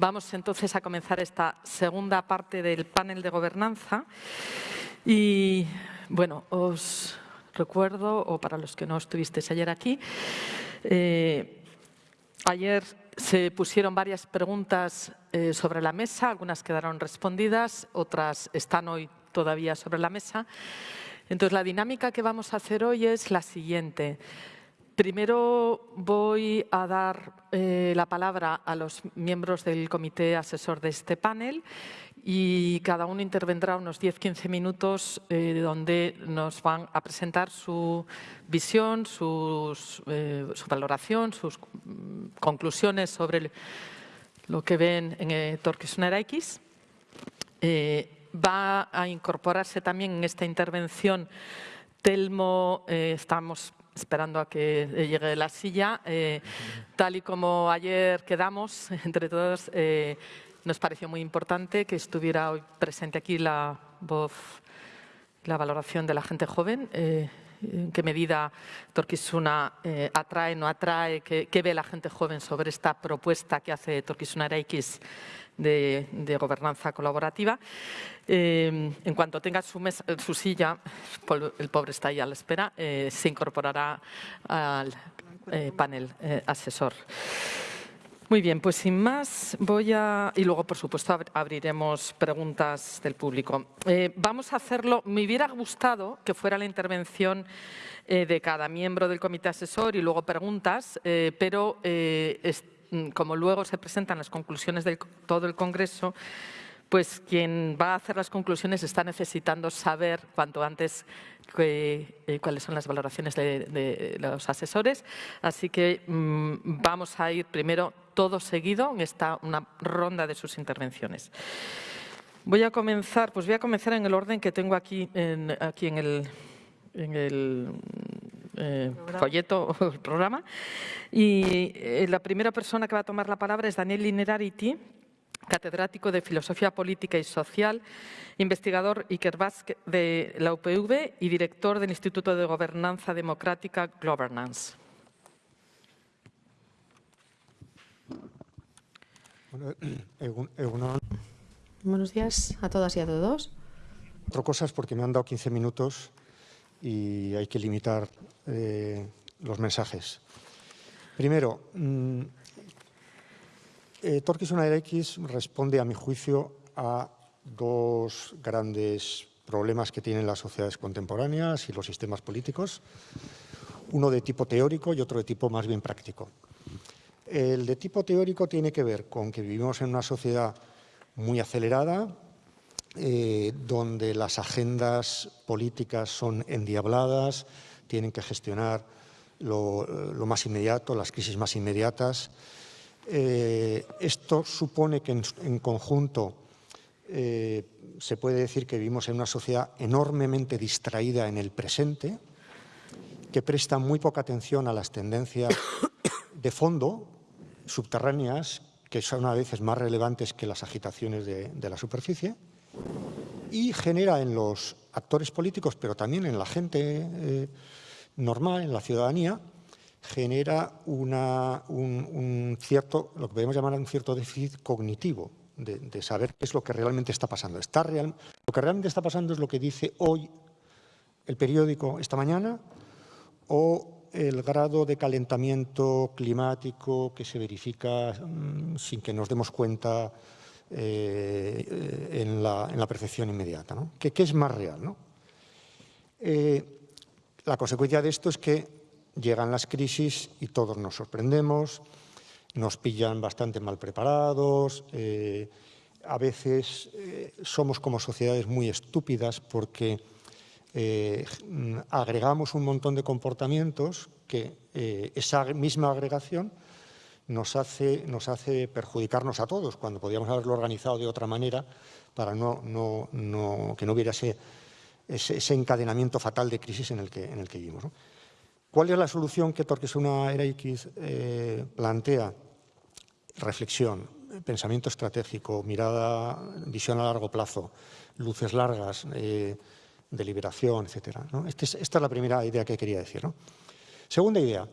Vamos entonces a comenzar esta segunda parte del panel de gobernanza y, bueno, os recuerdo, o para los que no estuvisteis ayer aquí, eh, ayer se pusieron varias preguntas eh, sobre la mesa, algunas quedaron respondidas, otras están hoy todavía sobre la mesa. Entonces, la dinámica que vamos a hacer hoy es la siguiente. Primero voy a dar eh, la palabra a los miembros del comité asesor de este panel y cada uno intervendrá unos 10-15 minutos eh, donde nos van a presentar su visión, eh, su valoración, sus mm, conclusiones sobre lo que ven en eh, X. va a incorporarse también en esta intervención Telmo, estamos esperando a que llegue la silla. Eh, tal y como ayer quedamos, entre todos, eh, nos pareció muy importante que estuviera hoy presente aquí la voz, la valoración de la gente joven. Eh, en qué medida Torquisuna atrae, no atrae, qué, ve la gente joven sobre esta propuesta que hace Torquisuna X de, gobernanza colaborativa. Eh, en cuanto tenga su, silla, el pobre está ahí a la espera, eh, se incorporará al eh, panel asesor. Muy bien, pues sin más voy a... Y luego, por supuesto, abriremos preguntas del público. vamos a hacerlo... Me hubiera gustado que fuera la intervención de cada miembro del comité asesor y luego preguntas, pero como luego se presentan las conclusiones de todo el Congreso, pues quien va a hacer las conclusiones está necesitando saber cuanto antes eh, cuáles son las valoraciones de, los asesores. Así que mm, vamos a ir primero todo seguido en esta una ronda de sus intervenciones. Voy a comenzar, pues voy a comenzar en el orden que tengo aquí aquí en el, en el eh, folleto o programa. Y eh, la primera persona que va a tomar la palabra es Daniel Linerarity, catedrático de Filosofía Política y Social, investigador Iker Basque de la UPV y director del Instituto de Gobernanza Democrática Governance. Buenos días a todas y a todos. Cuatro cosas porque me han dado 15 minutos y hay que limitar eh, los mensajes. Primero, mmm, eh, X responde, a mi juicio, a dos grandes problemas que tienen las sociedades contemporáneas y los sistemas políticos, uno de tipo teórico y otro de tipo más bien práctico. El de tipo teórico tiene que ver con que vivimos en una sociedad muy acelerada, eh, donde las agendas políticas son endiabladas, tienen que gestionar lo, más inmediato, las crisis más inmediatas. Eh, esto supone que en, conjunto eh, se puede decir que vivimos en una sociedad enormemente distraída en el presente, que presta muy poca atención a las tendencias de fondo, subterráneas, que son a veces más relevantes que las agitaciones de la superficie, y genera en los actores políticos, pero también en la gente eh, normal, en la ciudadanía, genera un, cierto, lo que podemos llamar un cierto déficit cognitivo, de, saber qué es lo que realmente está pasando. Está real, lo que realmente está pasando es lo que dice hoy el periódico esta mañana o el grado de calentamiento climático que se verifica mm, sin que nos demos cuenta eh, en, la, percepción inmediata. ¿no? ¿Qué, es más real? ¿no? Eh, la consecuencia de esto es que llegan las crisis y todos nos sorprendemos, nos pillan bastante mal preparados, eh, a veces somos como sociedades muy estúpidas porque agregamos un montón de comportamientos que esa misma agregación nos hace, nos hace perjudicarnos a todos, cuando podíamos haberlo organizado de otra manera para no, no, no, que no hubiera ese, encadenamiento fatal de crisis en el que, en el que vivimos. ¿Cuál es la solución que Torquesuna Era X eh, plantea? Reflexión, pensamiento estratégico, mirada, visión a largo plazo, luces largas, eh, deliberación, etc. Este esta es la primera idea que quería decir. Segunda idea,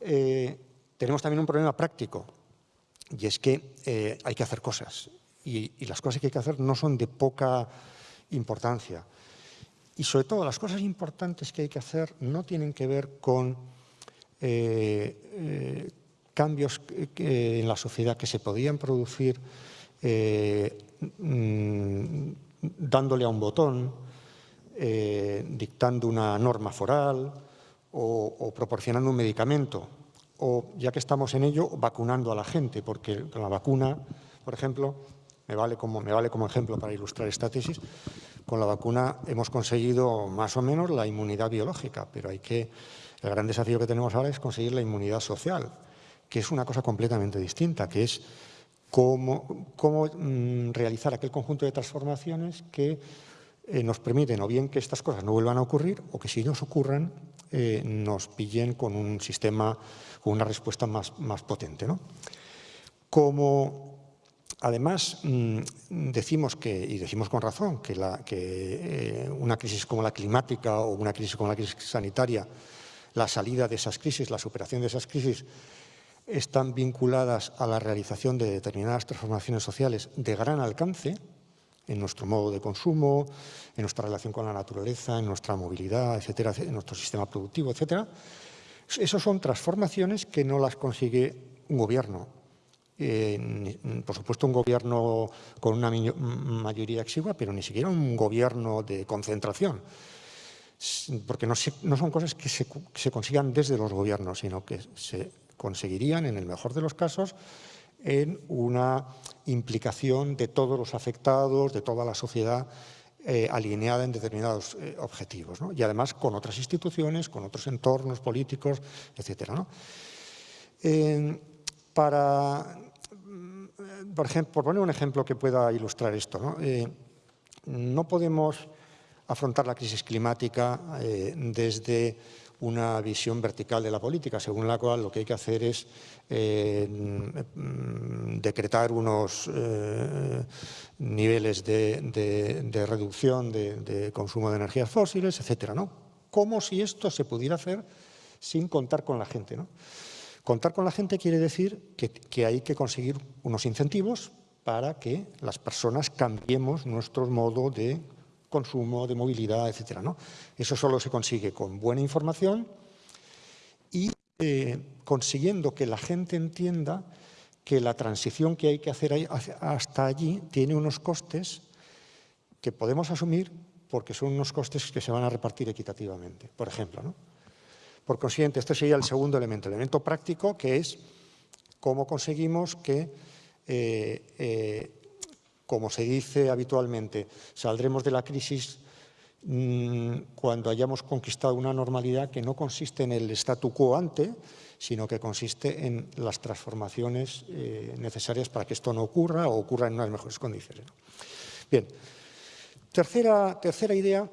eh, tenemos también un problema práctico, y es que eh, hay que hacer cosas. Y, las cosas que hay que hacer no son de poca importancia. Y sobre todo, las cosas importantes que hay que hacer no tienen que ver con eh, eh, cambios en la sociedad que se podían producir mm, dándole a un botón, dictando una norma foral o proporcionando un medicamento o, ya que estamos en ello, vacunando a la gente, porque la vacuna, por ejemplo, me vale como, me vale como ejemplo para ilustrar esta tesis, con la vacuna hemos conseguido más o menos la inmunidad biológica, pero hay que, el gran desafío que tenemos ahora es conseguir la inmunidad social, que es una cosa completamente distinta, que es cómo, cómo mm, realizar aquel conjunto de transformaciones que eh, nos permiten o bien que estas cosas no vuelvan a ocurrir o que si nos ocurran eh, nos pillen con un sistema, con una respuesta más, más potente. ¿no? Como además mm, decimos que, y decimos con razón, que, eh, una crisis como la climática o una crisis como la crisis sanitaria, la salida de esas crisis, la superación de esas crisis, están vinculadas a la realización de determinadas transformaciones sociales de gran alcance, en nuestro modo de consumo, en nuestra relación con la naturaleza, en nuestra movilidad, etcétera, en nuestro sistema productivo, etcétera. Esas son transformaciones que no las consigue un gobierno. Eh, por supuesto, un gobierno con una mayoría exigua, pero ni siquiera un gobierno de concentración. Porque no, son cosas que se, que se consigan desde los gobiernos, sino que se conseguirían, en el mejor de los casos, en una implicación de todos los afectados, de toda la sociedad eh, alineada en determinados eh, objetivos. Y además con otras instituciones, con otros entornos políticos, etc. para, mm, por, ejemplo, por poner un ejemplo que pueda ilustrar esto, no, eh, no podemos afrontar la crisis climática desde una visión vertical de la política, según la cual lo que hay que hacer es eh, mm, decretar unos eh, niveles de, reducción de, consumo de energías fósiles, etcétera, ¿no? Como si esto se pudiera hacer sin contar con la gente, ¿no? Contar con la gente quiere decir que, que hay que conseguir unos incentivos para que las personas cambiemos nuestro modo de consumo, de movilidad, etcétera. ¿no? Eso solo se consigue con buena información y eh, consiguiendo que la gente entienda que la transición que hay que hacer hasta allí tiene unos costes que podemos asumir porque son unos costes que se van a repartir equitativamente, por ejemplo. ¿no? Por consiguiente, este sería el segundo elemento, el elemento práctico, que es cómo conseguimos que eh, eh, como se dice habitualmente, saldremos de la crisis mm, cuando hayamos conquistado una normalidad que no consiste en el statu quo ante, sino que consiste en las transformaciones eh, necesarias para que esto no ocurra o ocurra en unas mejores condiciones. Bien, tercera, tercera idea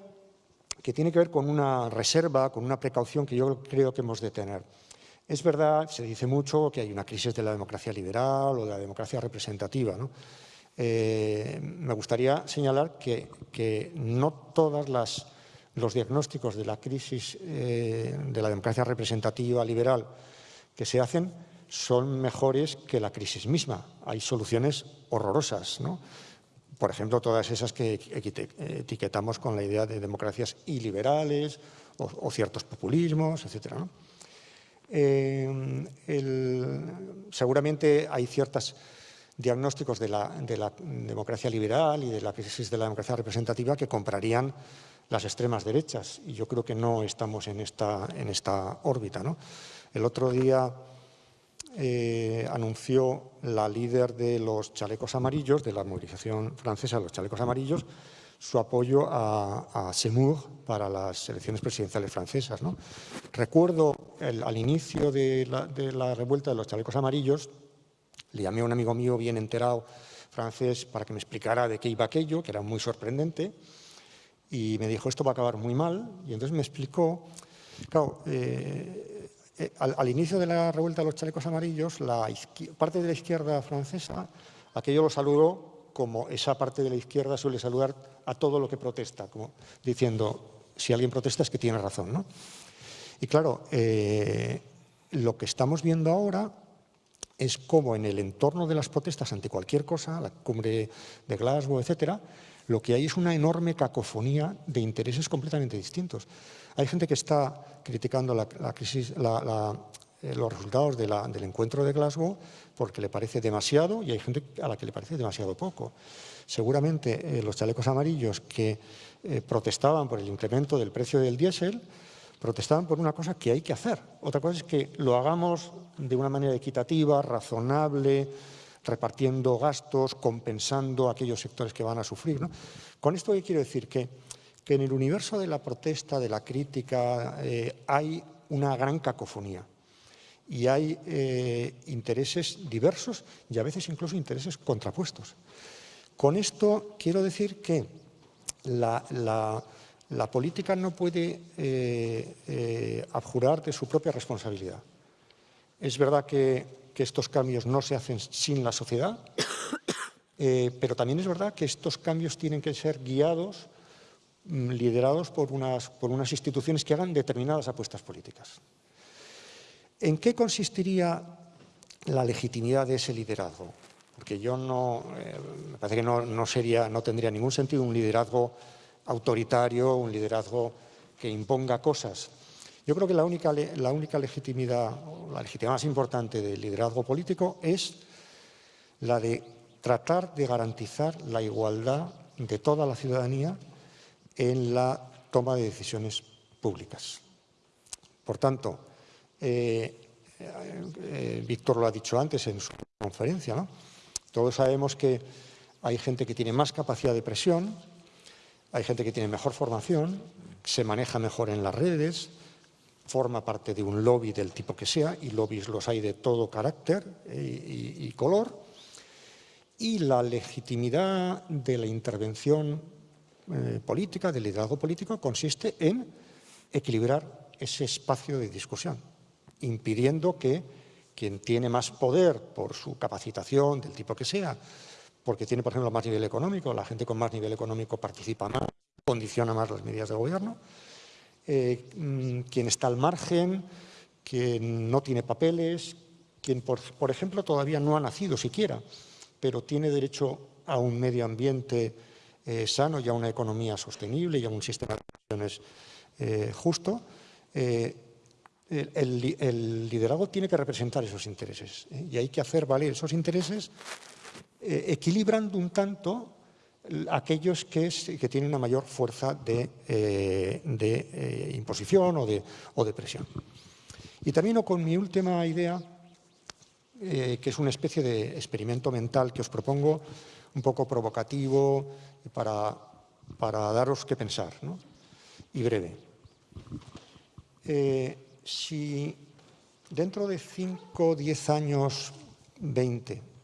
que tiene que ver con una reserva, con una precaución que yo creo que hemos de tener. Es verdad, se dice mucho que hay una crisis de la democracia liberal o de la democracia representativa, ¿no? Eh, me gustaría señalar que, no todos los diagnósticos de la crisis eh, de la democracia representativa liberal que se hacen son mejores que la crisis misma. Hay soluciones horrorosas, Por ejemplo, todas esas que etiquetamos con la idea de democracias iliberales o, ciertos populismos, etc. Eh, seguramente hay ciertas diagnósticos de la, democracia liberal y de la crisis de la democracia representativa que comprarían las extremas derechas. Y yo creo que no estamos en esta, en esta órbita. ¿no? El otro día eh, anunció la líder de los chalecos amarillos, de la movilización francesa de los chalecos amarillos, su apoyo a, a para las elecciones presidenciales francesas. ¿no? Recuerdo al inicio de la revuelta de los chalecos amarillos, le llamé a un amigo mío bien enterado, francés, para que me explicara de qué iba aquello, que era muy sorprendente, y me dijo, esto va a acabar muy mal, y entonces me explicó, claro, eh, eh, al, inicio de la revuelta de los chalecos amarillos, la parte de la izquierda francesa, aquello lo saludó como esa parte de la izquierda suele saludar a todo lo que protesta, como diciendo, si alguien protesta es que tiene razón. ¿no? Y claro, eh, lo que estamos viendo ahora es como en el entorno de las protestas ante cualquier cosa, la cumbre de Glasgow, etcétera, lo que hay es una enorme cacofonía de intereses completamente distintos. Hay gente que está criticando la, crisis, eh, los resultados del encuentro de Glasgow porque le parece demasiado y hay gente a la que le parece demasiado poco. Seguramente eh, los chalecos amarillos que eh, protestaban por el incremento del precio del diésel protestaban por una cosa que hay que hacer. Otra cosa es que lo hagamos de una manera equitativa, razonable, repartiendo gastos, compensando aquellos sectores que van a sufrir. Con esto quiero decir que, que, en el universo de la protesta, de la crítica, eh, hay una gran cacofonía y hay eh, intereses diversos y a veces incluso intereses contrapuestos. Con esto quiero decir que la, política no puede eh, abjurar de su propia responsabilidad. Es verdad que estos cambios no se hacen sin la sociedad, eh, pero también es verdad que estos cambios tienen que ser guiados, mm, liderados por unas, por unas instituciones que hagan determinadas apuestas políticas. ¿En qué consistiría la legitimidad de ese liderazgo? Porque yo no, eh, me parece que no, no, sería, no tendría ningún sentido un liderazgo autoritario, un liderazgo que imponga cosas yo creo que la única, la única legitimidad, la legitimidad más importante del liderazgo político es la de tratar de garantizar la igualdad de toda la ciudadanía en la toma de decisiones públicas. Por tanto, eh, eh, Víctor lo ha dicho antes en su conferencia, ¿no? todos sabemos que hay gente que tiene más capacidad de presión, hay gente que tiene mejor formación, se maneja mejor en las redes, forma parte de un lobby del tipo que sea, y lobbies los hay de todo carácter y, color, y la legitimidad de la intervención eh, política, del liderazgo político, consiste en equilibrar ese espacio de discusión, impidiendo que quien tiene más poder por su capacitación, del tipo que sea, porque tiene, por ejemplo, más nivel económico, la gente con más nivel económico participa más, condiciona más las medidas de gobierno, eh, mm, quien está al margen, quien no tiene papeles, quien, por, ejemplo, todavía no ha nacido siquiera, pero tiene derecho a un medio ambiente eh, sano y a una economía sostenible y a un sistema de pensiones eh, justo, el, el, liderazgo tiene que representar esos intereses y hay que hacer valer esos intereses equilibrando un tanto aquellos que, tienen una mayor fuerza de, eh, eh, imposición o de, presión. Y termino con mi última idea, eh, que es una especie de experimento mental que os propongo, un poco provocativo, para, daros que pensar, y breve. si dentro de 5, 10 años, 20,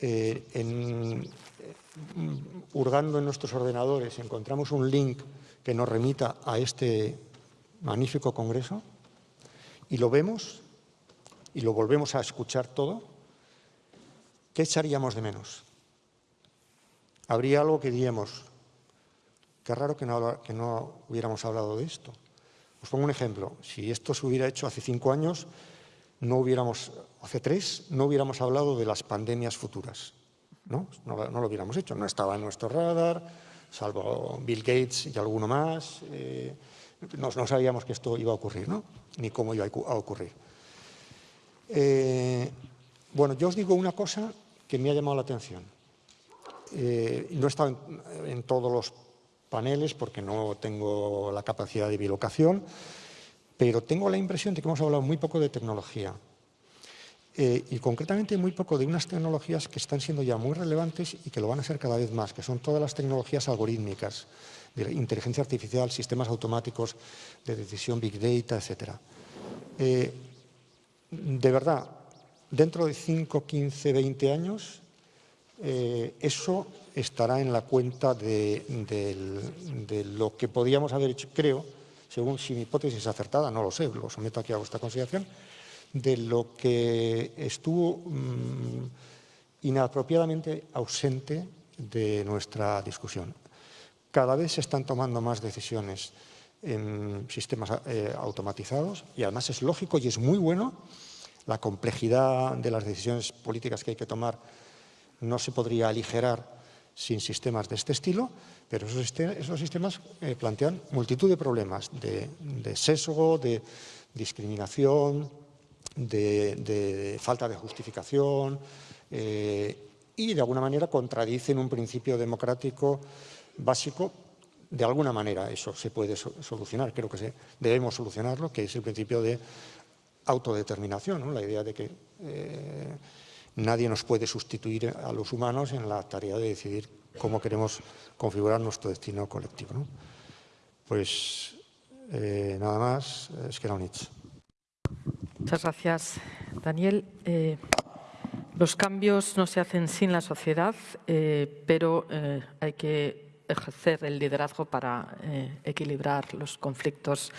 en, hurgando en nuestros ordenadores encontramos un link que nos remita a este magnífico congreso y lo vemos y lo volvemos a escuchar todo, ¿qué echaríamos de menos? Habría algo que diríamos, qué raro que no, que no hubiéramos hablado de esto. Os pongo un ejemplo, si esto se hubiera hecho hace cinco años, no hubiéramos, hace tres, no hubiéramos hablado de las pandemias futuras. ¿no? lo hubiéramos hecho, no estaba en nuestro radar, salvo Bill Gates y alguno más, eh, no, sabíamos que esto iba a ocurrir, ¿no? ni cómo iba a ocurrir. Eh, bueno, yo os digo una cosa que me ha llamado la atención. Eh, no he estado en, en, todos los paneles porque no tengo la capacidad de bilocación, pero tengo la impresión de que hemos hablado muy poco de tecnología. Eh, y concretamente muy poco de unas tecnologías que están siendo ya muy relevantes y que lo van a ser cada vez más, que son todas las tecnologías algorítmicas, de inteligencia artificial, sistemas automáticos de decisión, big data, etc. Eh, de verdad, dentro de 5, 15, 20 años, eh, eso estará en la cuenta de, lo que podíamos haber hecho, creo, según si mi hipótesis es acertada, no lo sé, lo someto aquí a vuestra consideración, de lo que estuvo mm, inapropiadamente ausente de nuestra discusión. Cada vez se están tomando más decisiones en sistemas eh, automatizados y además es lógico y es muy bueno la complejidad de las decisiones políticas que hay que tomar no se podría aligerar sin sistemas de este estilo, pero esos, sistemas eh, plantean multitud de problemas, de, sesgo, de discriminación, de, falta de justificación eh, y de alguna manera contradicen un principio democrático básico. De alguna manera eso se puede solucionar, creo que debemos solucionarlo, que es el principio de autodeterminación, la idea de que eh, nadie nos puede sustituir a los humanos en la tarea de decidir cómo queremos configurar nuestro destino colectivo. Pues eh, nada más, es que Muchas gracias, Daniel. Eh, los cambios no se hacen sin la sociedad, pero hay que ejercer el liderazgo para eh, equilibrar los conflictos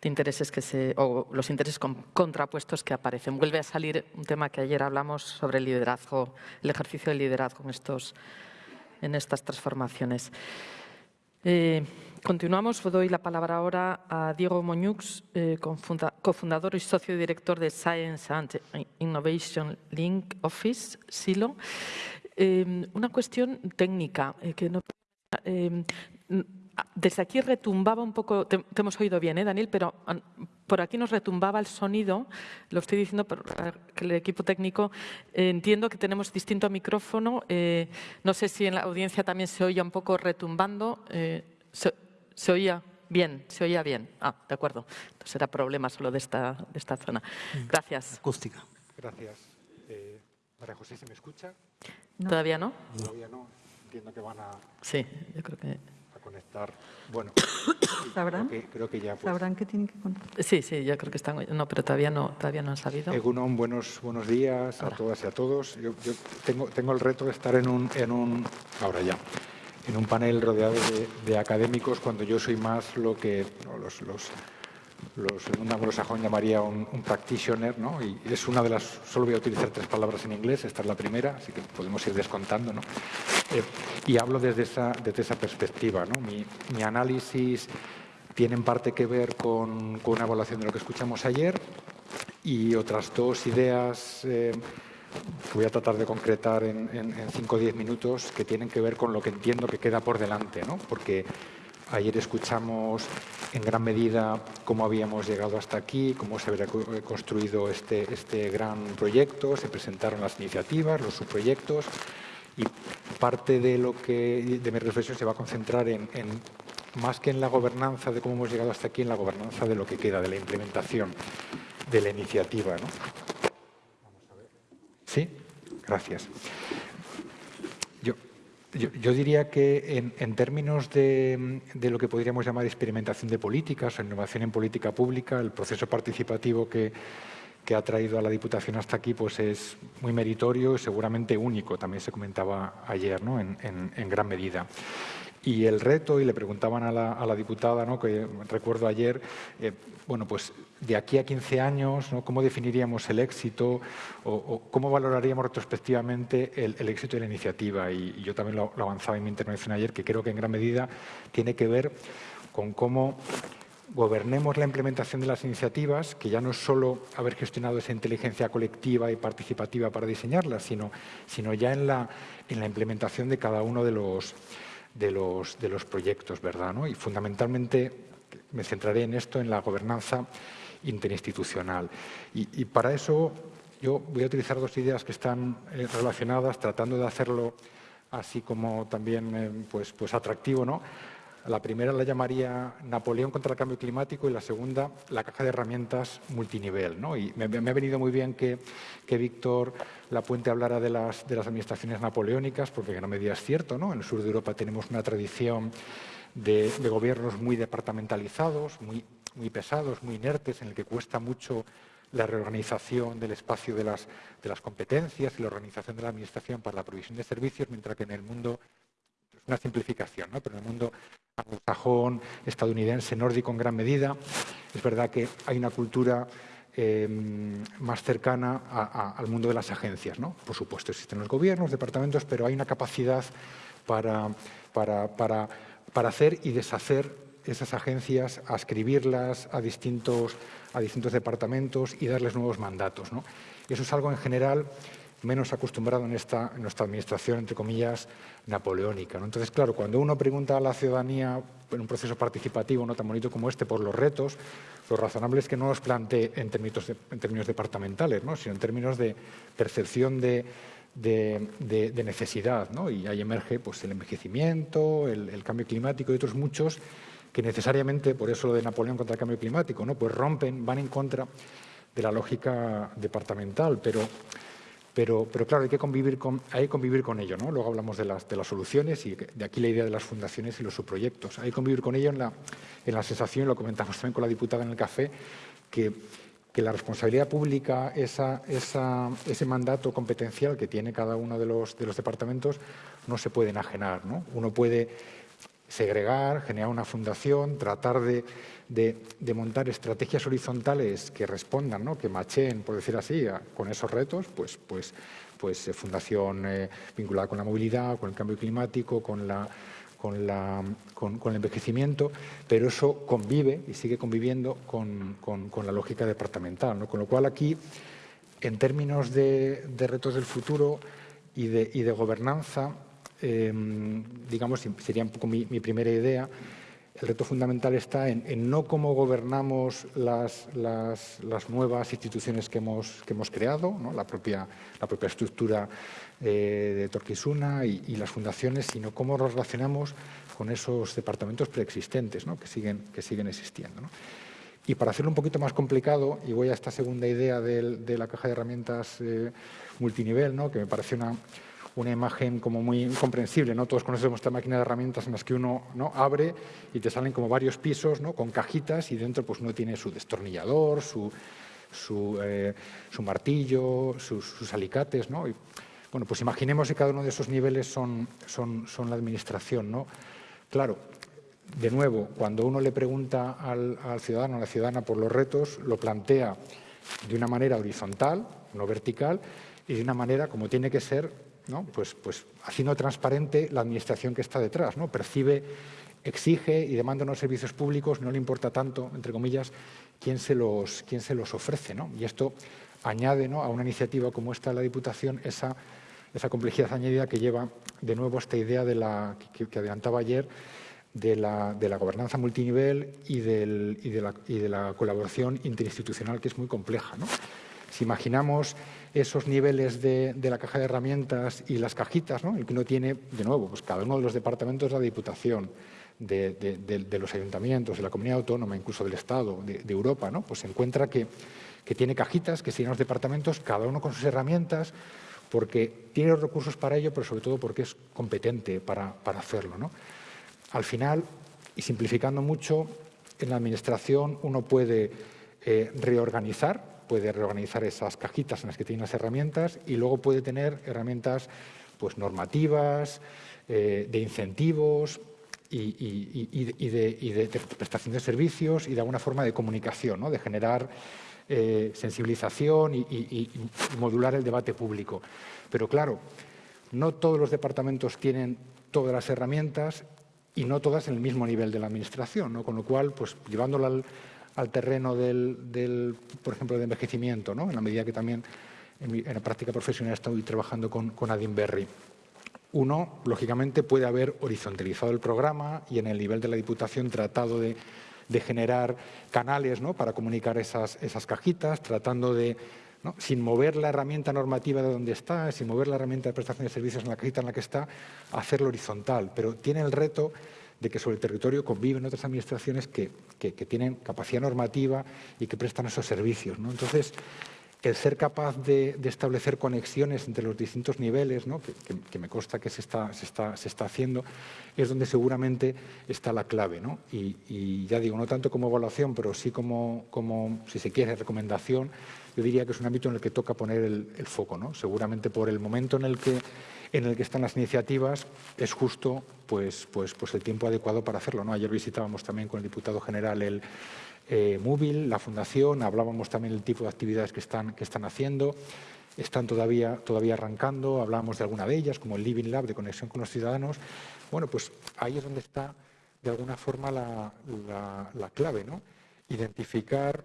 de intereses que se, o los intereses contrapuestos que aparecen. Vuelve a salir un tema que ayer hablamos sobre el liderazgo, el ejercicio del liderazgo en estas transformaciones. Eh, continuamos. Doy la palabra ahora a Diego Moñux, eh, cofundador y socio director de Science and Innovation Link Office, SILO. una cuestión técnica que no Em, desde aquí retumbaba un poco, te, hemos oído bien, ¿eh, Daniel, pero por aquí nos retumbaba el sonido, lo estoy diciendo para que el equipo técnico, eh, entiendo que tenemos distinto micrófono, eh, no sé si en la audiencia también se oía un poco retumbando, eh, oía bien, se oía bien, ah, de acuerdo, entonces era problema solo de esta, de esta zona. Gracias. Acústica. Gracias. María José, ¿se me escucha? ¿Todavía no? Todavía no entiendo que van a, sí, yo creo que... a conectar. Bueno, ¿Sabrán? Creo que, creo que ya, pues, ¿Sabrán que tienen que conectar? Sí, sí, yo creo que están... No, pero todavía no, todavía no han sabido. Egunon, buenos, buenos días a todas y a todos. Yo, yo, tengo, tengo el reto de estar en un, en un... Ahora ya en un panel rodeado de, académicos cuando yo soy más lo que no, los, los los, un anglosajón llamaría un, practitioner, ¿no? y es una de las, solo voy a utilizar tres palabras en inglés, esta es la primera, así que podemos ir descontando. ¿no? Eh, y hablo desde esa, desde esa perspectiva. ¿no? Mi, análisis tiene en parte que ver con, con, una evaluación de lo que escuchamos ayer y otras dos ideas eh, voy a tratar de concretar en 5 o 10 minutos que tienen que ver con lo que entiendo que queda por delante, ¿no? porque Ayer escuchamos en gran medida cómo habíamos llegado hasta aquí, cómo se había construido este, este gran proyecto, se presentaron las iniciativas, los subproyectos y parte de lo que de mi reflexión se va a concentrar en, más que en la gobernanza de cómo hemos llegado hasta aquí, en la gobernanza de lo que queda, de la implementación de la iniciativa. ¿no? ¿Sí? Gracias. Yo, diría que en, términos de, lo que podríamos llamar experimentación de políticas o innovación en política pública, el proceso participativo que, ha traído a la Diputación hasta aquí pues es muy meritorio y seguramente único, también se comentaba ayer ¿no? en gran medida. Y el reto, y le preguntaban a la, diputada, ¿no? que recuerdo ayer, eh, bueno, pues de aquí a 15 años, ¿no? ¿cómo definiríamos el éxito o, cómo valoraríamos retrospectivamente el, éxito de la iniciativa? Y, yo también lo, avanzaba en mi intervención ayer, que creo que en gran medida tiene que ver con cómo gobernemos la implementación de las iniciativas, que ya no es solo haber gestionado esa inteligencia colectiva y participativa para diseñarlas, sino, sino ya en la, en la implementación de cada uno de los de los, de los proyectos, ¿verdad? ¿no? Y fundamentalmente me centraré en esto, en la gobernanza interinstitucional. Y, para eso yo voy a utilizar dos ideas que están eh, relacionadas, tratando de hacerlo así como también eh, pues, pues atractivo, ¿no? La primera la llamaría Napoleón contra el cambio climático y la segunda la caja de herramientas multinivel. ¿no? Y me, ha venido muy bien que, que Víctor Lapuente hablara de las, de las administraciones napoleónicas, porque en gran medida es cierto. ¿no? En el sur de Europa tenemos una tradición de, gobiernos muy departamentalizados, muy, muy pesados, muy inertes, en el que cuesta mucho la reorganización del espacio de las, competencias y la organización de la administración para la provisión de servicios, mientras que en el mundo es una simplificación, ¿no? pero en el mundo anglosajón, estadounidense, nórdico en gran medida. Es verdad que hay una cultura em, más cercana al mundo de las agencias. ¿no? Por supuesto, existen los gobiernos, departamentos, pero hay una capacidad para hacer y deshacer esas agencias, ascribirlas a distintos, a distintos departamentos y darles nuevos mandatos. ¿no? Eso es algo en general menos acostumbrado en, esta, nuestra administración, entre comillas, napoleónica. ¿no? Entonces, claro, cuando uno pregunta a la ciudadanía en un proceso participativo no tan bonito como este por los retos, lo razonable es que no los plantee en términos, en términos departamentales, ¿no? sino en términos de percepción de, de, necesidad. ¿no? Y ahí emerge pues, el envejecimiento, el, cambio climático y otros muchos que necesariamente, por eso lo de Napoleón contra el cambio climático, ¿no? pues rompen, van en contra de la lógica departamental. Pero pero, claro, hay que convivir con, hay que convivir con ello. ¿no? Luego hablamos de las, de las soluciones y de aquí la idea de las fundaciones y los subproyectos. Hay que convivir con ello en la, en la sensación, lo comentamos también con la diputada en el café, que, que la responsabilidad pública, esa, esa, ese mandato competencial que tiene cada uno de los, de los departamentos, no se puede enajenar. ¿no? Uno puede segregar, generar una fundación, tratar de de, montar estrategias horizontales que respondan, ¿no? que macheen, por decir así, con esos retos, pues, pues, pues eh, fundación eh, vinculada con la movilidad, con el cambio climático, con, la, con, la, con, el envejecimiento, pero eso convive y sigue conviviendo con, la lógica departamental. ¿no? Con lo cual aquí, en términos de, retos del futuro y de, y de gobernanza, em, digamos, sería un poco mi primera idea, el reto fundamental está en, no cómo gobernamos las, nuevas instituciones que hemos, que hemos creado, la, propia, la propia estructura eh, de Torquisuna y, las fundaciones, sino cómo nos relacionamos con esos departamentos preexistentes que, siguen, que siguen existiendo. Y para hacerlo un poquito más complicado, y voy a esta segunda idea de, la caja de herramientas eh, multinivel, que me parece una, una imagen como muy comprensible. ¿no? Todos conocemos esta máquina de herramientas en las que uno ¿no? abre y te salen como varios pisos ¿no? con cajitas y dentro pues uno tiene su destornillador, su, su, eh, martillo, sus, alicates. ¿no? Bueno, pues imaginemos que cada uno de esos niveles son, son, son la administración. ¿no? Claro, de nuevo, cuando uno le pregunta al, al ciudadano a la ciudadana por los retos, lo plantea de una manera horizontal, no vertical, y de una manera como tiene que ser pues, pues haciendo transparente la administración que está detrás, ¿no? percibe, exige y demanda unos servicios públicos, no le importa tanto, entre comillas, quién se los, quién se los ofrece. ¿no? Y esto añade a una iniciativa como esta de la Diputación esa, esa complejidad añadida que lleva de nuevo esta idea de la, que, adelantaba ayer de la, de la, gobernanza multinivel y, del, y, de la, y, de la, colaboración interinstitucional que es muy compleja. ¿no? Si imaginamos esos niveles de, la caja de herramientas y las cajitas, ¿no? el que uno tiene, de nuevo, pues cada uno de los departamentos de la Diputación, de, los ayuntamientos, de la comunidad autónoma, incluso del Estado, de, Europa, ¿no? pues se encuentra que, tiene cajitas, que siguen los departamentos, cada uno con sus herramientas, porque tiene los recursos para ello, pero sobre todo porque es competente para, hacerlo. ¿no? Al final, y simplificando mucho, en la Administración uno puede eh, reorganizar puede reorganizar esas cajitas en las que tiene las herramientas y luego puede tener herramientas pues, normativas, eh, de incentivos y, de, prestación de servicios y de alguna forma de comunicación, ¿no? de generar eh, sensibilización y, modular el debate público. Pero claro, no todos los departamentos tienen todas las herramientas y no todas en el mismo nivel de la administración, ¿no? con lo cual, pues llevándolo al, al terreno del, por ejemplo, de envejecimiento, ¿no? en la medida que también en, la práctica profesional estoy trabajando con, con Berry. Uno, lógicamente, puede haber horizontalizado el programa y en el nivel de la Diputación tratado de, generar canales ¿no? para comunicar esas, esas cajitas, tratando de, sin mover la herramienta normativa de donde está, sin mover la herramienta de prestación de servicios en la cajita en la que está, hacerlo horizontal. Pero tiene el reto de que sobre el territorio conviven otras administraciones que, tienen capacidad normativa y que prestan esos servicios. ¿no? Entonces, el ser capaz de, establecer conexiones entre los distintos niveles, ¿no? que, me consta que se está, se, está, se está, haciendo, es donde seguramente está la clave. ¿no? Y, ya digo, no tanto como evaluación, pero sí como, como, si se quiere, recomendación, yo diría que es un ámbito en el que toca poner el, el foco. ¿no? Seguramente por el momento en el que en el que están las iniciativas, es justo pues, pues, pues el tiempo adecuado para hacerlo. ¿no? Ayer visitábamos también con el diputado general el eh, Móvil, la Fundación, hablábamos también del tipo de actividades que están, que están haciendo, están todavía, todavía arrancando, hablábamos de alguna de ellas, como el Living Lab de conexión con los ciudadanos. Bueno, pues ahí es donde está de alguna forma la, clave, ¿no? Identificar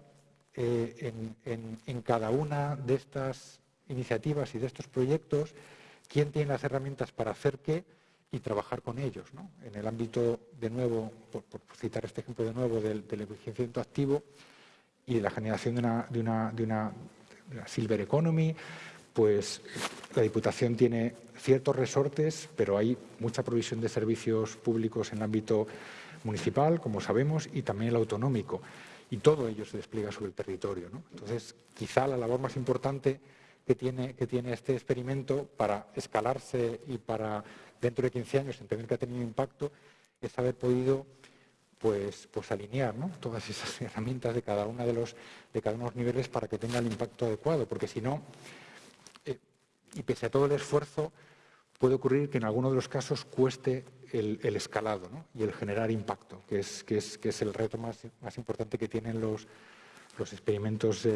eh, en, cada una de estas iniciativas y de estos proyectos quién tiene las herramientas para hacer qué y trabajar con ellos. ¿no? En el ámbito, de nuevo, por, citar este ejemplo de nuevo, del, del envejecimiento activo y de la generación de una, de una, de una silver economy, pues la Diputación tiene ciertos resortes, pero hay mucha provisión de servicios públicos en el ámbito municipal, como sabemos, y también el autonómico. Y todo ello se despliega sobre el territorio. Entonces, quizá la labor más importante que tiene, que tiene este experimento para escalarse y para dentro de 15 años entender que ha tenido impacto es haber podido pues, pues alinear todas esas herramientas de cada, una de, los, de cada uno de los niveles para que tenga el impacto adecuado, porque si no, eh, y pese a todo el esfuerzo, puede ocurrir que en alguno de los casos cueste el, escalado y el generar impacto, que es, el reto más importante que tienen los, los experimentos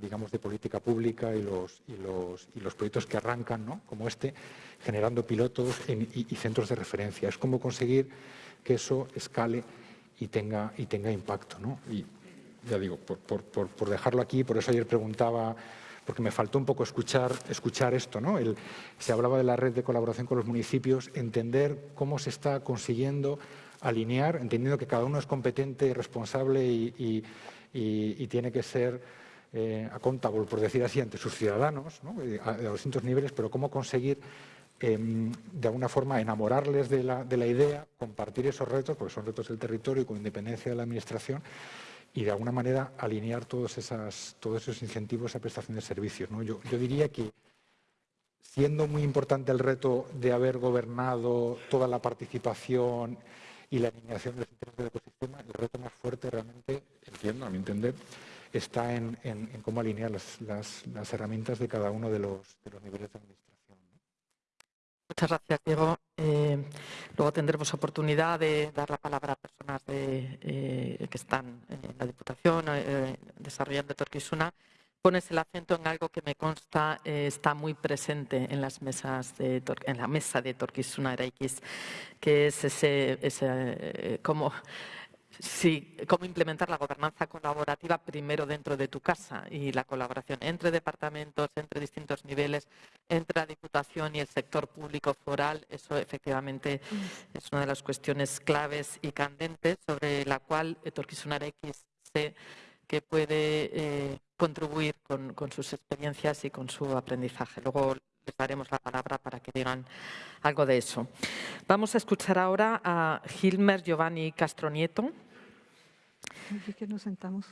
digamos, de política pública y los, y los, y los proyectos que arrancan, ¿no? como este, generando pilotos y, centros de referencia. Es como conseguir que eso escale y tenga, y tenga impacto. ¿no? Y ya digo, por, por, por, dejarlo aquí, por eso ayer preguntaba, porque me faltó un poco escuchar, escuchar esto. ¿no? El, se hablaba de la red de colaboración con los municipios, entender cómo se está consiguiendo alinear, entendiendo que cada uno es competente y responsable y, tiene que ser eh, accountable, por decir así, ante sus ciudadanos, eh, a, distintos niveles, pero cómo conseguir em, de alguna forma enamorarles de la, de la, idea, compartir esos retos, porque son retos del territorio y con independencia de la Administración, y de alguna manera alinear todos, esas, todos esos incentivos a prestación de servicios. ¿no? Yo diría que siendo muy importante el reto de haber gobernado toda la participación y la alineación de los intereses del ecosistema, el reto más fuerte realmente, entiendo, a mi entender, está en, cómo alinear las, herramientas de cada uno de los, niveles de administración. Muchas gracias, Diego. Eh, luego tendremos oportunidad de dar la palabra a personas eh, que están en la Diputación eh, desarrollando Torquisuna pones el acento en algo que me consta eh, está muy presente en las mesas de en la mesa de Torquisuna X, que es ese, eh, cómo, cómo implementar la gobernanza colaborativa primero dentro de tu casa y la colaboración entre departamentos, entre distintos niveles, entre la Diputación y el sector público foral. Eso efectivamente es una de las cuestiones claves y candentes sobre la cual Torquisuna X se que puede eh, contribuir con, sus experiencias y con su aprendizaje. Luego les daremos la palabra para que digan algo de eso. Vamos a escuchar ahora a Gilmer Giovanni Castronieto. que nos sentamos.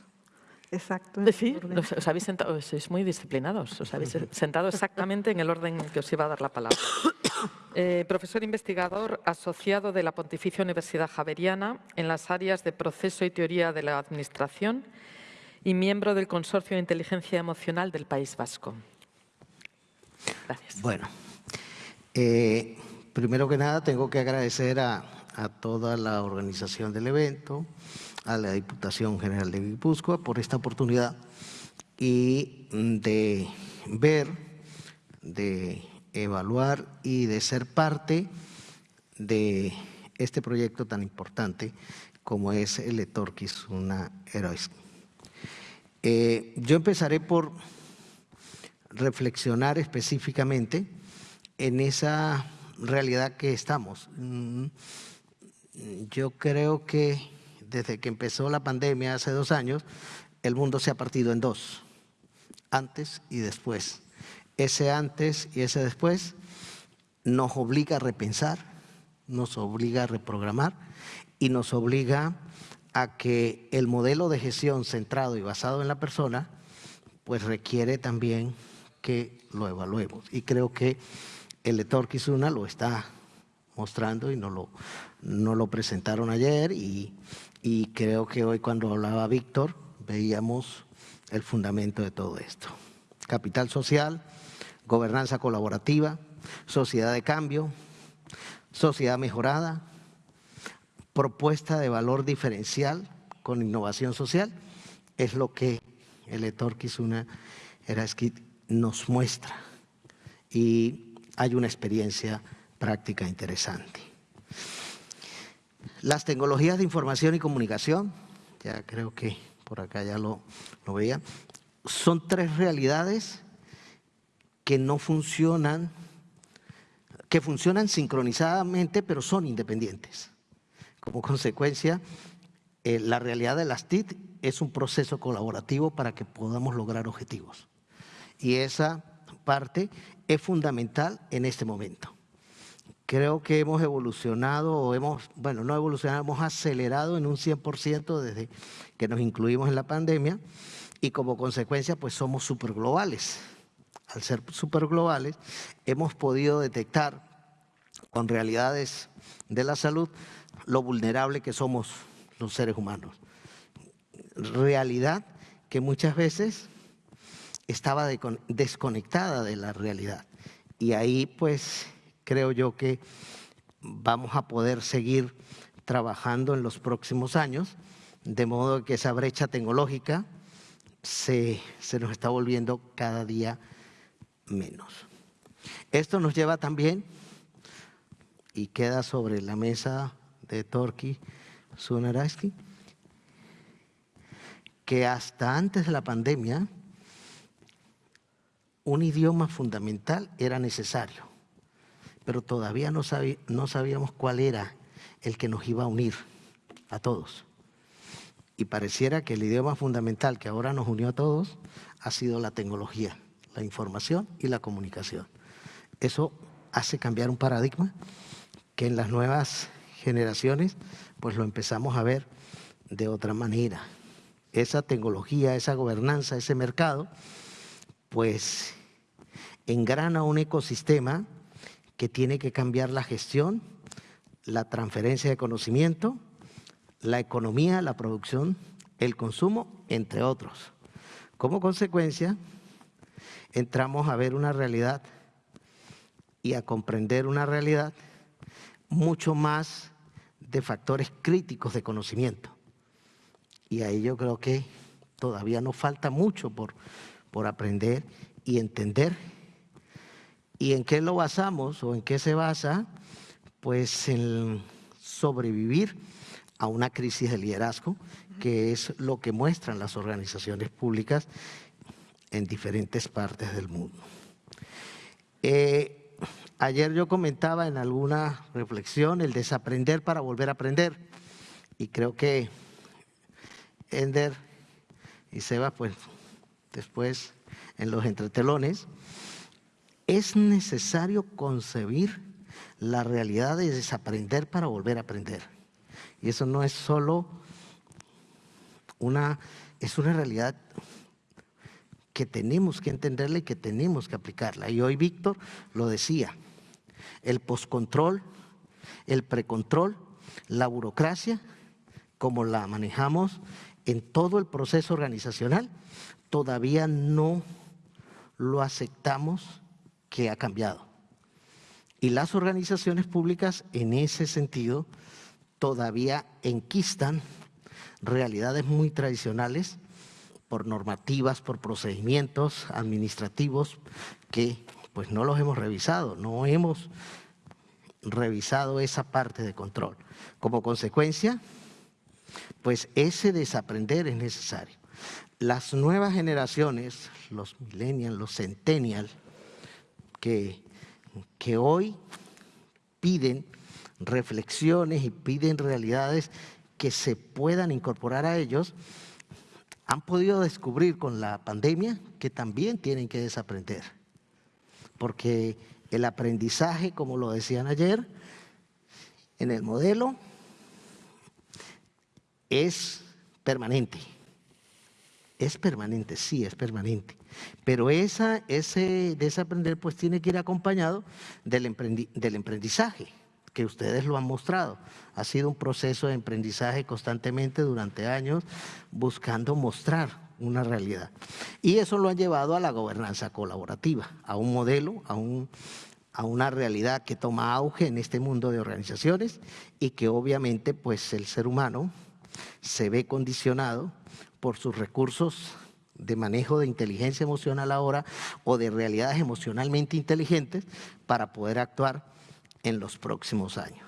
Exacto. Sí, os habéis sentado, sois muy disciplinados, os habéis sentado exactamente en el orden que os iba a dar la palabra. Eh, profesor investigador asociado de la Pontificia Universidad Javeriana en las áreas de proceso y teoría de la administración y miembro del Consorcio de Inteligencia Emocional del País Vasco. Gracias. Bueno, eh, primero que nada tengo que agradecer a, toda la organización del evento, a la Diputación General de Guipúzcoa por esta oportunidad y de ver, de evaluar y de ser parte de este proyecto tan importante como es el Etorquis, una heroica. Eh, yo empezaré por reflexionar específicamente en esa realidad que estamos. Mm, yo creo que desde que empezó la pandemia hace dos años, el mundo se ha partido en dos, antes y después. Ese antes y ese después nos obliga a repensar, nos obliga a reprogramar y nos obliga a que el modelo de gestión centrado y basado en la persona, pues requiere también que lo evaluemos. Y creo que el lector Kizuna lo está mostrando y no lo, no lo presentaron ayer y, y creo que hoy cuando hablaba Víctor veíamos el fundamento de todo esto. Capital social, gobernanza colaborativa, sociedad de cambio, sociedad mejorada, propuesta de valor diferencial con innovación social, es lo que el Etor Kizuna Eraskit nos muestra. Y hay una experiencia práctica interesante. Las tecnologías de información y comunicación, ya creo que por acá ya lo, lo veían, son tres realidades que no funcionan, que funcionan sincronizadamente, pero son independientes. Como consecuencia, eh, la realidad de las TIC es un proceso colaborativo para que podamos lograr objetivos. Y esa parte es fundamental en este momento. Creo que hemos evolucionado, o hemos, bueno, no evolucionado, hemos acelerado en un 100% desde que nos incluimos en la pandemia y como consecuencia pues somos superglobales. Al ser superglobales hemos podido detectar con realidades de la salud lo vulnerable que somos los seres humanos. Realidad que muchas veces estaba desconectada de la realidad. Y ahí pues creo yo que vamos a poder seguir trabajando en los próximos años, de modo que esa brecha tecnológica se, se nos está volviendo cada día menos. Esto nos lleva también, y queda sobre la mesa de Torki Sunaraski, que hasta antes de la pandemia un idioma fundamental era necesario, pero todavía no, no sabíamos cuál era el que nos iba a unir a todos. Y pareciera que el idioma fundamental que ahora nos unió a todos ha sido la tecnología, la información y la comunicación. Eso hace cambiar un paradigma que en las nuevas generaciones pues lo empezamos a ver de otra manera. Esa tecnología, esa gobernanza, ese mercado, pues engrana un ecosistema que tiene que cambiar la gestión, la transferencia de conocimiento, la economía, la producción, el consumo, entre otros. Como consecuencia, entramos a ver una realidad y a comprender una realidad mucho más de factores críticos de conocimiento. Y ahí yo creo que todavía nos falta mucho por, por aprender y entender. ¿Y en qué lo basamos o en qué se basa? Pues en sobrevivir a una crisis de liderazgo, que es lo que muestran las organizaciones públicas en diferentes partes del mundo. Eh, Ayer yo comentaba en alguna reflexión el desaprender para volver a aprender. Y creo que Ender y Seba, pues después en los entretelones, es necesario concebir la realidad de desaprender para volver a aprender. Y eso no es solo una, es una realidad que tenemos que entenderla y que tenemos que aplicarla. Y hoy Víctor lo decía, el poscontrol, el precontrol, la burocracia, como la manejamos en todo el proceso organizacional, todavía no lo aceptamos que ha cambiado. Y las organizaciones públicas en ese sentido todavía enquistan realidades muy tradicionales por normativas, por procedimientos administrativos que pues no los hemos revisado, no hemos revisado esa parte de control. Como consecuencia, pues ese desaprender es necesario. Las nuevas generaciones, los millennials, los centennials, que, que hoy piden reflexiones y piden realidades que se puedan incorporar a ellos, han podido descubrir con la pandemia que también tienen que desaprender. Porque el aprendizaje, como lo decían ayer, en el modelo es permanente. Es permanente, sí, es permanente. Pero esa, ese desaprender pues tiene que ir acompañado del, del emprendizaje que ustedes lo han mostrado. Ha sido un proceso de aprendizaje constantemente durante años buscando mostrar una realidad. Y eso lo ha llevado a la gobernanza colaborativa, a un modelo, a, un, a una realidad que toma auge en este mundo de organizaciones y que obviamente pues el ser humano se ve condicionado por sus recursos de manejo de inteligencia emocional ahora o de realidades emocionalmente inteligentes para poder actuar en los próximos años.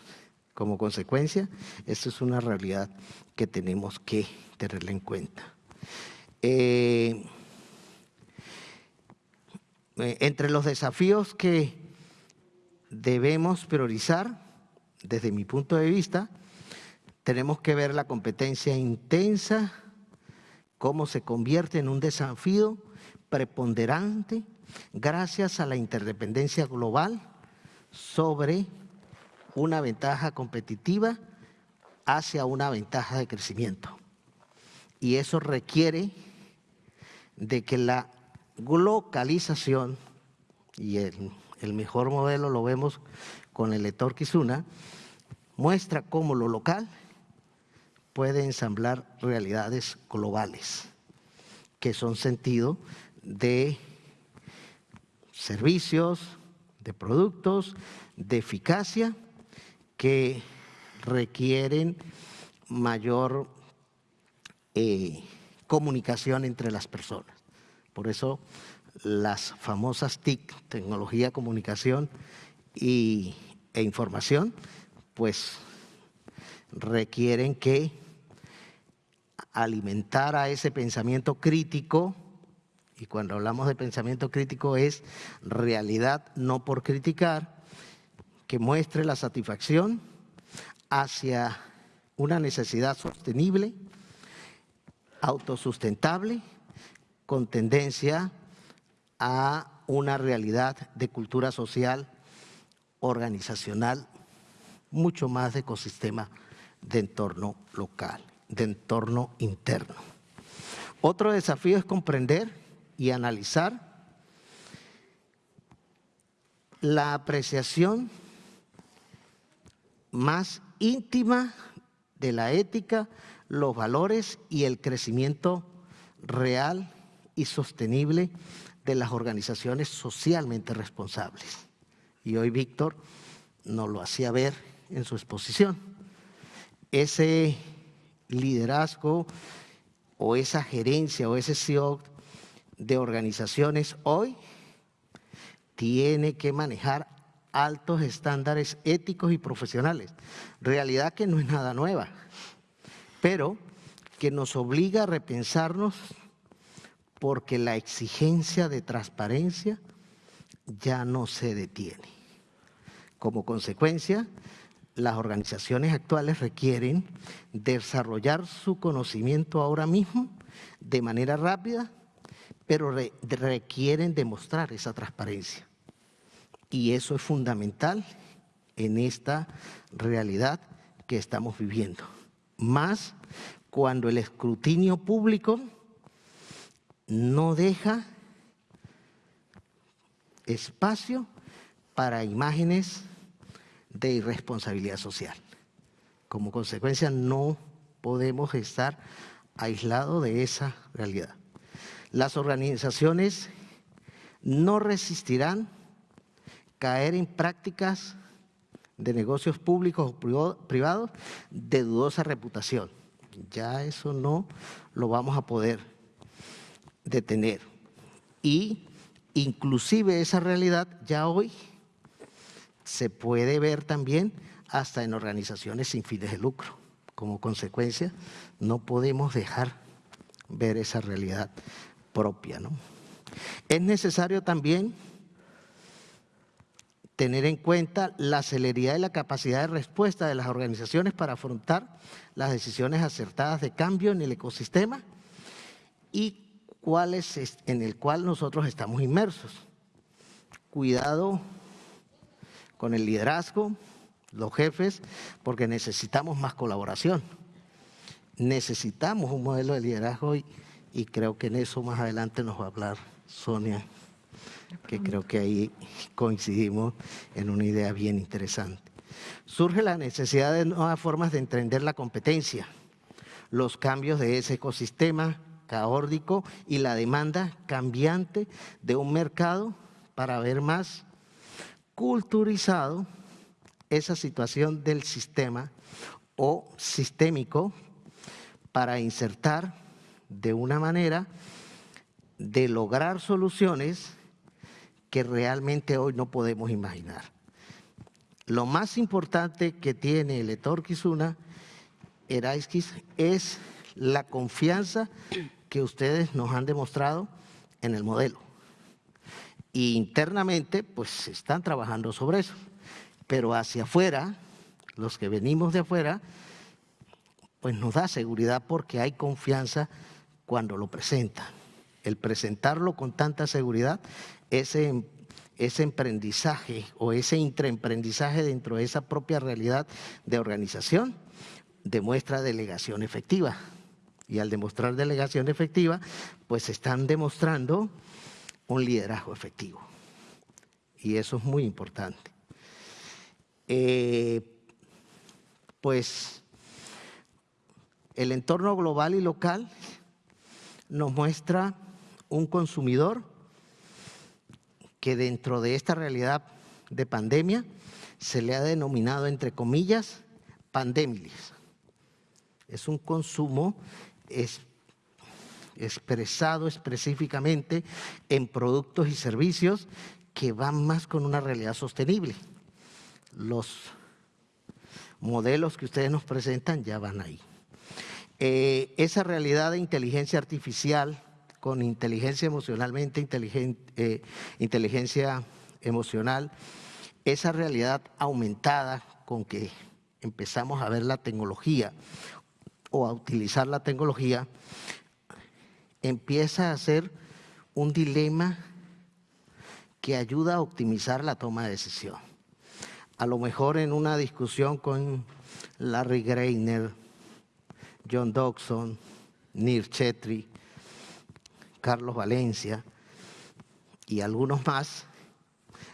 Como consecuencia, esto es una realidad que tenemos que tenerla en cuenta. Eh, eh, entre los desafíos que debemos priorizar, desde mi punto de vista, tenemos que ver la competencia intensa, cómo se convierte en un desafío preponderante gracias a la interdependencia global sobre una ventaja competitiva hacia una ventaja de crecimiento. Y eso requiere de que la localización, y el, mejor modelo lo vemos con el lector Kizuna, muestra cómo lo local puede ensamblar realidades globales, que son sentido de servicios, de productos, de eficacia que requieren mayor eh, comunicación entre las personas. Por eso las famosas TIC, tecnología, comunicación y, e información, pues requieren que alimentar a ese pensamiento crítico, y cuando hablamos de pensamiento crítico es realidad no por criticar, que muestre la satisfacción hacia una necesidad sostenible, autosustentable, con tendencia a una realidad de cultura social organizacional, mucho más de ecosistema de entorno local, de entorno interno. Otro desafío es comprender y analizar la apreciación más íntima de la ética, los valores y el crecimiento real y sostenible de las organizaciones socialmente responsables. Y hoy Víctor nos lo hacía ver en su exposición. Ese liderazgo o esa gerencia o ese CEO de organizaciones hoy tiene que manejar altos estándares éticos y profesionales. Realidad que no es nada nueva, pero que nos obliga a repensarnos porque la exigencia de transparencia ya no se detiene. Como consecuencia, las organizaciones actuales requieren desarrollar su conocimiento ahora mismo de manera rápida, pero requieren demostrar esa transparencia. Y eso es fundamental en esta realidad que estamos viviendo. Más cuando el escrutinio público no deja espacio para imágenes de irresponsabilidad social. Como consecuencia, no podemos estar aislados de esa realidad. Las organizaciones no resistirán caer en prácticas de negocios públicos o privados de dudosa reputación. Ya eso no lo vamos a poder detener. Y inclusive esa realidad ya hoy se puede ver también hasta en organizaciones sin fines de lucro. Como consecuencia, no podemos dejar ver esa realidad propia. ¿no? Es necesario también tener en cuenta la celeridad y la capacidad de respuesta de las organizaciones para afrontar las decisiones acertadas de cambio en el ecosistema y es en el cual nosotros estamos inmersos. Cuidado con el liderazgo, los jefes, porque necesitamos más colaboración. Necesitamos un modelo de liderazgo y, y creo que en eso más adelante nos va a hablar Sonia, que creo que ahí coincidimos en una idea bien interesante. Surge la necesidad de nuevas formas de entender la competencia, los cambios de ese ecosistema caórdico y la demanda cambiante de un mercado para ver más culturizado esa situación del sistema o sistémico para insertar de una manera de lograr soluciones que realmente hoy no podemos imaginar. lo más importante que tiene el Etorquisuna, Eraiskis, es la confianza que ustedes nos han demostrado en el modelo. Y internamente, pues están trabajando sobre eso. Pero hacia afuera, los que venimos de afuera, pues nos da seguridad porque hay confianza cuando lo presentan. El presentarlo con tanta seguridad, ese, ese emprendizaje o ese intraemprendizaje dentro de esa propia realidad de organización, demuestra delegación efectiva. Y al demostrar delegación efectiva, pues están demostrando un liderazgo efectivo. Y eso es muy importante. Eh, pues el entorno global y local nos muestra un consumidor que dentro de esta realidad de pandemia se le ha denominado, entre comillas, pandemilis. Es un consumo expresado específicamente en productos y servicios que van más con una realidad sostenible. Los modelos que ustedes nos presentan ya van ahí. Eh, esa realidad de inteligencia artificial con inteligencia emocionalmente inteligente, eh, inteligencia emocional, esa realidad aumentada con que empezamos a ver la tecnología o a utilizar la tecnología, empieza a ser un dilema que ayuda a optimizar la toma de decisión. A lo mejor en una discusión con Larry Greiner, John Dodson, Nir Chetri, Carlos Valencia y algunos más,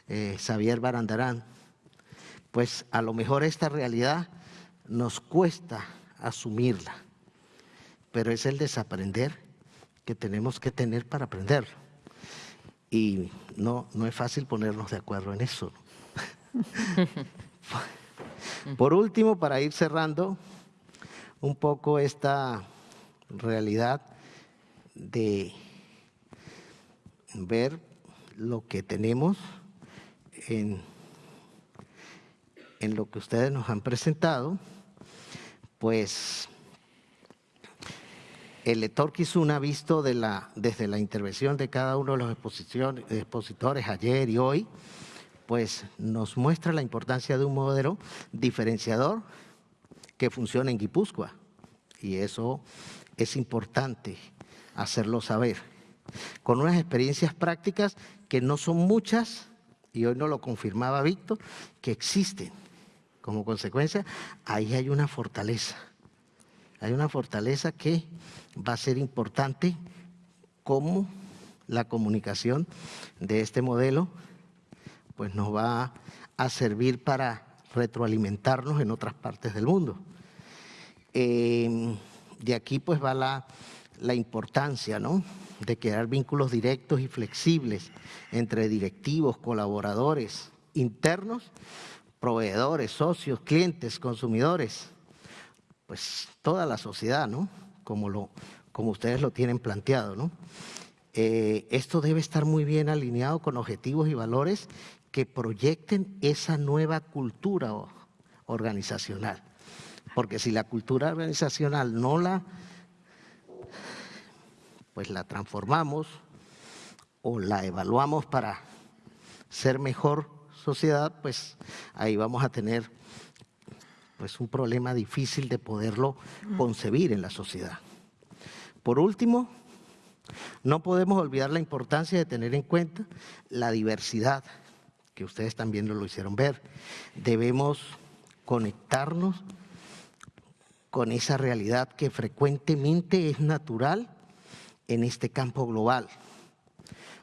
eh, Xavier Barandarán, pues a lo mejor esta realidad nos cuesta asumirla, pero es el desaprender que tenemos que tener para aprenderlo. Y no, no es fácil ponernos de acuerdo en eso. Por último, para ir cerrando un poco esta realidad de ver lo que tenemos en, lo que ustedes nos han presentado, pues el lector Kizuna, visto de la, desde la intervención de cada uno de los expositores ayer y hoy, pues nos muestra la importancia de un modelo diferenciador que funciona en Guipúzcoa. Y eso es importante hacerlo saber. Con unas experiencias prácticas que no son muchas, y hoy no lo confirmaba Víctor, que existen. Como consecuencia, ahí hay una fortaleza. Hay una fortaleza que va a ser importante como la comunicación de este modelo pues nos va a servir para retroalimentarnos en otras partes del mundo. Eh, de aquí pues va la, la importancia ¿no? De crear vínculos directos y flexibles entre directivos, colaboradores internos proveedores, socios, clientes, consumidores, pues toda la sociedad, ¿no? Como, lo, como ustedes lo tienen planteado, ¿no? Eh, esto debe estar muy bien alineado con objetivos y valores que proyecten esa nueva cultura organizacional. Porque si la cultura organizacional no la, pues la transformamos o la evaluamos para ser mejor sociedad, pues ahí vamos a tener pues un problema difícil de poderlo concebir en la sociedad. Por último, no podemos olvidar la importancia de tener en cuenta la diversidad, que ustedes también lo hicieron ver. Debemos conectarnos con esa realidad que frecuentemente es natural en este campo global,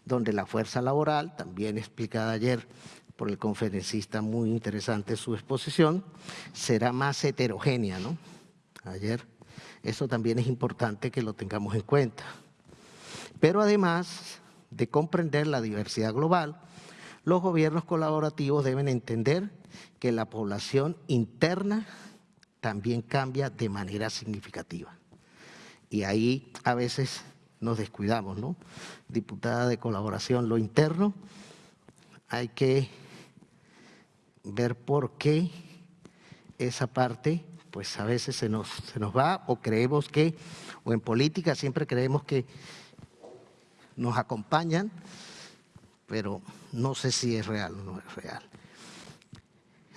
donde la fuerza laboral, también explicada ayer por el conferencista, muy interesante su exposición, será más heterogénea, ¿no? Ayer, eso también es importante que lo tengamos en cuenta. Pero además de comprender la diversidad global, los gobiernos colaborativos deben entender que la población interna también cambia de manera significativa. Y ahí a veces nos descuidamos, ¿no? Diputada de colaboración, lo interno hay que ver por qué esa parte, pues a veces se nos, se nos va o creemos que, o en política siempre creemos que nos acompañan, pero no sé si es real o no es real.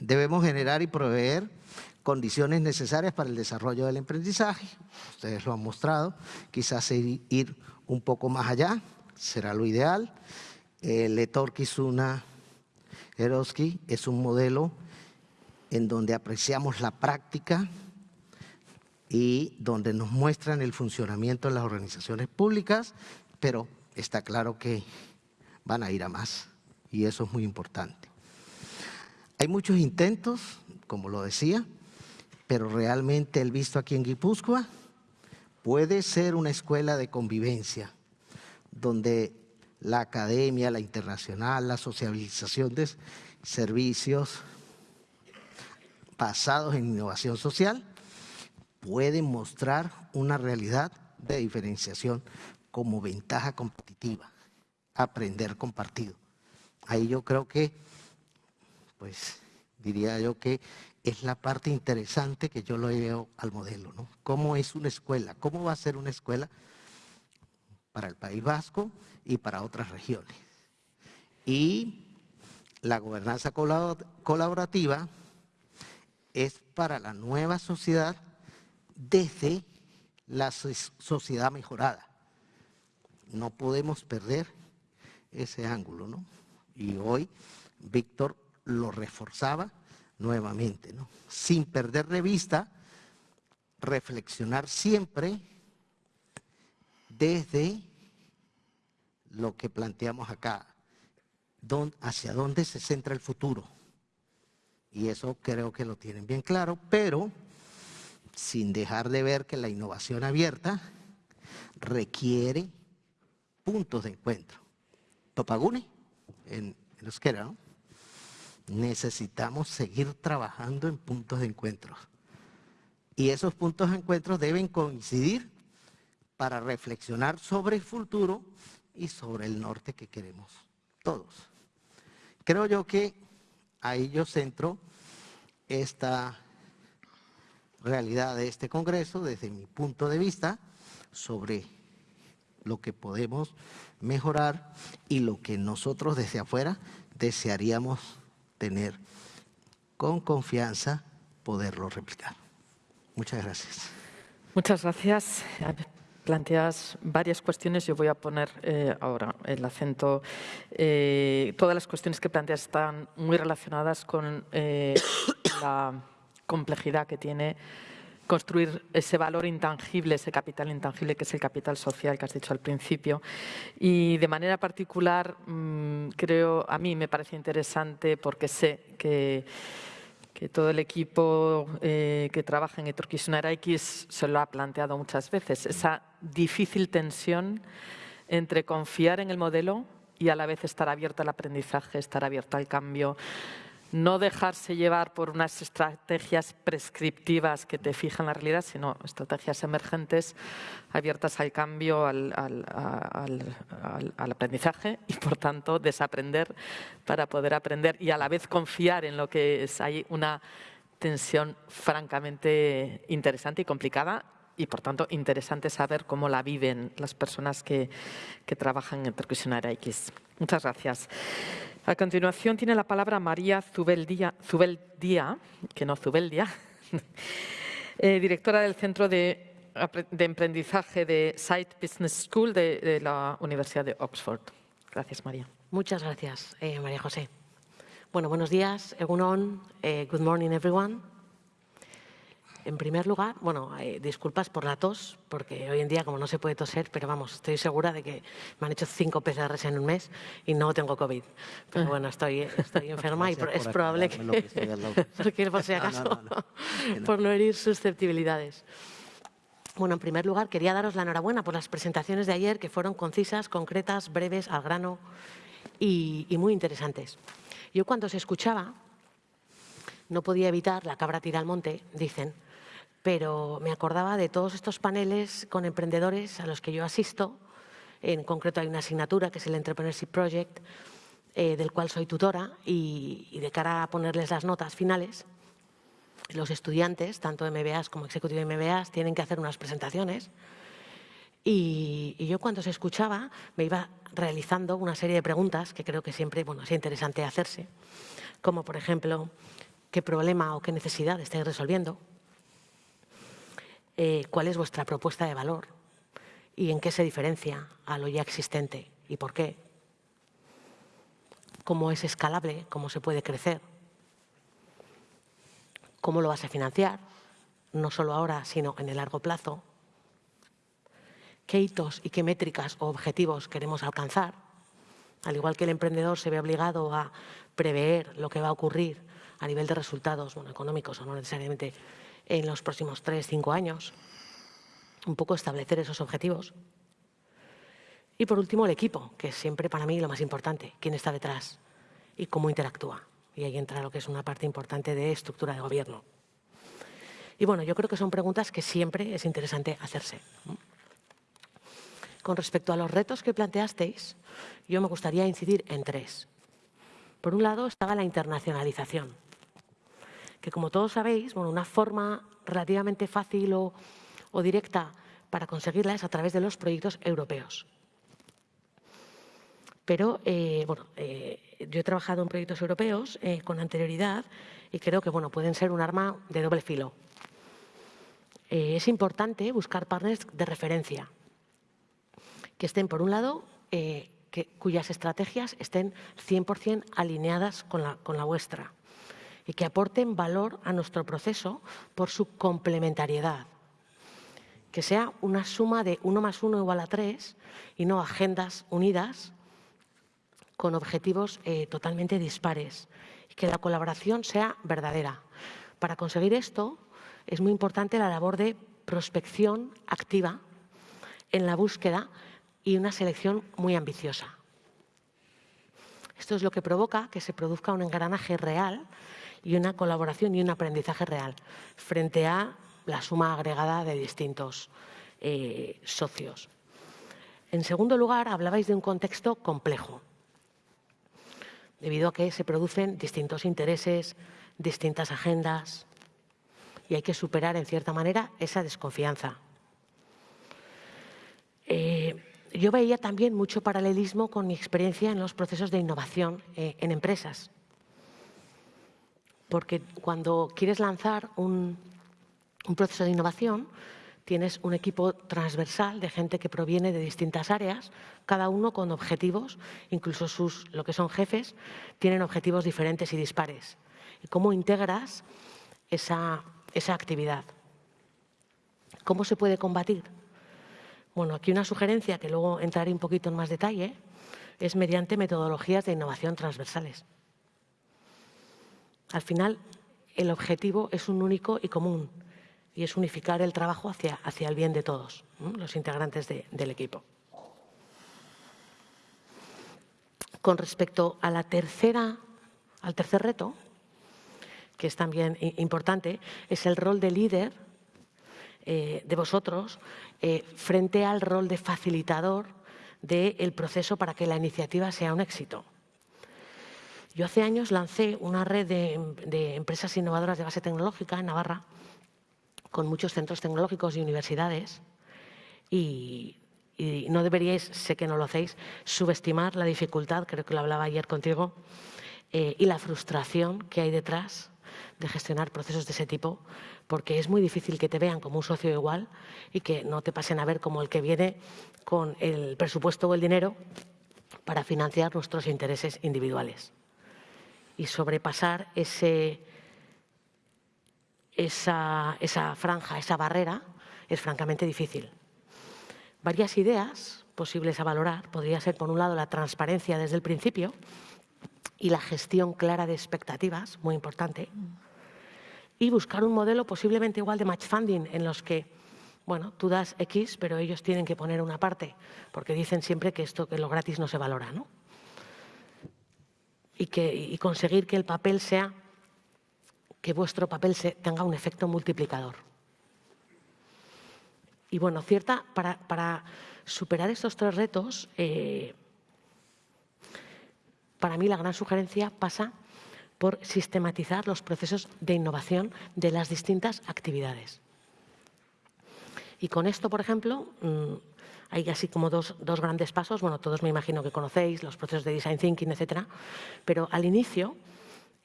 Debemos generar y proveer condiciones necesarias para el desarrollo del aprendizaje. Ustedes lo han mostrado. Quizás ir un poco más allá será lo ideal. El Letorkisuna Eroski es un modelo en donde apreciamos la práctica y donde nos muestran el funcionamiento de las organizaciones públicas, pero está claro que van a ir a más y eso es muy importante. Hay muchos intentos, como lo decía, pero realmente el visto aquí en Guipúzcoa puede ser una escuela de convivencia, donde la academia, la internacional, la socialización de servicios basados en innovación social pueden mostrar una realidad de diferenciación como ventaja competitiva, aprender compartido. Ahí yo creo que, pues diría yo que es la parte interesante que yo lo veo al modelo, ¿no? ¿Cómo es una escuela? ¿Cómo va a ser una escuela para el País Vasco y para otras regiones? Y la gobernanza colaborativa es para la nueva sociedad desde la sociedad mejorada. No podemos perder ese ángulo, ¿no? Y hoy Víctor lo reforzaba nuevamente, ¿no? sin perder de vista, reflexionar siempre desde lo que planteamos acá, hacia dónde se centra el futuro. Y eso creo que lo tienen bien claro, pero sin dejar de ver que la innovación abierta requiere puntos de encuentro. Topagune, en, en euskera, ¿no? Necesitamos seguir trabajando en puntos de encuentro. Y esos puntos de encuentro deben coincidir para reflexionar sobre el futuro y sobre el norte que queremos todos. Creo yo que ahí yo centro esta realidad de este Congreso desde mi punto de vista sobre lo que podemos mejorar y lo que nosotros desde afuera desearíamos tener con confianza poderlo replicar. Muchas gracias. Muchas gracias. Planteas varias cuestiones. Yo voy a poner eh, ahora el acento. Eh, todas las cuestiones que planteas están muy relacionadas con eh, la complejidad que tiene construir ese valor intangible, ese capital intangible que es el capital social que has dicho al principio. Y de manera particular, mm, creo, a mí me parece interesante porque sé que, que todo el equipo eh, que trabaja en Etorquisuna X se lo ha planteado muchas veces, esa difícil tensión entre confiar en el modelo y a la vez estar abierto al aprendizaje, estar abierto al cambio, no dejarse llevar por unas estrategias prescriptivas que te fijan la realidad, sino estrategias emergentes abiertas al cambio, al, aprendizaje y, por tanto, desaprender para poder aprender y a la vez confiar en lo que es. Hay una tensión francamente interesante y complicada y, por tanto, interesante saber cómo la viven las personas que, trabajan en Percusionaria X. Muchas gracias. A continuación tiene la palabra María Zubeldía, Zubeldía que no Zubeldia, eh, directora del Centro de, Emprendizaje de Site Business School de, la Universidad de Oxford. Gracias, María. Muchas gracias, eh, María José. Bueno, buenos días, eh, good morning everyone. En primer lugar, bueno, eh, disculpas por la tos, porque hoy en día como no se puede toser, pero vamos, estoy segura de que me han hecho cinco PCRs en un mes y no tengo COVID. Pero bueno, estoy, estoy enferma y es probable que, porque por si acaso, por no herir susceptibilidades. Bueno, en primer lugar, quería daros la enhorabuena por las presentaciones de ayer, que fueron concisas, concretas, breves, al grano y, y muy interesantes. Yo cuando se escuchaba, no podía evitar, la cabra tira al monte, dicen, pero me acordaba de todos estos paneles con emprendedores a los que yo asisto. En concreto hay una asignatura que es el Entrepreneurship Project eh, del cual soy tutora y, de cara a ponerles las notas finales, los estudiantes, tanto MBAs como Executive MBAs, tienen que hacer unas presentaciones y, yo cuando se escuchaba me iba realizando una serie de preguntas que creo que siempre bueno, es interesante hacerse, como por ejemplo, ¿qué problema o qué necesidad estáis resolviendo? Eh, ¿Cuál es vuestra propuesta de valor? ¿Y en qué se diferencia a lo ya existente? ¿Y por qué? ¿Cómo es escalable? ¿Cómo se puede crecer? ¿Cómo lo vas a financiar? No solo ahora, sino en el largo plazo qué hitos y qué métricas o objetivos queremos alcanzar. Al igual que el emprendedor se ve obligado a prever lo que va a ocurrir a nivel de resultados económicos o no necesariamente en los próximos tres, cinco años, un poco establecer esos objetivos. Y por último, el equipo, que es siempre para mí lo más importante, quién está detrás y cómo interactúa. Y ahí entra lo que es una parte importante de estructura de gobierno. Y bueno, yo creo que son preguntas que siempre es interesante hacerse. Con respecto a los retos que planteasteis, yo me gustaría incidir en tres. Por un lado estaba la internacionalización, que como todos sabéis, bueno, una forma relativamente fácil o, directa para conseguirla es a través de los proyectos europeos. Pero eh, bueno, eh, yo he trabajado en proyectos europeos eh, con anterioridad y creo que bueno, pueden ser un arma de doble filo. es importante buscar partners de referencia, que estén, por un lado, eh, cuyas estrategias estén 100% alineadas con la, con la vuestra y que aporten valor a nuestro proceso por su complementariedad. Que sea una suma de 1 más 1 igual a 3 y no agendas unidas con objetivos eh, totalmente dispares. Y que la colaboración sea verdadera. Para conseguir esto es muy importante la labor de prospección activa en la búsqueda y una selección muy ambiciosa. Esto es lo que provoca que se produzca un engranaje real y una colaboración y un aprendizaje real frente a la suma agregada de distintos eh, socios. En segundo lugar, hablabais de un contexto complejo, debido a que se producen distintos intereses, distintas agendas, y hay que superar, en cierta manera, esa desconfianza. Eh, yo veía también mucho paralelismo con mi experiencia en los procesos de innovación eh, en empresas. Porque cuando quieres lanzar un, proceso de innovación, tienes un equipo transversal de gente que proviene de distintas áreas, cada uno con objetivos, incluso sus, lo que son jefes, tienen objetivos diferentes y dispares. ¿Y cómo integras esa, esa actividad? ¿Cómo se puede combatir? Bueno, aquí una sugerencia que luego entraré un poquito en más detalle es mediante metodologías de innovación transversales. Al final, el objetivo es un único y común y es unificar el trabajo hacia, hacia el bien de todos, los integrantes del equipo. Con respecto a la tercera, al tercer reto, que es también importante, es el rol de líder eh, de vosotros eh, frente al rol de facilitador del proceso para que la iniciativa sea un éxito. Yo hace años lancé una red de, empresas innovadoras de base tecnológica en Navarra, con muchos centros tecnológicos y universidades, y, no deberíais, sé que no lo hacéis, subestimar la dificultad, creo que lo hablaba ayer contigo, eh, y la frustración que hay detrás de gestionar procesos de ese tipo, porque es muy difícil que te vean como un socio igual y que no te pasen a ver como el que viene con el presupuesto o el dinero para financiar nuestros intereses individuales. Y sobrepasar esa franja, esa barrera, es francamente difícil. Varias ideas posibles a valorar podría ser, por un lado, la transparencia desde el principio y la gestión clara de expectativas, muy importante y buscar un modelo posiblemente igual de match funding en los que, bueno, tú das X, pero ellos tienen que poner una parte, porque dicen siempre que esto, que lo gratis no se valora, ¿no? Y, conseguir que el papel sea, que vuestro papel tenga un efecto multiplicador. Y bueno, cierta, para, superar estos tres retos, eh, para mí la gran sugerencia pasa por sistematizar los procesos de innovación de las distintas actividades. Y con esto, por ejemplo, mm, hay así como dos, grandes pasos. Bueno, todos me imagino que conocéis los procesos de design thinking, etcétera. Pero al inicio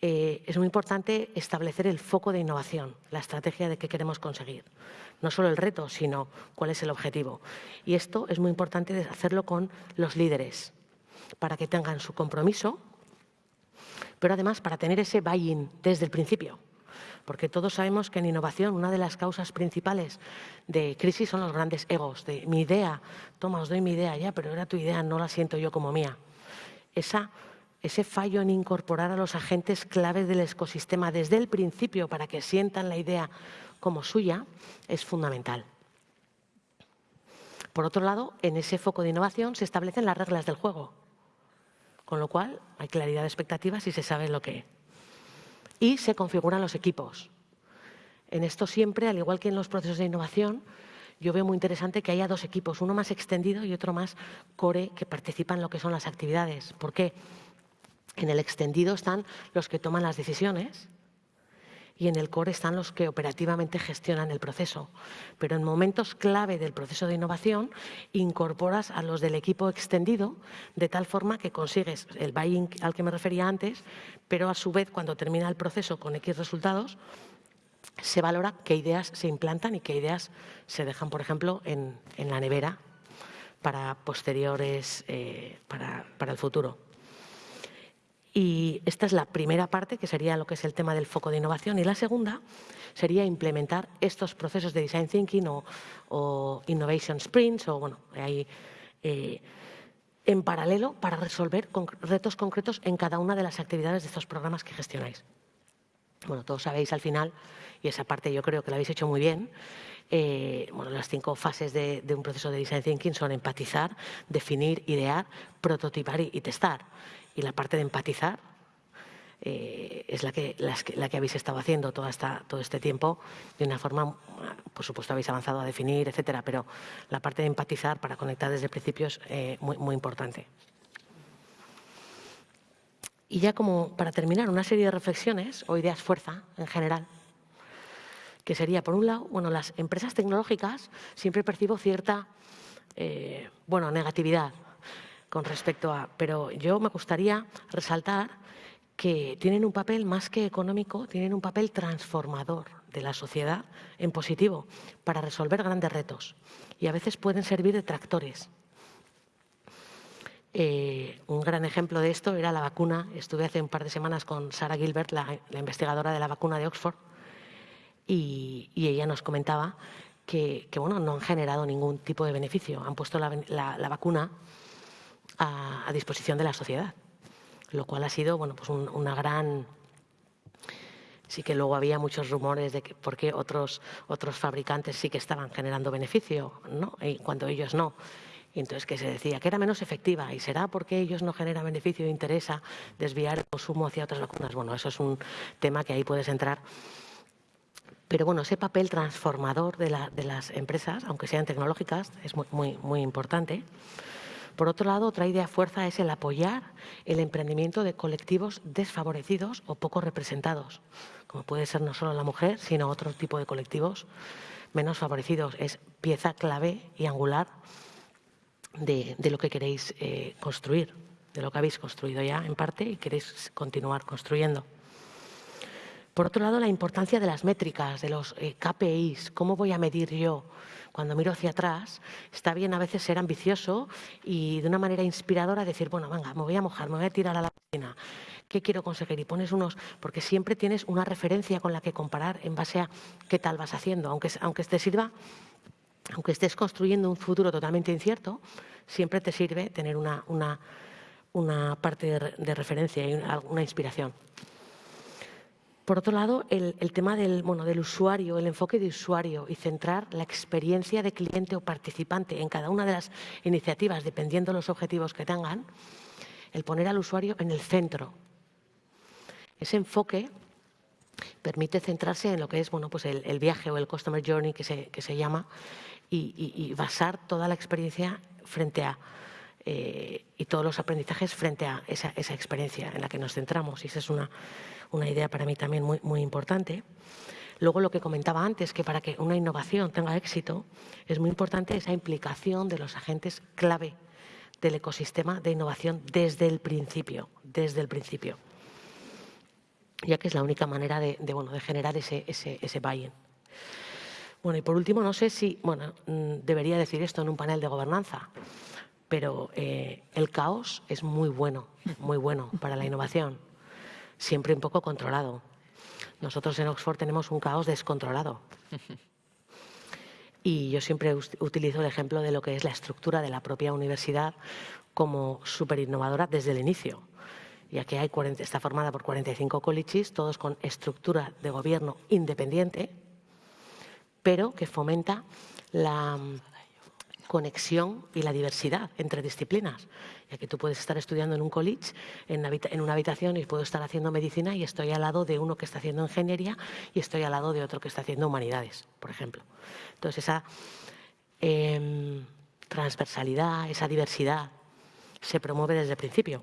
eh, es muy importante establecer el foco de innovación, la estrategia de qué queremos conseguir. No solo el reto, sino cuál es el objetivo. Y esto es muy importante hacerlo con los líderes, para que tengan su compromiso, pero además para tener ese buy-in desde el principio porque todos sabemos que en innovación una de las causas principales de crisis son los grandes egos, de mi idea, toma, os doy mi idea ya, pero era tu idea, no la siento yo como mía. ese fallo en incorporar a los agentes claves del ecosistema desde el principio para que sientan la idea como suya es fundamental. Por otro lado, en ese foco de innovación se establecen las reglas del juego, con lo cual hay claridad de expectativas y se sabe lo que y se configuran los equipos. En esto siempre, al igual que en los procesos de innovación, yo veo muy interesante que haya dos equipos, uno más extendido y otro más core, que participan en lo que son las actividades. ¿Por qué? En el extendido están los que toman las decisiones y en el core están los que operativamente gestionan el proceso. Pero en momentos clave del proceso de innovación incorporas a los del equipo extendido de tal forma que consigues el buy-in al que me refería antes, pero a su vez cuando termina el proceso con X resultados, se valora qué ideas se implantan y qué ideas se dejan, por ejemplo, en, la nevera para posteriores, eh, para el futuro. Y esta es la primera parte, que sería lo que es el tema del foco de innovación. Y la segunda sería implementar estos procesos de design thinking o, innovation sprints, o bueno, ahí, eh, en paralelo para resolver retos concretos en cada una de las actividades de estos programas que gestionáis. Bueno, todos sabéis al final, y esa parte yo creo que la habéis hecho muy bien, eh, bueno, las cinco fases de, un proceso de design thinking son empatizar, definir, idear, prototipar y testar y la parte de empatizar eh, es la que, la que habéis estado haciendo toda esta, todo este tiempo de una forma, por supuesto habéis avanzado a definir, etcétera, pero la parte de empatizar para conectar desde el principio es eh, muy, muy importante. Y ya como para terminar, una serie de reflexiones o ideas fuerza en general, que sería, por un lado, bueno, las empresas tecnológicas siempre percibo cierta, eh, bueno, negatividad con respecto a... Pero yo me gustaría resaltar que tienen un papel más que económico, tienen un papel transformador de la sociedad en positivo para resolver grandes retos y a veces pueden servir de tractores. Eh, un gran ejemplo de esto era la vacuna. Estuve hace un par de semanas con Sara Gilbert, la, investigadora de la vacuna de Oxford, y, ella nos comentaba que, bueno, no han generado ningún tipo de beneficio. Han puesto la vacuna a, disposición de la sociedad, lo cual ha sido bueno, pues una gran... Sí que luego había muchos rumores de que por qué otros, otros fabricantes sí que estaban generando beneficio, ¿no? y cuando ellos no. Y entonces que se decía que era menos efectiva y será porque ellos no generan beneficio e interesa desviar el consumo hacia otras vacunas. Bueno, eso es un tema que ahí puedes entrar. Pero bueno, ese papel transformador de, la, de las empresas, aunque sean tecnológicas, es muy, muy, muy importante. Por otro lado, otra idea fuerza es el apoyar el emprendimiento de colectivos desfavorecidos o poco representados, como puede ser no solo la mujer, sino otro tipo de colectivos menos favorecidos. Es pieza clave y angular de, lo que queréis eh, construir, de lo que habéis construido ya en parte y queréis continuar construyendo. Por otro lado, la importancia de las métricas, de los eh, KPIs, cómo voy a medir yo cuando miro hacia atrás, está bien a veces ser ambicioso y de una manera inspiradora decir, bueno, venga, me voy a mojar, me voy a tirar a la piscina. ¿Qué quiero conseguir? Y pones unos, porque siempre tienes una referencia con la que comparar en base a qué tal vas haciendo, aunque, aunque te sirva aunque estés construyendo un futuro totalmente incierto, siempre te sirve tener una, una, una parte de, referencia y una inspiración. Por otro lado, el, tema del, bueno, del usuario, el enfoque de usuario y centrar la experiencia de cliente o participante en cada una de las iniciativas, dependiendo de los objetivos que tengan, el poner al usuario en el centro. Ese enfoque permite centrarse en lo que es bueno, pues el, viaje o el Customer Journey que se, que se llama y, basar toda la experiencia frente a eh, y todos los aprendizajes frente a esa, experiencia en la que nos centramos. Y esa es una, una idea para mí también muy, muy importante. Luego, lo que comentaba antes, que para que una innovación tenga éxito, es muy importante esa implicación de los agentes clave del ecosistema de innovación desde el principio, desde el principio, ya que es la única manera de, bueno, de generar ese, ese, ese buy-in. Bueno, y por último, no sé si, bueno, mm, debería decir esto en un panel de gobernanza, pero eh, el caos es muy bueno, muy bueno para la innovación, siempre un poco controlado. Nosotros en Oxford tenemos un caos descontrolado. Y yo siempre utilizo el ejemplo de lo que es la estructura de la propia universidad como súper innovadora desde el inicio, ya que hay está formada por 45 colleges, todos con estructura de gobierno independiente, pero que fomenta la conexión y la diversidad entre disciplinas. Ya que tú puedes estar estudiando en un college, en, una habitación, y puedo estar haciendo medicina y estoy al lado de uno que está haciendo ingeniería y estoy al lado de otro que está haciendo humanidades, por ejemplo. Entonces, esa em, transversalidad, esa diversidad, se promueve desde el principio.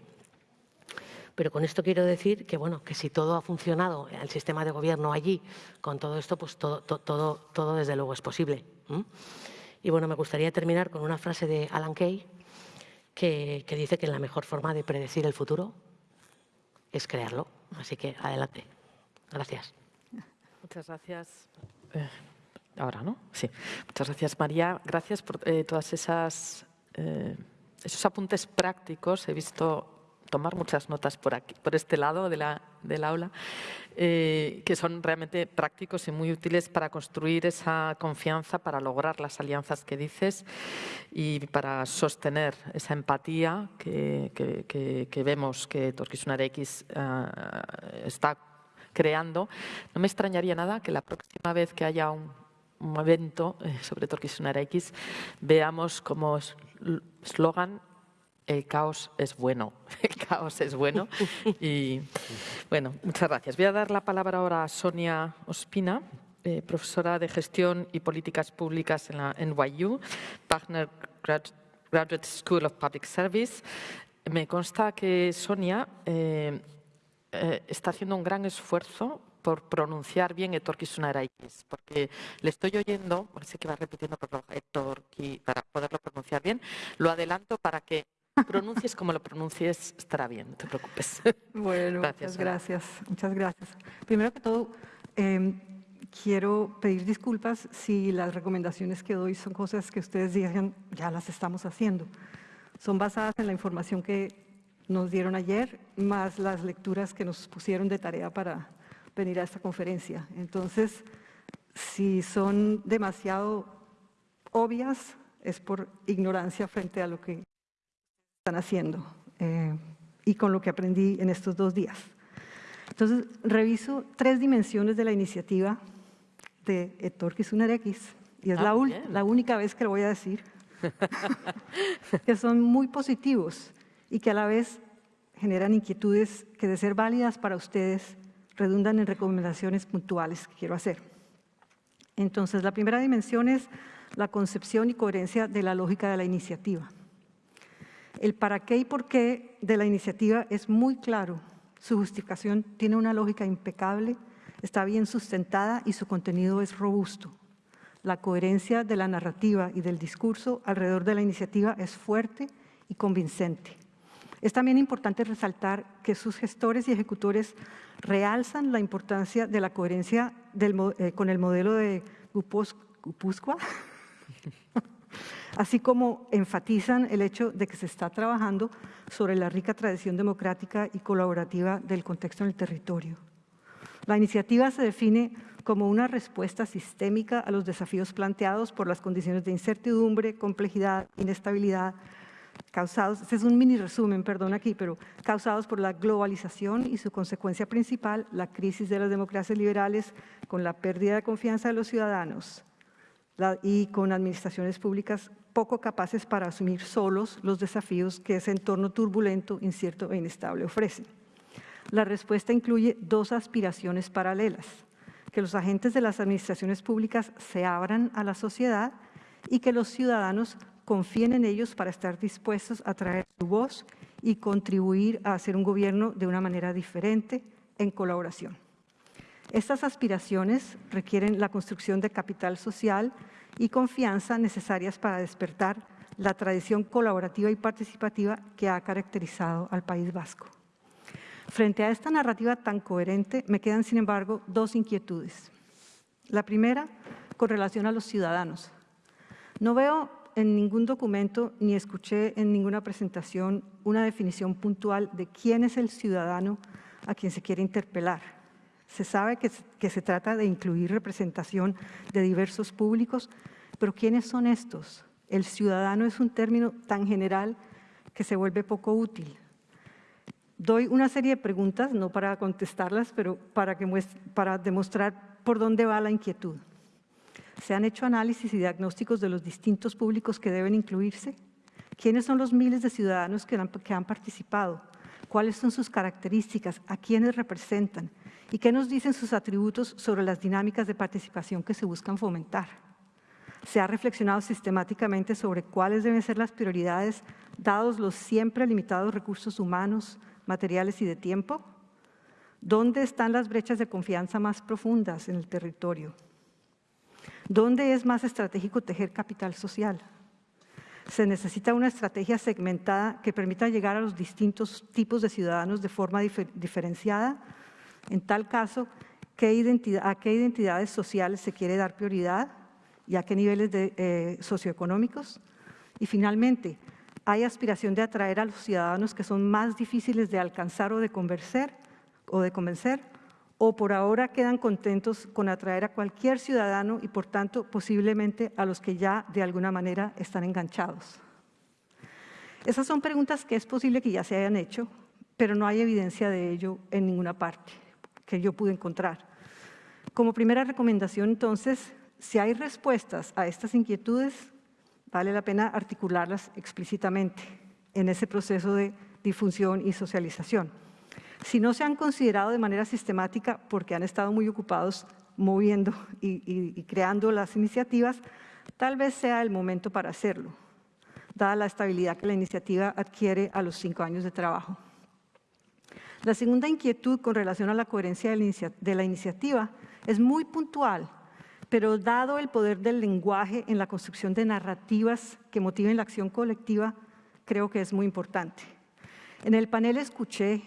Pero con esto quiero decir que, bueno, que si todo ha funcionado, el sistema de gobierno allí, con todo esto, pues todo, todo, todo desde luego es posible. Y bueno, me gustaría terminar con una frase de Alan Kay que, dice que la mejor forma de predecir el futuro es crearlo. Así que adelante. Gracias. Muchas gracias. Eh, ahora, ¿no? Sí. Muchas gracias, María. Gracias por eh, todas esas eh, esos apuntes prácticos. He visto tomar muchas notas por, aquí, por este lado de la, del aula, eh, que son realmente prácticos y muy útiles para construir esa confianza, para lograr las alianzas que dices y para sostener esa empatía que, que, vemos que Torquisunar X eh, está creando. No me extrañaría nada que la próxima vez que haya un, evento eh, sobre Torquisunar X veamos como eslogan el caos es bueno. El caos es bueno. Y bueno, muchas gracias. Voy a dar la palabra ahora a Sonia Ospina, eh, profesora de Gestión y Políticas Públicas en la NYU, Partner Graduate School of Public Service. Me consta que Sonia eh, eh, está haciendo un gran esfuerzo por pronunciar bien X, porque le estoy oyendo, parece que va repitiendo para poderlo pronunciar bien, lo adelanto para que pronuncies como lo pronuncies, estará bien, no te preocupes. Bueno, muchas gracias, muchas gracias. Primero que todo, em, quiero pedir disculpas si las recomendaciones que doy son cosas que ustedes digan, ya las estamos haciendo. Son basadas en la información que nos dieron ayer, más las lecturas que nos pusieron de tarea para venir a esta conferencia. Entonces, si son demasiado obvias, es por ignorancia frente a lo que están haciendo eh, y con lo que aprendí en estos dos días. Entonces, reviso tres dimensiones de la iniciativa de Héctor Kisuner X, y es ah, la, la única vez que lo voy a decir, que son muy positivos y que a la vez generan inquietudes que de ser válidas para ustedes redundan en recomendaciones puntuales que quiero hacer. Entonces, la primera dimensión es la concepción y coherencia de la lógica de la iniciativa. El para qué y por qué de la iniciativa es muy claro. Su justificación tiene una lógica impecable, está bien sustentada y su contenido es robusto. La coherencia de la narrativa y del discurso alrededor de la iniciativa es fuerte y convincente. Es también importante resaltar que sus gestores y ejecutores realzan la importancia de la coherencia eh, con el modelo de Gupusqua, así como enfatizan el hecho de que se está trabajando sobre la rica tradición democrática y colaborativa del contexto en el territorio. La iniciativa se define como una respuesta sistémica a los desafíos planteados por las condiciones de incertidumbre, complejidad, inestabilidad, causados, este es un mini resumen, perdón aquí, pero causados por la globalización y su consecuencia principal, la crisis de las democracias liberales con la pérdida de confianza de los ciudadanos, y con administraciones públicas poco capaces para asumir solos los desafíos que ese entorno turbulento, incierto e inestable ofrece. La respuesta incluye dos aspiraciones paralelas, que los agentes de las administraciones públicas se abran a la sociedad y que los ciudadanos confíen en ellos para estar dispuestos a traer su voz y contribuir a hacer un gobierno de una manera diferente en colaboración. Estas aspiraciones requieren la construcción de capital social y confianza necesarias para despertar la tradición colaborativa y participativa que ha caracterizado al País Vasco. Frente a esta narrativa tan coherente, me quedan, sin embargo, dos inquietudes. La primera, con relación a los ciudadanos. No veo en ningún documento ni escuché en ninguna presentación una definición puntual de quién es el ciudadano a quien se quiere interpelar. Se sabe que, se trata de incluir representación de diversos públicos, pero ¿quiénes son estos? El ciudadano es un término tan general que se vuelve poco útil. Doy una serie de preguntas, no para contestarlas, pero para, que para demostrar por dónde va la inquietud. ¿Se han hecho análisis y diagnósticos de los distintos públicos que deben incluirse? ¿Quiénes son los miles de ciudadanos que han, que han participado? ¿Cuáles son sus características? ¿A quiénes representan? ¿Y qué nos dicen sus atributos sobre las dinámicas de participación que se buscan fomentar? Se ha reflexionado sistemáticamente sobre cuáles deben ser las prioridades dados los siempre limitados recursos humanos, materiales y de tiempo. ¿Dónde están las brechas de confianza más profundas en el territorio? ¿Dónde es más estratégico tejer capital social? Se necesita una estrategia segmentada que permita llegar a los distintos tipos de ciudadanos de forma diferenciada. En tal caso, ¿a qué identidades sociales se quiere dar prioridad y a qué niveles eh, socioeconómicos? Y finalmente, ¿hay aspiración de atraer a los ciudadanos que son más difíciles de alcanzar o de convencer? O de convencer o por ahora quedan contentos con atraer a cualquier ciudadano y por tanto posiblemente a los que ya de alguna manera están enganchados. Esas son preguntas que es posible que ya se hayan hecho, pero no hay evidencia de ello en ninguna parte que yo pude encontrar. Como primera recomendación, entonces, si hay respuestas a estas inquietudes, vale la pena articularlas explícitamente en ese proceso de difusión y socialización. Si no se han considerado de manera sistemática porque han estado muy ocupados moviendo y, creando las iniciativas, tal vez sea el momento para hacerlo, dada la estabilidad que la iniciativa adquiere a los cinco años de trabajo. La segunda inquietud con relación a la coherencia de la iniciativa es muy puntual, pero dado el poder del lenguaje en la construcción de narrativas que motiven la acción colectiva, creo que es muy importante. En el panel escuché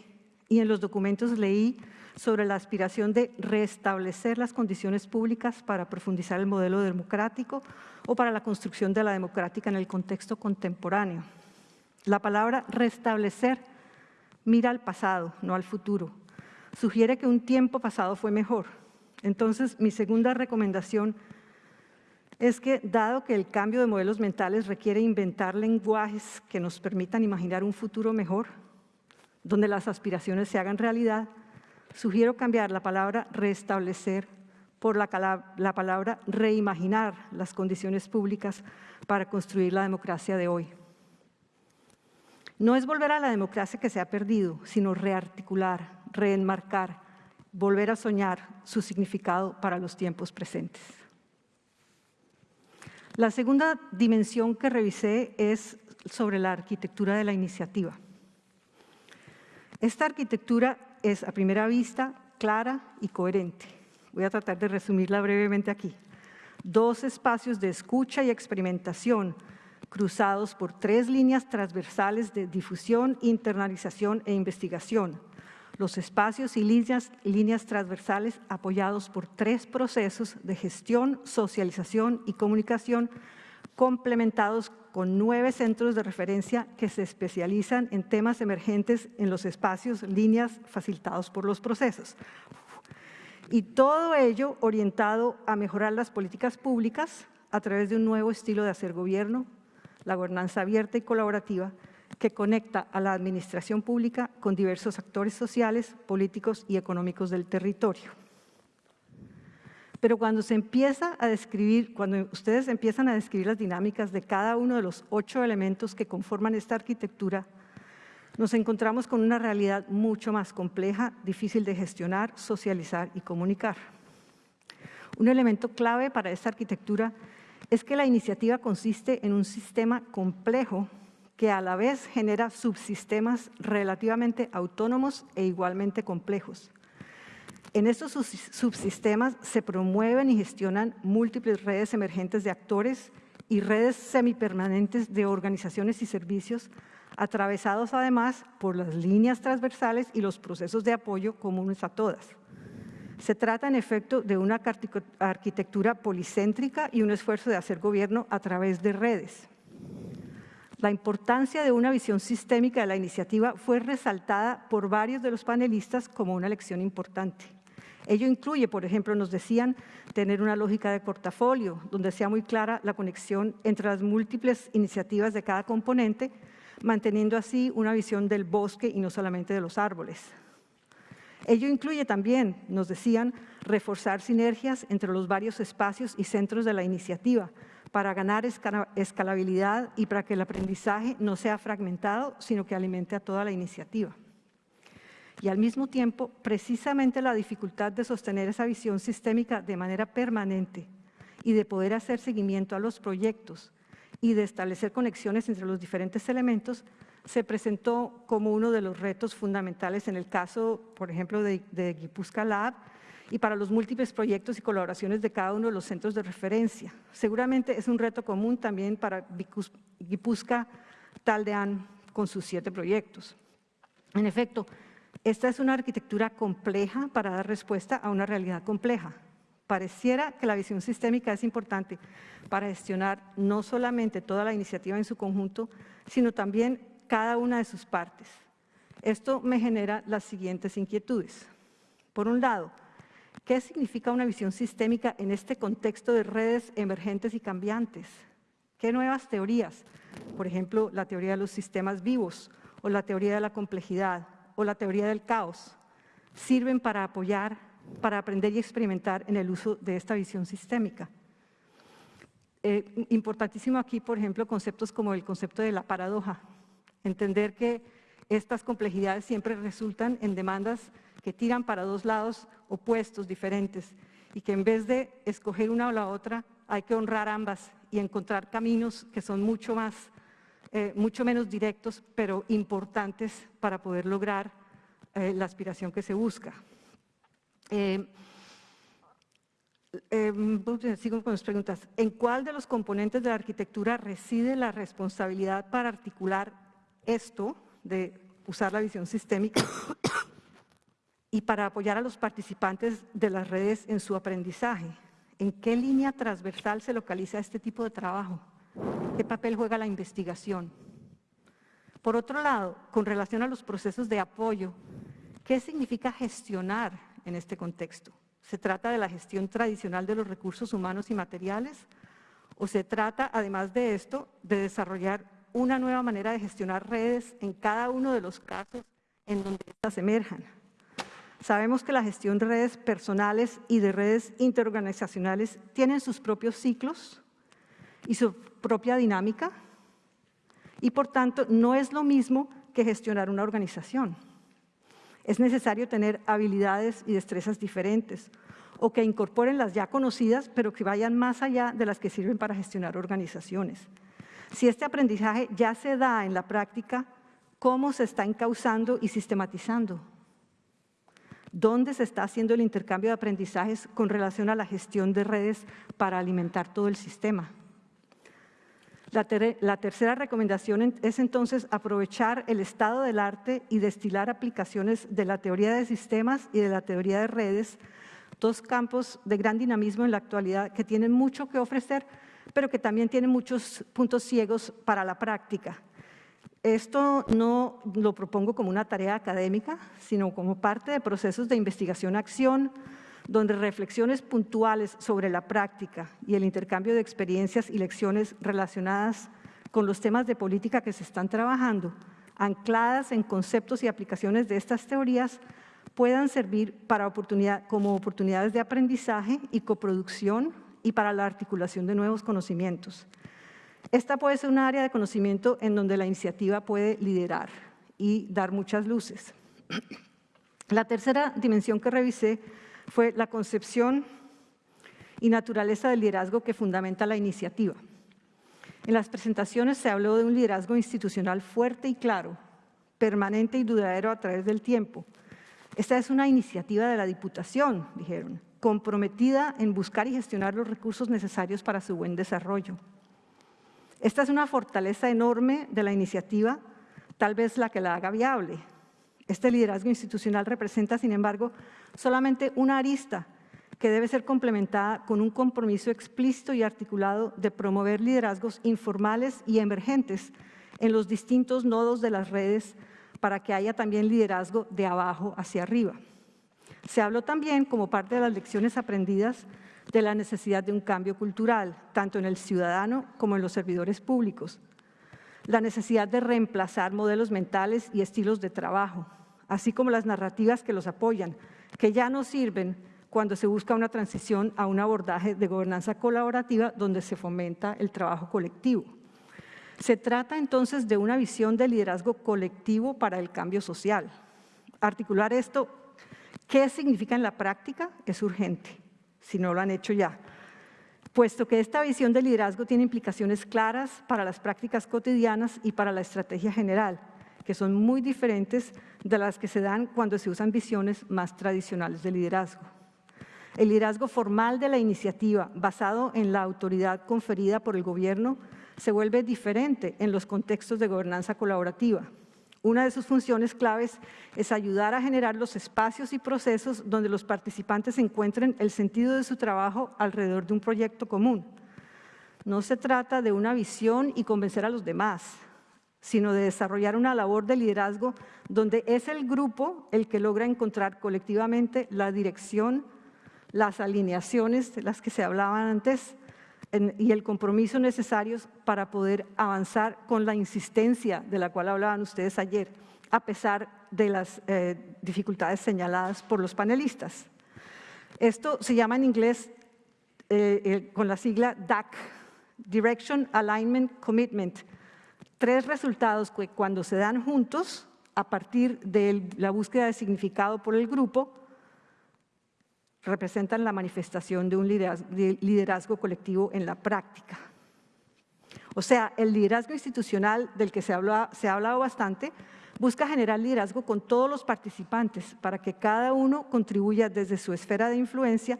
y en los documentos leí sobre la aspiración de restablecer las condiciones públicas para profundizar el modelo democrático o para la construcción de la democrática en el contexto contemporáneo. La palabra restablecer mira al pasado, no al futuro. Sugiere que un tiempo pasado fue mejor. Entonces, mi segunda recomendación es que, dado que el cambio de modelos mentales requiere inventar lenguajes que nos permitan imaginar un futuro mejor, donde las aspiraciones se hagan realidad, sugiero cambiar la palabra restablecer por la, la, palabra reimaginar las condiciones públicas para construir la democracia de hoy. No es volver a la democracia que se ha perdido, sino rearticular, reenmarcar, volver a soñar su significado para los tiempos presentes. La segunda dimensión que revisé es sobre la arquitectura de la iniciativa. Esta arquitectura es a primera vista clara y coherente. Voy a tratar de resumirla brevemente aquí. Dos espacios de escucha y experimentación cruzados por tres líneas transversales de difusión, internalización e investigación. Los espacios y líneas, líneas transversales apoyados por tres procesos de gestión, socialización y comunicación complementados con nueve centros de referencia que se especializan en temas emergentes en los espacios, líneas facilitados por los procesos. Y todo ello orientado a mejorar las políticas públicas a través de un nuevo estilo de hacer gobierno, la gobernanza abierta y colaborativa, que conecta a la administración pública con diversos actores sociales, políticos y económicos del territorio. Pero cuando se empieza a describir, cuando ustedes empiezan a describir las dinámicas de cada uno de los ocho elementos que conforman esta arquitectura, nos encontramos con una realidad mucho más compleja, difícil de gestionar, socializar y comunicar. Un elemento clave para esta arquitectura es que la iniciativa consiste en un sistema complejo que a la vez genera subsistemas relativamente autónomos e igualmente complejos. En estos subsistemas se promueven y gestionan múltiples redes emergentes de actores y redes semipermanentes de organizaciones y servicios, atravesados además por las líneas transversales y los procesos de apoyo comunes a todas. Se trata, en efecto, de una arquitectura policéntrica y un esfuerzo de hacer gobierno a través de redes. La importancia de una visión sistémica de la iniciativa fue resaltada por varios de los panelistas como una lección importante. Ello incluye, por ejemplo, nos decían, tener una lógica de portafolio, donde sea muy clara la conexión entre las múltiples iniciativas de cada componente, manteniendo así una visión del bosque y no solamente de los árboles. Ello incluye también, nos decían, reforzar sinergias entre los varios espacios y centros de la iniciativa para ganar escalabilidad y para que el aprendizaje no sea fragmentado, sino que alimente a toda la iniciativa. Y al mismo tiempo, precisamente la dificultad de sostener esa visión sistémica de manera permanente y de poder hacer seguimiento a los proyectos y de establecer conexiones entre los diferentes elementos se presentó como uno de los retos fundamentales en el caso, por ejemplo, de, de Lab y para los múltiples proyectos y colaboraciones de cada uno de los centros de referencia. Seguramente es un reto común también para Guipuzca Taldean con sus siete proyectos. En efecto, esta es una arquitectura compleja para dar respuesta a una realidad compleja. Pareciera que la visión sistémica es importante para gestionar no solamente toda la iniciativa en su conjunto, sino también cada una de sus partes. Esto me genera las siguientes inquietudes. Por un lado, ¿qué significa una visión sistémica en este contexto de redes emergentes y cambiantes? ¿Qué nuevas teorías, por ejemplo, la teoría de los sistemas vivos o la teoría de la complejidad o la teoría del caos, sirven para apoyar, para aprender y experimentar en el uso de esta visión sistémica? Eh, importantísimo aquí, por ejemplo, conceptos como el concepto de la paradoja, entender que estas complejidades siempre resultan en demandas que tiran para dos lados opuestos, diferentes, y que en vez de escoger una o la otra, hay que honrar ambas y encontrar caminos que son mucho, más, eh, mucho menos directos, pero importantes para poder lograr eh, la aspiración que se busca. Eh, sigo con las preguntas. ¿En cuál de los componentes de la arquitectura reside la responsabilidad para articular esto de usar la visión sistémica y para apoyar a los participantes de las redes en su aprendizaje. ¿En qué línea transversal se localiza este tipo de trabajo? ¿Qué papel juega la investigación? Por otro lado, con relación a los procesos de apoyo, ¿qué significa gestionar en este contexto? ¿Se trata de la gestión tradicional de los recursos humanos y materiales? ¿O se trata, además de esto, de desarrollar una nueva manera de gestionar redes en cada uno de los casos en donde estas emerjan. Sabemos que la gestión de redes personales y de redes interorganizacionales tienen sus propios ciclos y su propia dinámica y por tanto no es lo mismo que gestionar una organización. Es necesario tener habilidades y destrezas diferentes o que incorporen las ya conocidas pero que vayan más allá de las que sirven para gestionar organizaciones. Si este aprendizaje ya se da en la práctica, ¿cómo se está encauzando y sistematizando? ¿Dónde se está haciendo el intercambio de aprendizajes con relación a la gestión de redes para alimentar todo el sistema? La, tercera recomendación es entonces aprovechar el estado del arte y destilar aplicaciones de la teoría de sistemas y de la teoría de redes, dos campos de gran dinamismo en la actualidad que tienen mucho que ofrecer, pero que también tiene muchos puntos ciegos para la práctica. Esto no lo propongo como una tarea académica, sino como parte de procesos de investigación-acción, donde reflexiones puntuales sobre la práctica y el intercambio de experiencias y lecciones relacionadas con los temas de política que se están trabajando, ancladas en conceptos y aplicaciones de estas teorías, puedan servir como oportunidades de aprendizaje y coproducción y para la articulación de nuevos conocimientos. Esta puede ser un área de conocimiento en donde la iniciativa puede liderar y dar muchas luces. La tercera dimensión que revisé fue la concepción y naturaleza del liderazgo que fundamenta la iniciativa. En las presentaciones se habló de un liderazgo institucional fuerte y claro, permanente y duradero a través del tiempo. Esta es una iniciativa de la Diputación, dijeron, comprometida en buscar y gestionar los recursos necesarios para su buen desarrollo. Esta es una fortaleza enorme de la iniciativa, tal vez la que la haga viable. Este liderazgo institucional representa, sin embargo, solamente una arista que debe ser complementada con un compromiso explícito y articulado de promover liderazgos informales y emergentes en los distintos nodos de las redes para que haya también liderazgo de abajo hacia arriba. Se habló también, como parte de las lecciones aprendidas, de la necesidad de un cambio cultural, tanto en el ciudadano como en los servidores públicos, la necesidad de reemplazar modelos mentales y estilos de trabajo, así como las narrativas que los apoyan, que ya no sirven cuando se busca una transición a un abordaje de gobernanza colaborativa donde se fomenta el trabajo colectivo. Se trata entonces de una visión de liderazgo colectivo para el cambio social. Articular esto, ¿qué significa en la práctica? Es urgente, si no lo han hecho ya, puesto que esta visión de liderazgo tiene implicaciones claras para las prácticas cotidianas y para la estrategia general, que son muy diferentes de las que se dan cuando se usan visiones más tradicionales de liderazgo. El liderazgo formal de la iniciativa, basado en la autoridad conferida por el gobierno, se vuelve diferente en los contextos de gobernanza colaborativa. Una de sus funciones claves es ayudar a generar los espacios y procesos donde los participantes encuentren el sentido de su trabajo alrededor de un proyecto común. No se trata de una visión y convencer a los demás, sino de desarrollar una labor de liderazgo donde es el grupo el que logra encontrar colectivamente la dirección, las alineaciones de las que se hablaban antes y el compromiso necesarios para poder avanzar con la insistencia de la cual hablaban ustedes ayer, a pesar de las eh, dificultades señaladas por los panelistas. Esto se llama en inglés eh, con la sigla DAC, Direction, Alignment, Commitment. Tres resultados que cuando se dan juntos, a partir de la búsqueda de significado por el grupo, representan la manifestación de un liderazgo, colectivo en la práctica. O sea, el liderazgo institucional del que se, se ha hablado bastante busca generar liderazgo con todos los participantes para que cada uno contribuya desde su esfera de influencia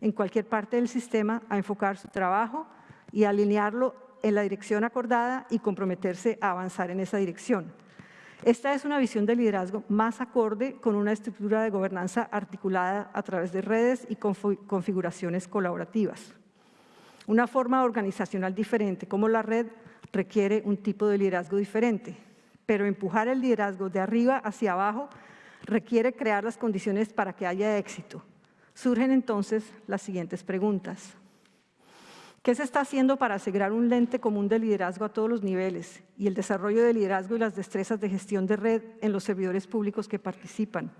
en cualquier parte del sistema a enfocar su trabajo y alinearlo en la dirección acordada y comprometerse a avanzar en esa dirección. Esta es una visión de liderazgo más acorde con una estructura de gobernanza articulada a través de redes y configuraciones colaborativas. Una forma organizacional diferente como la red requiere un tipo de liderazgo diferente, pero empujar el liderazgo de arriba hacia abajo requiere crear las condiciones para que haya éxito. Surgen entonces las siguientes preguntas. ¿Qué se está haciendo para asegurar un lente común de liderazgo a todos los niveles y el desarrollo de liderazgo y las destrezas de gestión de red en los servidores públicos que participan?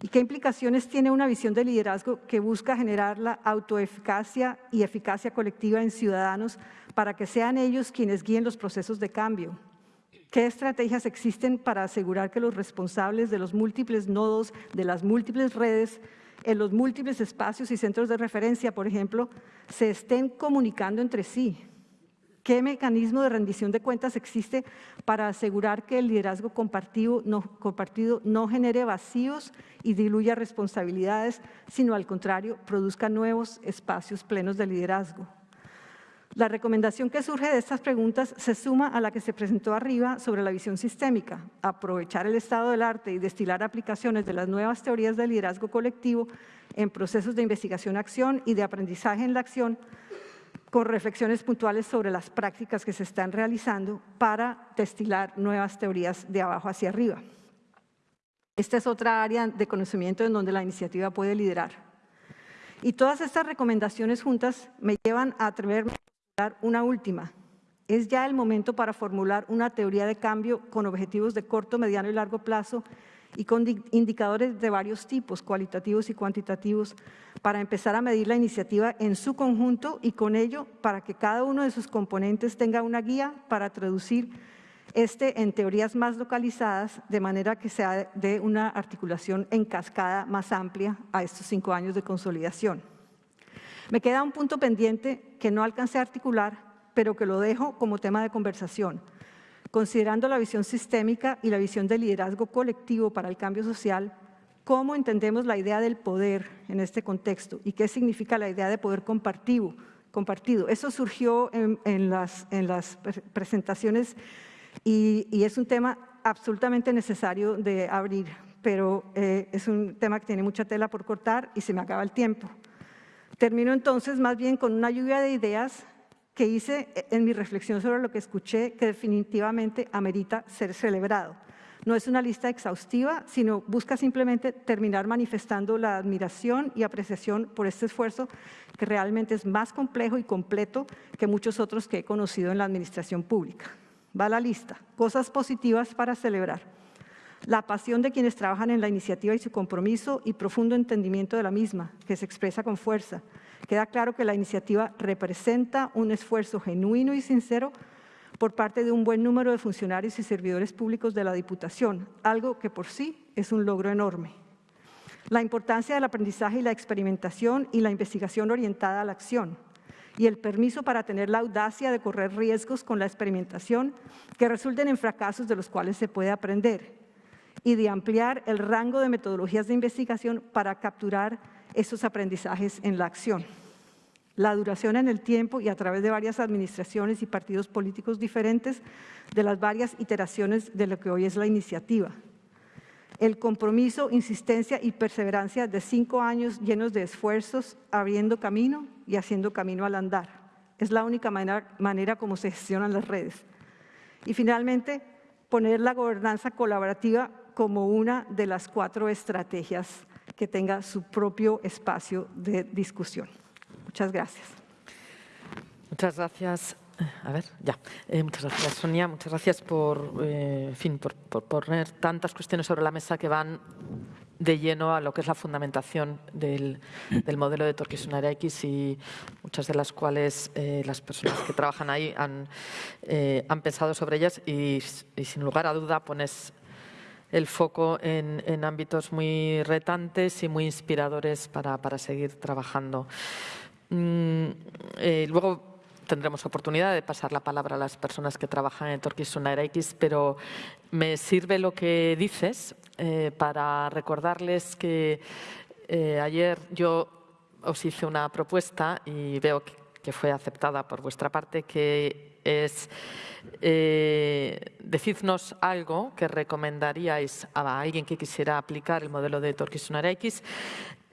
¿Y qué implicaciones tiene una visión de liderazgo que busca generar la autoeficacia y eficacia colectiva en ciudadanos para que sean ellos quienes guíen los procesos de cambio? ¿Qué estrategias existen para asegurar que los responsables de los múltiples nodos, de las múltiples redes, en los múltiples espacios y centros de referencia, por ejemplo, se estén comunicando entre sí. ¿Qué mecanismo de rendición de cuentas existe para asegurar que el liderazgo compartido no, genere vacíos y diluya responsabilidades, sino al contrario, produzca nuevos espacios plenos de liderazgo? La recomendación que surge de estas preguntas se suma a la que se presentó arriba sobre la visión sistémica, aprovechar el estado del arte y destilar aplicaciones de las nuevas teorías de liderazgo colectivo en procesos de investigación-acción y de aprendizaje en la acción, con reflexiones puntuales sobre las prácticas que se están realizando para destilar nuevas teorías de abajo hacia arriba. Esta es otra área de conocimiento en donde la iniciativa puede liderar. Y todas estas recomendaciones juntas me llevan a atreverme una última. Es ya el momento para formular una teoría de cambio con objetivos de corto, mediano y largo plazo y con indicadores de varios tipos, cualitativos y cuantitativos, para empezar a medir la iniciativa en su conjunto y con ello para que cada uno de sus componentes tenga una guía para traducir este en teorías más localizadas, de manera que sea de una articulación en cascada más amplia a estos cinco años de consolidación. Me queda un punto pendiente que no alcancé a articular, pero que lo dejo como tema de conversación. Considerando la visión sistémica y la visión del liderazgo colectivo para el cambio social, ¿cómo entendemos la idea del poder en este contexto? ¿Y qué significa la idea de poder compartido? compartido. Eso surgió en, las, en las, presentaciones y, es un tema absolutamente necesario de abrir, pero eh, es un tema que tiene mucha tela por cortar y se me acaba el tiempo. Termino entonces más bien con una lluvia de ideas que hice en mi reflexión sobre lo que escuché que definitivamente amerita ser celebrado. No es una lista exhaustiva, sino busca simplemente terminar manifestando la admiración y apreciación por este esfuerzo que realmente es más complejo y completo que muchos otros que he conocido en la administración pública. Va la lista. Cosas positivas para celebrar. La pasión de quienes trabajan en la iniciativa y su compromiso y profundo entendimiento de la misma, que se expresa con fuerza. Queda claro que la iniciativa representa un esfuerzo genuino y sincero por parte de un buen número de funcionarios y servidores públicos de la Diputación, algo que por sí es un logro enorme. La importancia del aprendizaje y la experimentación y la investigación orientada a la acción y el permiso para tener la audacia de correr riesgos con la experimentación que resulten en fracasos de los cuales se puede aprender y de ampliar el rango de metodologías de investigación para capturar esos aprendizajes en la acción la duración en el tiempo y a través de varias administraciones y partidos políticos diferentes de las varias iteraciones de lo que hoy es la iniciativa. El compromiso, insistencia y perseverancia de cinco años llenos de esfuerzos, abriendo camino y haciendo camino al andar. Es la única manera, manera como se gestionan las redes. Y finalmente, poner la gobernanza colaborativa como una de las cuatro estrategias que tenga su propio espacio de discusión. Muchas gracias. Muchas gracias. A ver, ya. Eh, muchas gracias, Sonia. Muchas gracias por, eh, fin, por, poner tantas cuestiones sobre la mesa que van de lleno a lo que es la fundamentación del, modelo de Torquesonera X y muchas de las cuales eh, las personas que trabajan ahí han, han pensado sobre ellas y, sin lugar a duda pones el foco en, ámbitos muy retantes y muy inspiradores para, para seguir trabajando. Mm, eh, luego tendremos oportunidad de pasar la palabra a las personas que trabajan en Torquis X, pero me sirve lo que dices eh, para recordarles que eh, ayer yo os hice una propuesta y veo que fue aceptada por vuestra parte, que es eh, decidnos algo que recomendaríais a alguien que quisiera aplicar el modelo de Torquisonara X,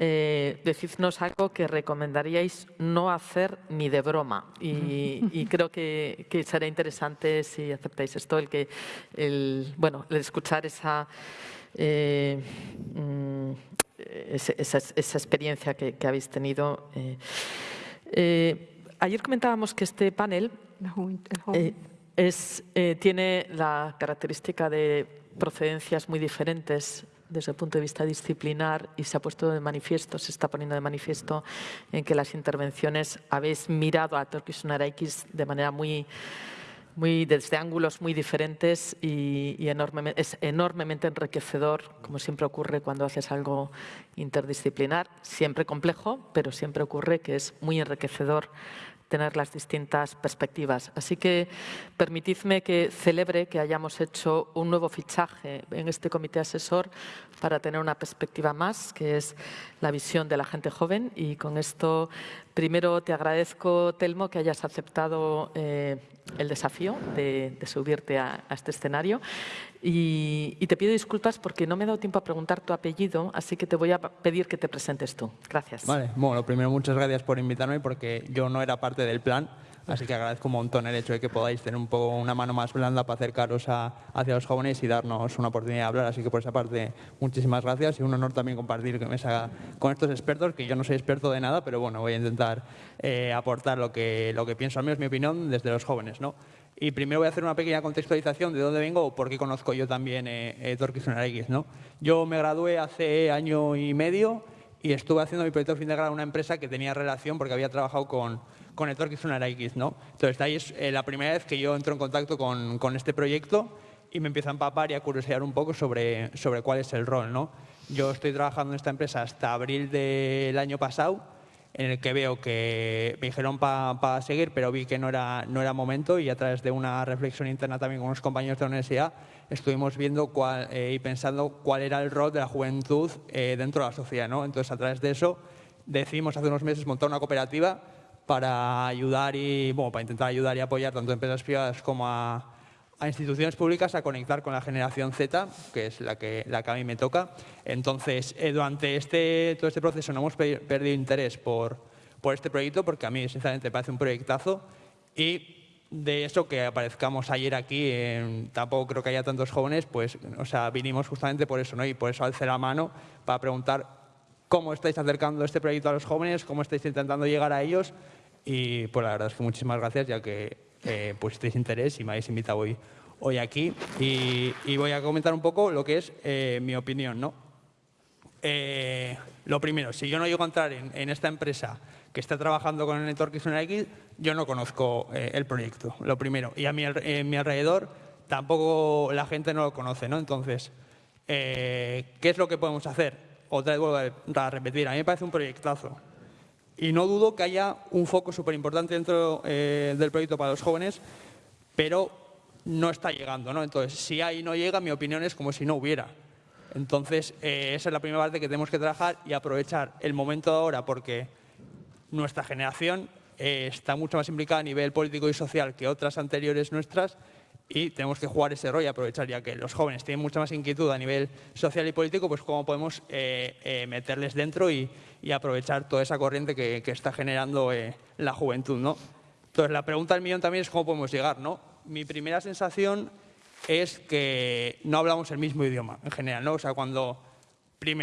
eh, decidnos algo que recomendaríais no hacer ni de broma. Y, creo que, que, será interesante si aceptáis esto, el que el, bueno, el escuchar esa, eh, mm, esa, experiencia que, habéis tenido. Eh, ayer comentábamos que este panel eh, tiene la característica de procedencias muy diferentes desde el punto de vista disciplinar y se ha puesto de manifiesto, se está poniendo de manifiesto en que las intervenciones habéis mirado a Turkish X de manera muy, muy desde ángulos muy diferentes y, es enormemente enriquecedor, como siempre ocurre cuando haces algo interdisciplinar, siempre complejo, pero siempre ocurre que es muy enriquecedor tener las distintas perspectivas. Así que permitidme que celebre que hayamos hecho un nuevo fichaje en este comité asesor para tener una perspectiva más, que es la visión de la gente joven. Y con esto, primero te agradezco, Telmo, que hayas aceptado eh, el desafío de, subirte a, este escenario. Y, y, te pido disculpas porque no me he dado tiempo a preguntar tu apellido, así que te voy a pedir que te presentes tú. Gracias. Vale, bueno, primero muchas gracias por invitarme porque yo no era parte del plan, así que agradezco un montón el hecho de que podáis tener un poco una mano más blanda para acercaros a, hacia los jóvenes y darnos una oportunidad de hablar, así que por esa parte muchísimas gracias y un honor también compartir mesa con estos expertos, que yo no soy experto de nada, pero bueno, voy a intentar eh, aportar lo que, lo que pienso, al menos mi opinión, desde los jóvenes, ¿no? Y primero voy a hacer una pequeña contextualización de dónde vengo o por qué conozco yo también eh, eh. ¿no? Yo me gradué hace año y medio y estuve haciendo mi proyecto de fin de grado en una empresa que tenía relación porque había trabajado con, con Torquis X. ¿no? Entonces, ahí es eh, la primera vez que yo entro en contacto con, con, este proyecto y me empiezo a empapar y a curiosear un poco sobre, sobre cuál es el rol. ¿no? Yo estoy trabajando en esta empresa hasta abril del año pasado en el que veo que me dijeron para seguir, pero vi que no era, no era momento y a través de una reflexión interna también con unos compañeros de la universidad estuvimos viendo cuál, eh, y pensando cuál era el rol de la juventud eh, dentro de la sociedad. ¿no? Entonces, a través de eso decidimos hace unos meses montar una cooperativa para ayudar y, bueno, para intentar ayudar y apoyar tanto a empresas privadas como a, a instituciones públicas a conectar con la generación Z, que es la que, la que a mí me toca. Entonces, eh, durante este, todo este proceso no hemos perdido interés por, por este proyecto, porque a mí, sinceramente, me parece un proyectazo. Y de eso que aparezcamos ayer aquí, tampoco creo que haya tantos jóvenes, pues, o sea, vinimos justamente por eso, ¿no? Y por eso alcé la mano para preguntar cómo estáis acercando este proyecto a los jóvenes, cómo estáis intentando llegar a ellos. Y pues la verdad es que muchísimas gracias, ya que eh, pusisteis interés y me habéis invitado hoy, hoy aquí. Y, voy a comentar un poco lo que es eh, mi opinión. ¿no? Eh, lo primero, si yo no llego a entrar en, esta empresa que está trabajando con el Network X, yo no conozco eh, el proyecto, lo primero. Y a mi, mi alrededor tampoco la gente no lo conoce. ¿no? Entonces, ¿qué es lo que podemos hacer? Otra vez vuelvo a repetir, a mí me parece un proyectazo. Y no dudo que haya un foco súper importante dentro eh, del proyecto para los jóvenes, pero no está llegando. ¿no? Entonces, si ahí no llega, mi opinión es como si no hubiera. Entonces, eh, esa es la primera parte que tenemos que trabajar y aprovechar el momento de ahora porque nuestra generación eh, está mucho más implicada a nivel político y social que otras anteriores nuestras y tenemos que jugar ese rol y aprovechar, ya que los jóvenes tienen mucha más inquietud a nivel social y político, pues cómo podemos eh, eh, meterles dentro y, aprovechar toda esa corriente que, está generando eh, la juventud. ¿no? Entonces, la pregunta del millón también es cómo podemos llegar. ¿no? Mi primera sensación es que no hablamos el mismo idioma en general. ¿no? O sea, cuando...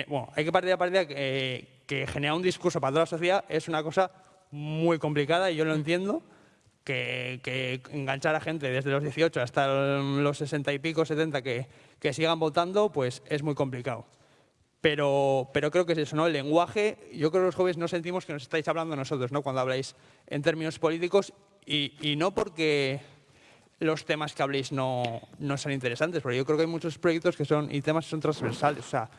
bueno, hay que partir de partida que, que generar un discurso para toda la sociedad es una cosa muy complicada y yo lo entiendo, que, enganchar a gente desde los 18 hasta los 60 y pico, 70 que, que sigan votando, pues es muy complicado. Pero, pero, creo que es eso, ¿no? El lenguaje, yo creo que los jóvenes no sentimos que nos estáis hablando nosotros, ¿no? Cuando habláis en términos políticos y, y no porque los temas que habléis no, no sean interesantes, porque yo creo que hay muchos proyectos que son, y temas que son transversales, o sea,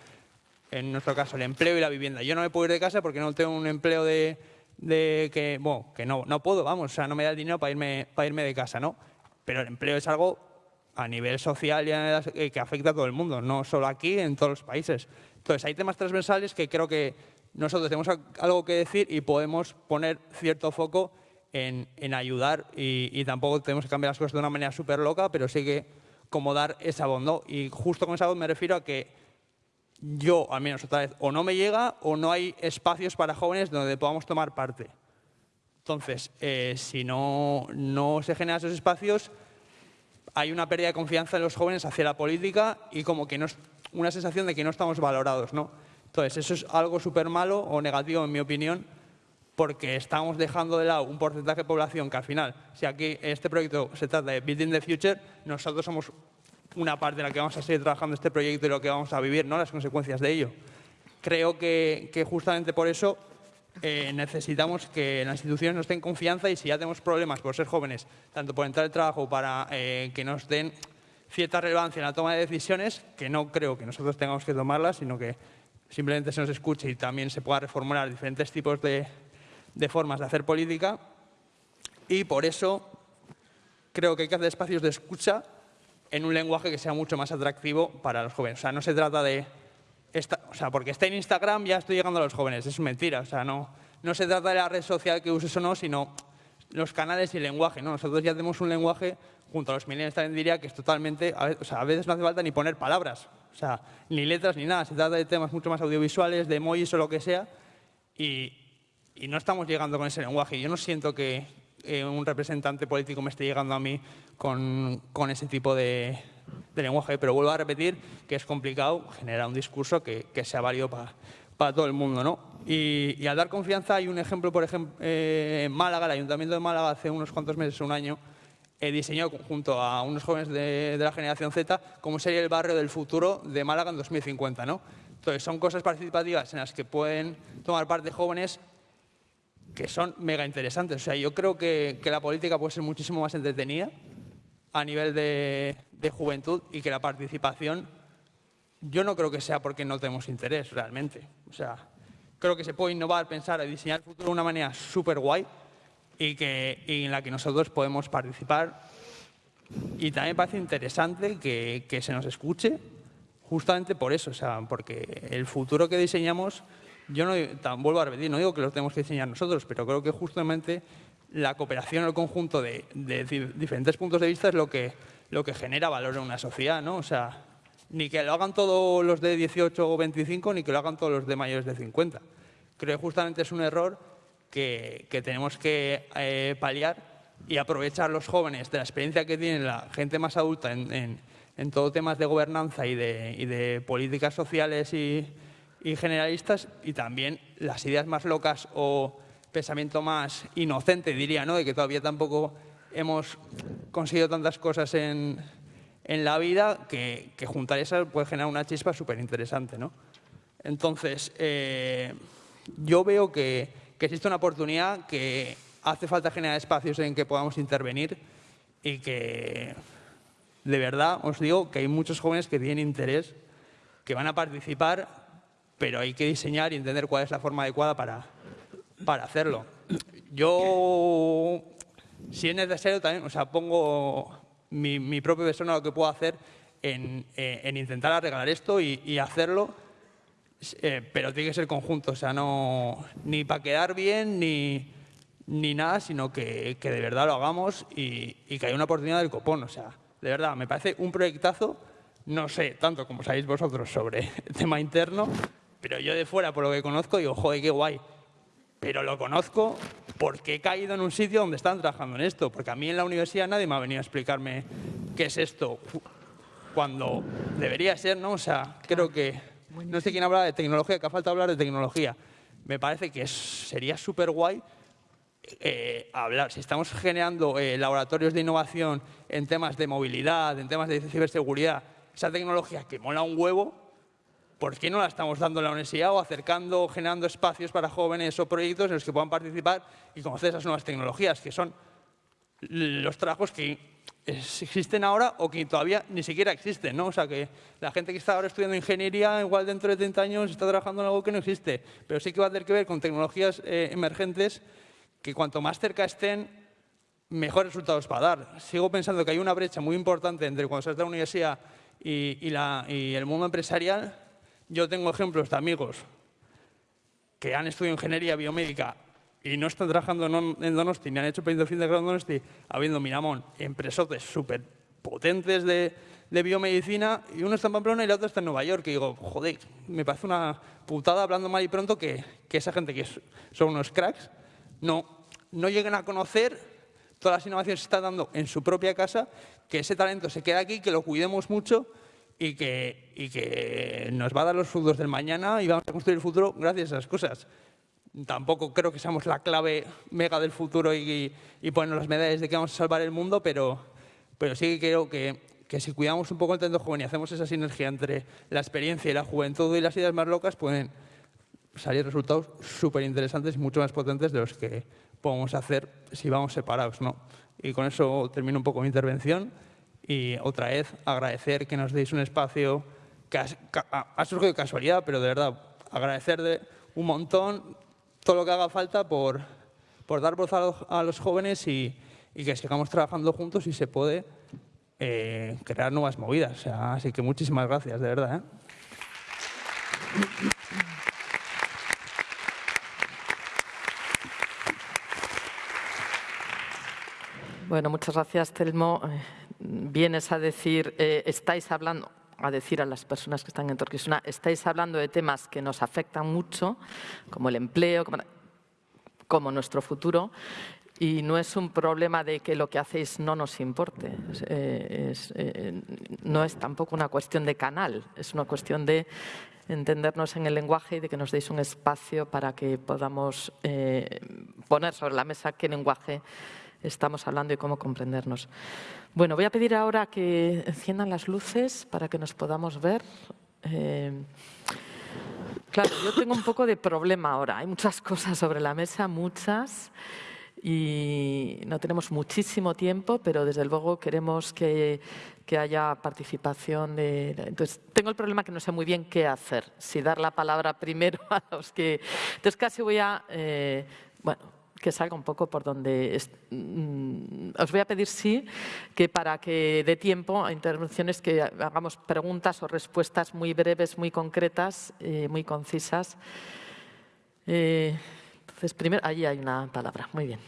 en nuestro caso, el empleo y la vivienda. Yo no me puedo ir de casa porque no tengo un empleo de, de que, bueno, que no, no puedo, vamos, o sea, no me da el dinero para irme, para irme de casa, ¿no? Pero el empleo es algo a nivel social y eh, que afecta a todo el mundo, no solo aquí, en todos los países. Entonces, hay temas transversales que creo que nosotros tenemos algo que decir y podemos poner cierto foco en, en ayudar y, tampoco tenemos que cambiar las cosas de una manera súper loca, pero sí que como dar esa voz. Y justo con esa voz me refiero a que yo, al menos otra vez, o no me llega o no hay espacios para jóvenes donde podamos tomar parte. Entonces, eh, si no, no se generan esos espacios, hay una pérdida de confianza en los jóvenes hacia la política y como que no una sensación de que no estamos valorados. ¿no? Entonces, eso es algo súper malo o negativo, en mi opinión, porque estamos dejando de lado un porcentaje de población que al final, si aquí este proyecto se trata de Building the Future, nosotros somos una parte en la que vamos a seguir trabajando este proyecto y lo que vamos a vivir, ¿no? las consecuencias de ello. Creo que, justamente por eso eh, necesitamos que las instituciones nos den confianza y si ya tenemos problemas por ser jóvenes, tanto por entrar al trabajo para eh, que nos den cierta relevancia en la toma de decisiones, que no creo que nosotros tengamos que tomarlas, sino que simplemente se nos escuche y también se pueda reformular diferentes tipos de, de formas de hacer política. Y por eso creo que hay que hacer espacios de escucha en un lenguaje que sea mucho más atractivo para los jóvenes. O sea, no se trata de... Esta, o sea, porque está en Instagram ya estoy llegando a los jóvenes. Es mentira. O sea, no, no se trata de la red social que uses o no, sino los canales y el lenguaje. ¿no? Nosotros ya tenemos un lenguaje, junto a los millennials también diría, que es totalmente... O sea, a veces no hace falta ni poner palabras. O sea, ni letras ni nada. Se trata de temas mucho más audiovisuales, de emojis o lo que sea. Y, y no estamos llegando con ese lenguaje. Yo no siento que, eh, un representante político me esté llegando a mí con, con ese tipo de, de, lenguaje. Pero vuelvo a repetir que es complicado generar un discurso que, que sea válido para, todo el mundo. ¿no? Y, y, al dar confianza hay un ejemplo, por ejemplo, eh, en Málaga, el Ayuntamiento de Málaga hace unos cuantos meses, un año, he diseñado junto a unos jóvenes de, de, la generación Z cómo sería el barrio del futuro de Málaga en 2050. ¿no? Entonces, son cosas participativas en las que pueden tomar parte jóvenes que son mega interesantes. O sea, yo creo que, que, la política puede ser muchísimo más entretenida a nivel de, de, juventud y que la participación, yo no creo que sea porque no tenemos interés realmente. O sea, creo que se puede innovar, pensar y diseñar el futuro de una manera súper guay y, que, y en la que nosotros podemos participar. Y también me parece interesante que, que se nos escuche justamente por eso, o sea, porque el futuro que diseñamos, yo no vuelvo a repetir, no digo que lo tenemos que diseñar nosotros, pero creo que justamente la cooperación, el conjunto de, de diferentes puntos de vista es lo que, lo que genera valor en una sociedad, ¿no? O sea, ni que lo hagan todos los de 18 o 25, ni que lo hagan todos los de mayores de 50. Creo que justamente es un error que, que tenemos que eh, paliar y aprovechar los jóvenes de la experiencia que tiene la gente más adulta en, en, en todo temas de gobernanza y de, y de políticas sociales y, y, generalistas y también las ideas más locas o pensamiento más inocente, diría, ¿no? de que todavía tampoco hemos conseguido tantas cosas en, en la vida que, que, juntar esas puede generar una chispa súper interesante. ¿no? Entonces, eh, yo veo que, que, existe una oportunidad que hace falta generar espacios en que podamos intervenir y que, de verdad, os digo que hay muchos jóvenes que tienen interés, que van a participar, pero hay que diseñar y entender cuál es la forma adecuada para, para hacerlo. Yo, si es necesario, también, o sea, pongo mi, mi propio persona lo que puedo hacer en, eh, en intentar arreglar esto y, hacerlo, eh, pero tiene que ser conjunto, o sea, no ni para quedar bien ni, ni nada, sino que, que, de verdad lo hagamos y, y, que haya una oportunidad del copón, o sea, de verdad, me parece un proyectazo, no sé tanto como sabéis vosotros sobre el tema interno, pero yo de fuera, por lo que conozco, digo, joder, qué guay. Pero lo conozco porque he caído en un sitio donde están trabajando en esto. Porque a mí en la universidad nadie me ha venido a explicarme qué es esto. Cuando debería ser, ¿no? O sea, creo que... No sé quién habla de tecnología, que ha falta hablar de tecnología. Me parece que sería súper guay eh, hablar. Si estamos generando eh, laboratorios de innovación en temas de movilidad, en temas de ciberseguridad, esa tecnología que mola un huevo, ¿por qué no la estamos dando en la universidad o acercando, generando espacios para jóvenes o proyectos en los que puedan participar y conocer esas nuevas tecnologías, que son los trabajos que existen ahora o que todavía ni siquiera existen, ¿no? O sea, que la gente que está ahora estudiando ingeniería, igual dentro de 30 años está trabajando en algo que no existe, pero sí que va a tener que ver con tecnologías eh, emergentes que cuanto más cerca estén, mejores resultados va a dar. Sigo pensando que hay una brecha muy importante entre cuando se de la universidad y el mundo empresarial, yo tengo ejemplos de amigos que han estudiado ingeniería biomédica y no están trabajando en Donosti, ni han hecho proyecto fin de grado en Donosti, habiendo, Miramón, empresotes súper potentes de, de, biomedicina, y uno está en Pamplona y la otra está en Nueva York. Y digo, joder, me parece una putada hablando mal y pronto que, que esa gente que son unos cracks no, no lleguen a conocer todas las innovaciones que se están dando en su propia casa, que ese talento se quede aquí, que lo cuidemos mucho y que, y que nos va a dar los frutos del mañana y vamos a construir el futuro gracias a esas cosas. Tampoco creo que seamos la clave mega del futuro y, y ponernos las medallas de que vamos a salvar el mundo, pero, pero sí que creo que, que si cuidamos un poco el talento joven y hacemos esa sinergia entre la experiencia y la juventud y las ideas más locas, pueden salir resultados súper interesantes y mucho más potentes de los que podemos hacer si vamos separados. ¿no? Y con eso termino un poco mi intervención. Y otra vez agradecer que nos deis un espacio que ha, surgido de casualidad, pero de verdad agradecer de un montón todo lo que haga falta por, por dar voz a los, a los jóvenes y, y, que sigamos trabajando juntos y se puede eh, crear nuevas movidas. Así que muchísimas gracias, de verdad. ¿eh? Bueno, muchas gracias, Telmo. Vienes a decir, eh, estáis hablando, a decir a las personas que están en Torquisuna, estáis hablando de temas que nos afectan mucho, como el empleo, como, como nuestro futuro, y no es un problema de que lo que hacéis no nos importe. Eh, es, eh, no es tampoco una cuestión de canal, es una cuestión de entendernos en el lenguaje y de que nos deis un espacio para que podamos eh, poner sobre la mesa qué lenguaje estamos hablando y cómo comprendernos. Bueno, voy a pedir ahora que enciendan las luces para que nos podamos ver. Eh, claro, yo tengo un poco de problema ahora. Hay muchas cosas sobre la mesa, muchas. y no tenemos muchísimo tiempo, pero desde luego queremos que, que haya participación. De, entonces, tengo el problema que no sé muy bien qué hacer, si dar la palabra primero a los que... Entonces, casi voy a... Eh, bueno, que salga un poco por donde... Mm, os voy a pedir, sí, que para que dé tiempo a intervenciones que hagamos preguntas o respuestas muy breves, muy concretas, eh, muy concisas. Eh, entonces, primero, allí hay una palabra. Muy bien.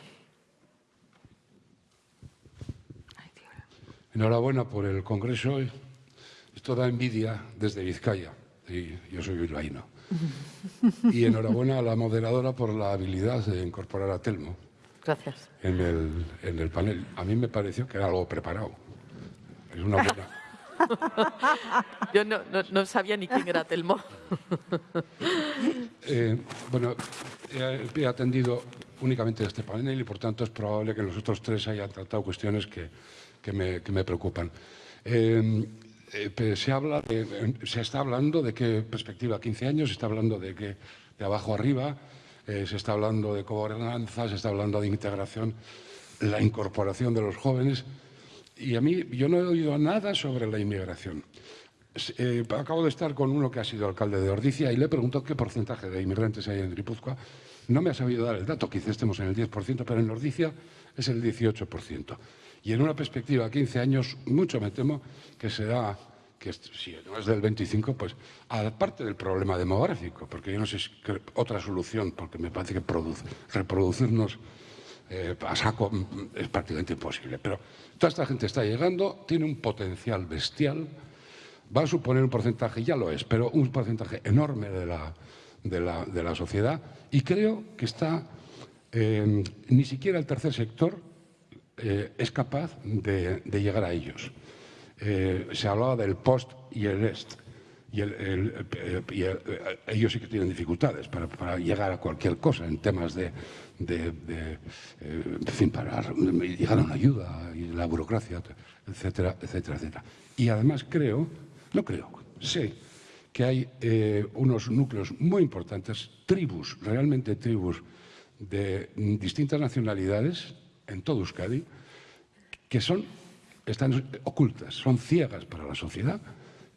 Enhorabuena por el Congreso. Esto da envidia desde Vizcaya. Y yo soy bilbaíno. Y enhorabuena a la moderadora por la habilidad de incorporar a Telmo. Gracias. En el, en el panel. A mí me pareció que era algo preparado. Es una buena. Yo no, no, sabía ni quién era Telmo. Eh, bueno, he, atendido únicamente este panel y por tanto es probable que los otros tres hayan tratado cuestiones que, que, me, que me, preocupan. Eh, eh, se, habla se está hablando de qué perspectiva 15 años, se está hablando de que de abajo arriba, eh, se está hablando de gobernanza, se está hablando de integración, la incorporación de los jóvenes. Y a mí, yo no he oído nada sobre la inmigración. Eh, acabo de estar con uno que ha sido alcalde de Ordicia y le preguntó qué porcentaje de inmigrantes hay en Tripuzcoa. No me ha sabido dar el dato, quizás estemos en el 10%, pero en Ordicia es el 18%. Y en una perspectiva a 15 años, mucho me temo que será, que si no es del 25, pues aparte del problema demográfico, porque yo no sé si otra solución, porque me parece que reproducirnos eh, a saco mm, es prácticamente imposible. Pero toda esta gente está llegando, tiene un potencial bestial, va a suponer un porcentaje, ya lo es, pero un porcentaje enorme de la, de la, sociedad y creo que está, ni siquiera el tercer sector eh, es capaz de, llegar a ellos. Eh, se hablaba del post y el est. Y, eh, ellos sí que tienen dificultades para, llegar a cualquier cosa en temas de, en fin, para llegar a una ayuda y la burocracia, etcétera, etcétera, etcétera. Y además creo, no creo, sé que hay unos núcleos muy importantes, tribus, realmente tribus de distintas nacionalidades en todo Euskadi, que son, están ocultas, son ciegas para la sociedad,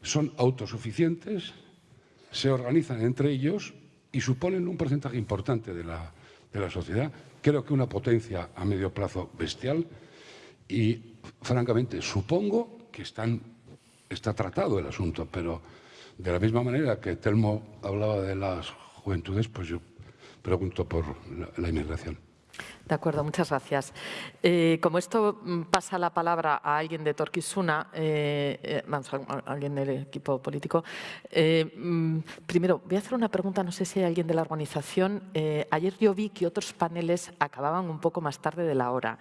son autosuficientes, se organizan entre ellos y suponen un porcentaje importante de la, de la sociedad. Creo que una potencia a medio plazo bestial y, francamente, supongo que están, está tratado el asunto, pero de la misma manera que Telmo hablaba de las juventudes, pues yo pregunto por la inmigración. De acuerdo, muchas gracias. Eh, como esto mm, pasa la palabra a alguien de Torquisuna, eh, eh, vamos, a alguien del equipo político, mm, primero voy a hacer una pregunta, no sé si hay alguien de la organización. ayer yo vi que otros paneles acababan un poco más tarde de la hora.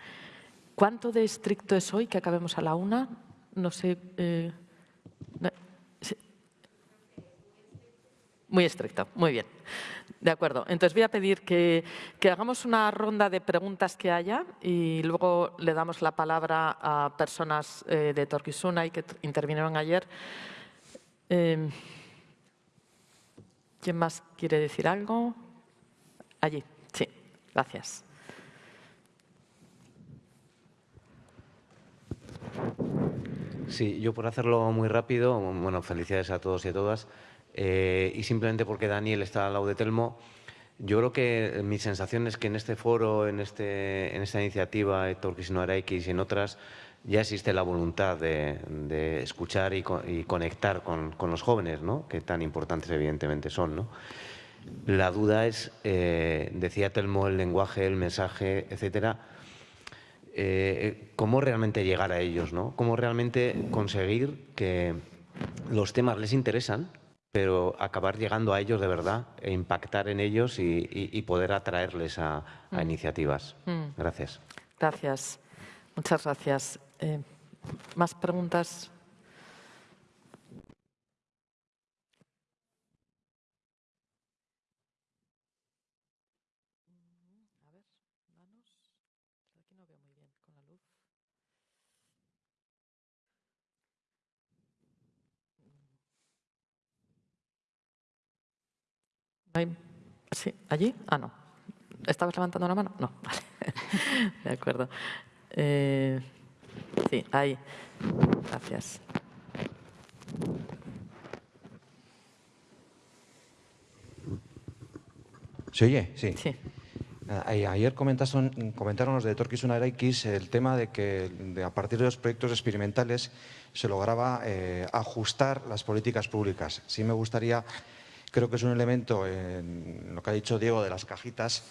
¿Cuánto de estricto es hoy que acabemos a la una? No sé. Muy estricto, muy bien. De acuerdo. Entonces voy a pedir que, hagamos una ronda de preguntas que haya y luego le damos la palabra a personas eh, de Torquisuna y que intervinieron ayer. Em, ¿Quién más quiere decir algo? Allí, sí. Gracias. Sí, yo por hacerlo muy rápido, bueno, felicidades a todos y a todas. Eh, y simplemente porque Daniel está al lado de Telmo, yo creo que mi sensación es que en este foro, en, este, en esta iniciativa, no X y en otras, ya existe la voluntad de, escuchar y, conectar con, los jóvenes, ¿no? que tan importantes evidentemente son. ¿no? La duda es, eh, decía Telmo, el lenguaje, el mensaje, etcétera, eh, cómo realmente llegar a ellos, ¿no? cómo realmente conseguir que los temas les interesan, pero acabar llegando a ellos de verdad e impactar en ellos y, poder atraerles a, mm. iniciativas. Mm. Gracias. Gracias. Muchas gracias. Eh, ¿Más preguntas? Sí, allí. Ah, no. ¿Estabas levantando la mano? No, vale. de acuerdo. Eh, sí, ahí. Gracias. ¿Se oye? Sí. Sí. Ayer comentaron, comentaron los de Torquis Araikis el tema de que a partir de los proyectos experimentales se lograba eh, ajustar las políticas públicas. Sí me gustaría, creo que es un elemento en lo que ha dicho Diego de las cajitas,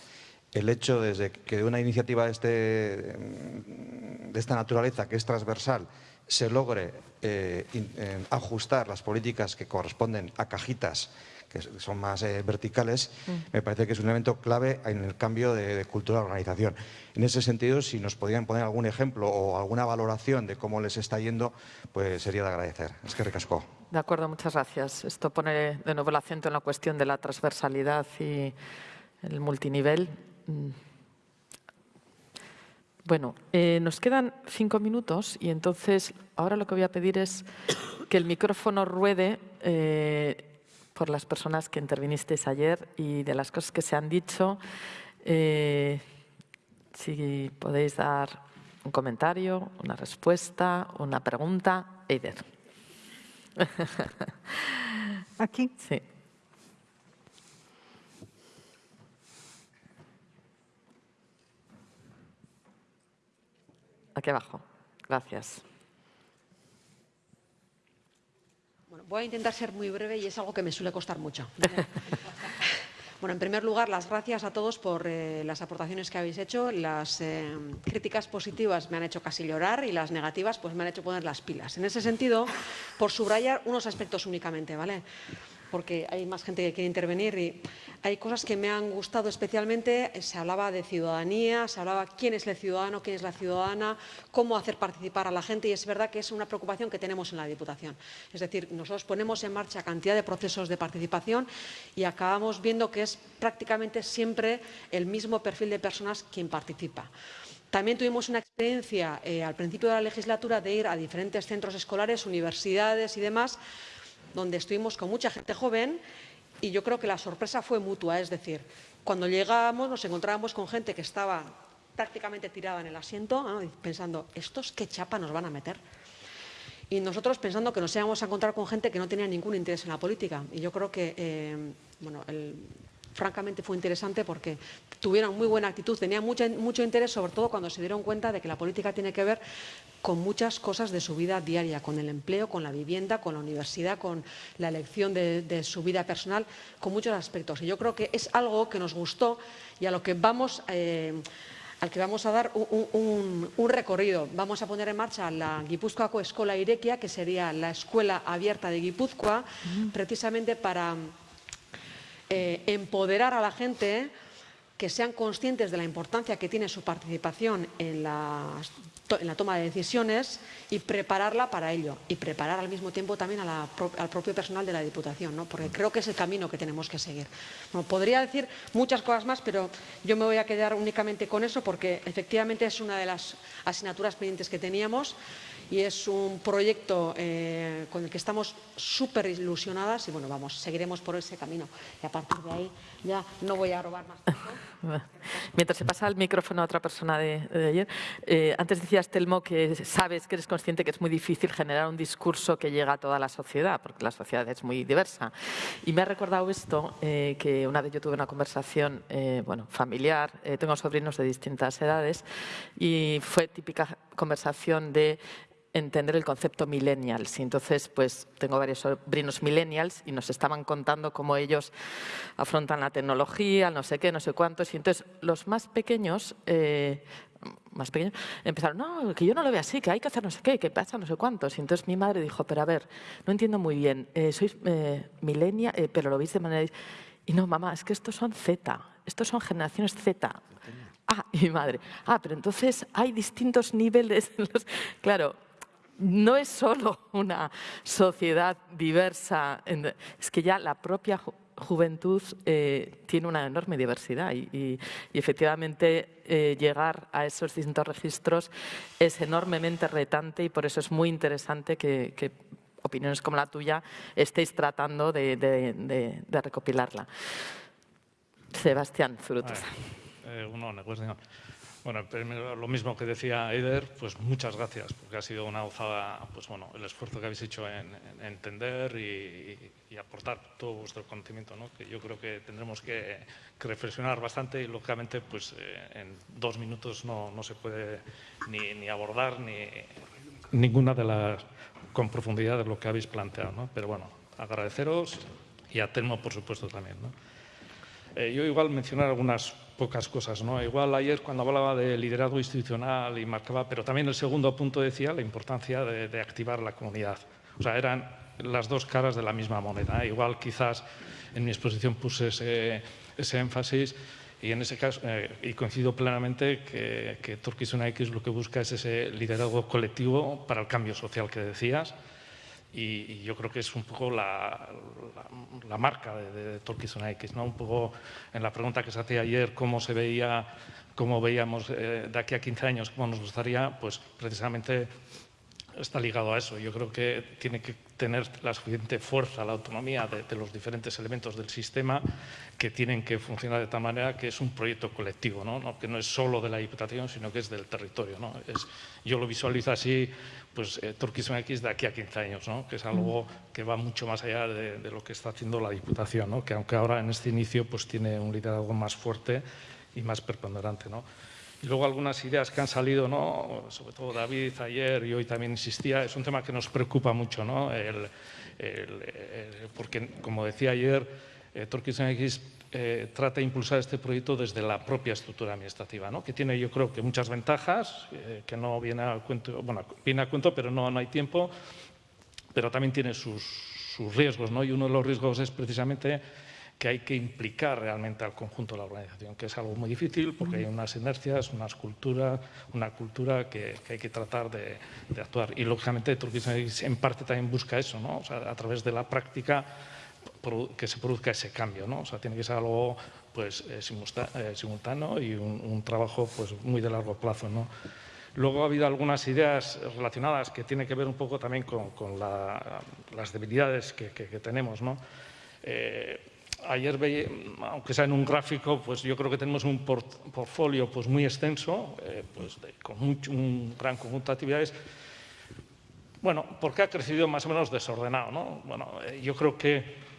el hecho desde que una iniciativa de, este, de esta naturaleza, que es transversal, se logre eh, eh, ajustar las políticas que corresponden a cajitas que son más eh, verticales, mm. me parece que es un elemento clave en el cambio de, cultura de organización. En ese sentido, si nos podían poner algún ejemplo o alguna valoración de cómo les está yendo, pues sería de agradecer. Es que recasco. De acuerdo, muchas gracias. Esto pone de nuevo el acento en la cuestión de la transversalidad y el multinivel. Mm. Bueno, eh, nos quedan cinco minutos y entonces ahora lo que voy a pedir es que el micrófono ruede eh, por las personas que intervinisteis ayer y de las cosas que se han dicho. Eh, si podéis dar un comentario, una respuesta, una pregunta. Eider. ¿Aquí? Sí. Aquí abajo. Gracias. Voy a intentar ser muy breve y es algo que me suele costar mucho. Bueno, en primer lugar, las gracias a todos por eh, las aportaciones que habéis hecho. Las eh, críticas positivas me han hecho casi llorar y las negativas pues me han hecho poner las pilas. En ese sentido, por subrayar unos aspectos únicamente, ¿vale? Porque hay más gente que quiere intervenir y hay cosas que me han gustado especialmente. Se hablaba de ciudadanía, se hablaba quién es el ciudadano, quién es la ciudadana, cómo hacer participar a la gente y es verdad que es una preocupación que tenemos en la Diputación. Es decir, nosotros ponemos en marcha cantidad de procesos de participación y acabamos viendo que es prácticamente siempre el mismo perfil de personas quien participa. También tuvimos una experiencia eh, al principio de la legislatura de ir a diferentes centros escolares, universidades y demás, donde estuvimos con mucha gente joven y yo creo que la sorpresa fue mutua, es decir, cuando llegábamos nos encontrábamos con gente que estaba prácticamente tirada en el asiento, pensando, ¿estos qué chapa nos van a meter? Y nosotros pensando que nos íbamos a encontrar con gente que no tenía ningún interés en la política. Y yo creo que eh, bueno, el, francamente fue interesante porque tuvieron muy buena actitud, tenían mucho, mucho interés, sobre todo cuando se dieron cuenta de que la política tiene que ver con muchas cosas de su vida diaria, con el empleo, con la vivienda, con la universidad, con la elección de, su vida personal, con muchos aspectos. Y yo creo que es algo que nos gustó y a lo que vamos... Eh, al que vamos a dar un, recorrido. Vamos a poner en marcha la Guipúzcoaco Escola Irequia, que sería la escuela abierta de Guipúzcoa, precisamente para eh, empoderar a la gente que sean conscientes de la importancia que tiene su participación en la, toma de decisiones y prepararla para ello. Y preparar al mismo tiempo también al propio personal de la Diputación, ¿no? porque creo que es el camino que tenemos que seguir. podría decir muchas cosas más, pero yo me voy a quedar únicamente con eso porque efectivamente es una de las asignaturas pendientes que teníamos y es un proyecto eh, con el que estamos súper ilusionadas y bueno, vamos, seguiremos por ese camino. Y a partir de ahí ya no voy a robar más. Mientras se pasa el micrófono a otra persona de, ayer, eh, antes decías, Telmo, que sabes, que eres consciente que es muy difícil generar un discurso que llega a toda la sociedad, porque la sociedad es muy diversa. Y me ha recordado esto, eh, que una vez yo tuve una conversación bueno, familiar, tengo sobrinos de distintas edades, y fue típica conversación de entender el concepto millennials. Y entonces, pues tengo varios sobrinos millennials y nos estaban contando cómo ellos afrontan la tecnología, no sé qué, no sé cuántos. Y entonces los más pequeños, eh, más pequeños, empezaron, no, que yo no lo veo así, que hay que hacer no sé qué, que pasa no sé cuántos. Y entonces mi madre dijo, pero a ver, no entiendo muy bien, eh, sois eh, millennials, eh, pero lo veis de manera... Y no, mamá, es que estos son Z, estos son generaciones Z. Ah, y mi madre, ah, pero entonces hay distintos niveles. Claro, no es solo una sociedad diversa, es que ya la propia juventud eh, tiene una enorme diversidad y, efectivamente eh, llegar a esos distintos registros es enormemente retante y por eso es muy interesante que, opiniones como la tuya estéis tratando de, recopilarla. Sebastián Zurutuza. Bueno, lo mismo que decía Eider, pues muchas gracias, porque ha sido una gozada, pues bueno, el esfuerzo que habéis hecho en, entender y, aportar todo vuestro conocimiento, ¿no? que yo creo que tendremos que, reflexionar bastante y, lógicamente, pues eh, en dos minutos no, no se puede ni, ni, abordar ni ninguna de las, con profundidad de lo que habéis planteado. ¿no? Pero bueno, agradeceros y a Telmo, por supuesto, también. ¿no? Eh, yo igual mencionar algunas pocas cosas. ¿no? Igual ayer cuando hablaba de liderazgo institucional y marcaba, pero también el segundo punto decía la importancia de, activar la comunidad. O sea, eran las dos caras de la misma moneda. Igual quizás en mi exposición puse ese, énfasis y en ese caso, eh, y coincido plenamente que, que Turkish X lo que busca es ese liderazgo colectivo para el cambio social que decías, y, yo creo que es un poco la, marca de, de, de X, ¿no? Un poco en la pregunta que se hacía ayer, cómo se veía, cómo veíamos eh, de aquí a 15 años, cómo nos gustaría, pues precisamente está ligado a eso. Yo creo que tiene que tener la suficiente fuerza, la autonomía de, los diferentes elementos del sistema que tienen que funcionar de tal manera que es un proyecto colectivo, ¿no? que no es solo de la Diputación, sino que es del territorio. ¿no? Yo lo visualizo así pues eh, X de aquí a 15 años, ¿no? que es algo que va mucho más allá de, lo que está haciendo la Diputación, ¿no? que aunque ahora en este inicio pues, tiene un liderazgo más fuerte y más preponderante. ¿no? Y luego algunas ideas que han salido, ¿no? sobre todo David ayer y hoy también insistía, es un tema que nos preocupa mucho, ¿no? el, porque como decía ayer, eh, X eh, trata de impulsar este proyecto desde la propia estructura administrativa, ¿no? que tiene yo creo que muchas ventajas, eh, que no viene a cuento, bueno, viene a cuento, pero no, no hay tiempo, pero también tiene sus, sus riesgos, ¿no? y uno de los riesgos es precisamente que hay que implicar realmente al conjunto de la organización, que es algo muy difícil porque hay unas inercias, unas culturas, una cultura que, hay que tratar de, actuar. Y lógicamente Turquía en parte también busca eso, ¿no? o sea, a través de la práctica que se produzca ese cambio, ¿no? O sea, tiene que ser algo pues, eh, eh, simultáneo y un, trabajo pues, muy de largo plazo, ¿no? Luego ha habido algunas ideas relacionadas que tienen que ver un poco también con, las debilidades que, tenemos, ¿no? Eh, ayer veía, aunque sea en un gráfico, pues yo creo que tenemos un portfolio pues muy extenso, pues con un gran conjunto de actividades. Bueno, porque ha crecido más o menos desordenado, ¿no? Bueno, yo creo que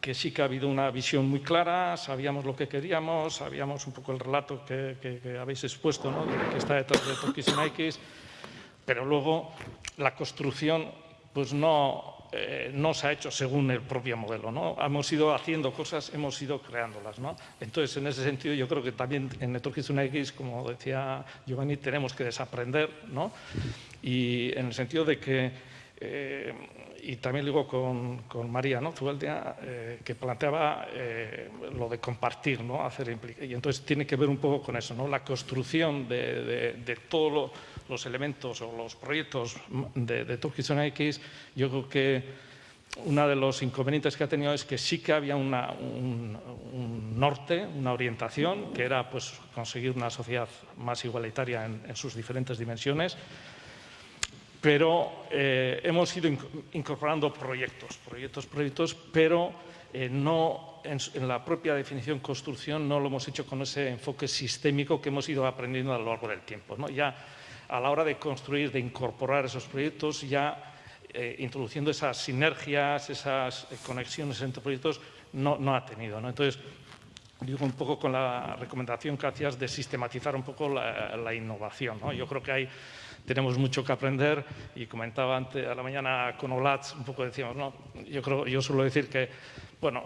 que sí que ha habido una visión muy clara, sabíamos lo que queríamos, sabíamos un poco el relato que, habéis expuesto, ¿no? que está detrás de Turkish X, pero luego la construcción pues no, eh, no se ha hecho según el propio modelo. ¿no? Hemos ido haciendo cosas, hemos ido creándolas. ¿no? Entonces, en ese sentido, yo creo que también en Turkish X, como decía Giovanni, tenemos que desaprender, ¿no? y en el sentido de que eh, y también digo con, con María ¿no? Eh, que planteaba eh, lo de compartir, ¿no? hacer y entonces tiene que ver un poco con eso, ¿no? la construcción de, de, todos los elementos o los proyectos de, de Turkish X, yo creo que uno de los inconvenientes que ha tenido es que sí que había una, un, un, norte, una orientación, que era pues, conseguir una sociedad más igualitaria en, en sus diferentes dimensiones, pero eh, hemos ido incorporando proyectos, proyectos, proyectos, pero eh, no en, la propia definición construcción no lo hemos hecho con ese enfoque sistémico que hemos ido aprendiendo a lo largo del tiempo. ¿no? Ya a la hora de construir, de incorporar esos proyectos, ya eh, introduciendo esas sinergias, esas conexiones entre proyectos, no, ha tenido. ¿no? Entonces, digo un poco con la recomendación que hacías de sistematizar un poco la, innovación. ¿no? Yo creo que hay tenemos mucho que aprender y comentaba antes a la mañana con Olatz, un poco decíamos, no, yo, creo, yo suelo decir que bueno,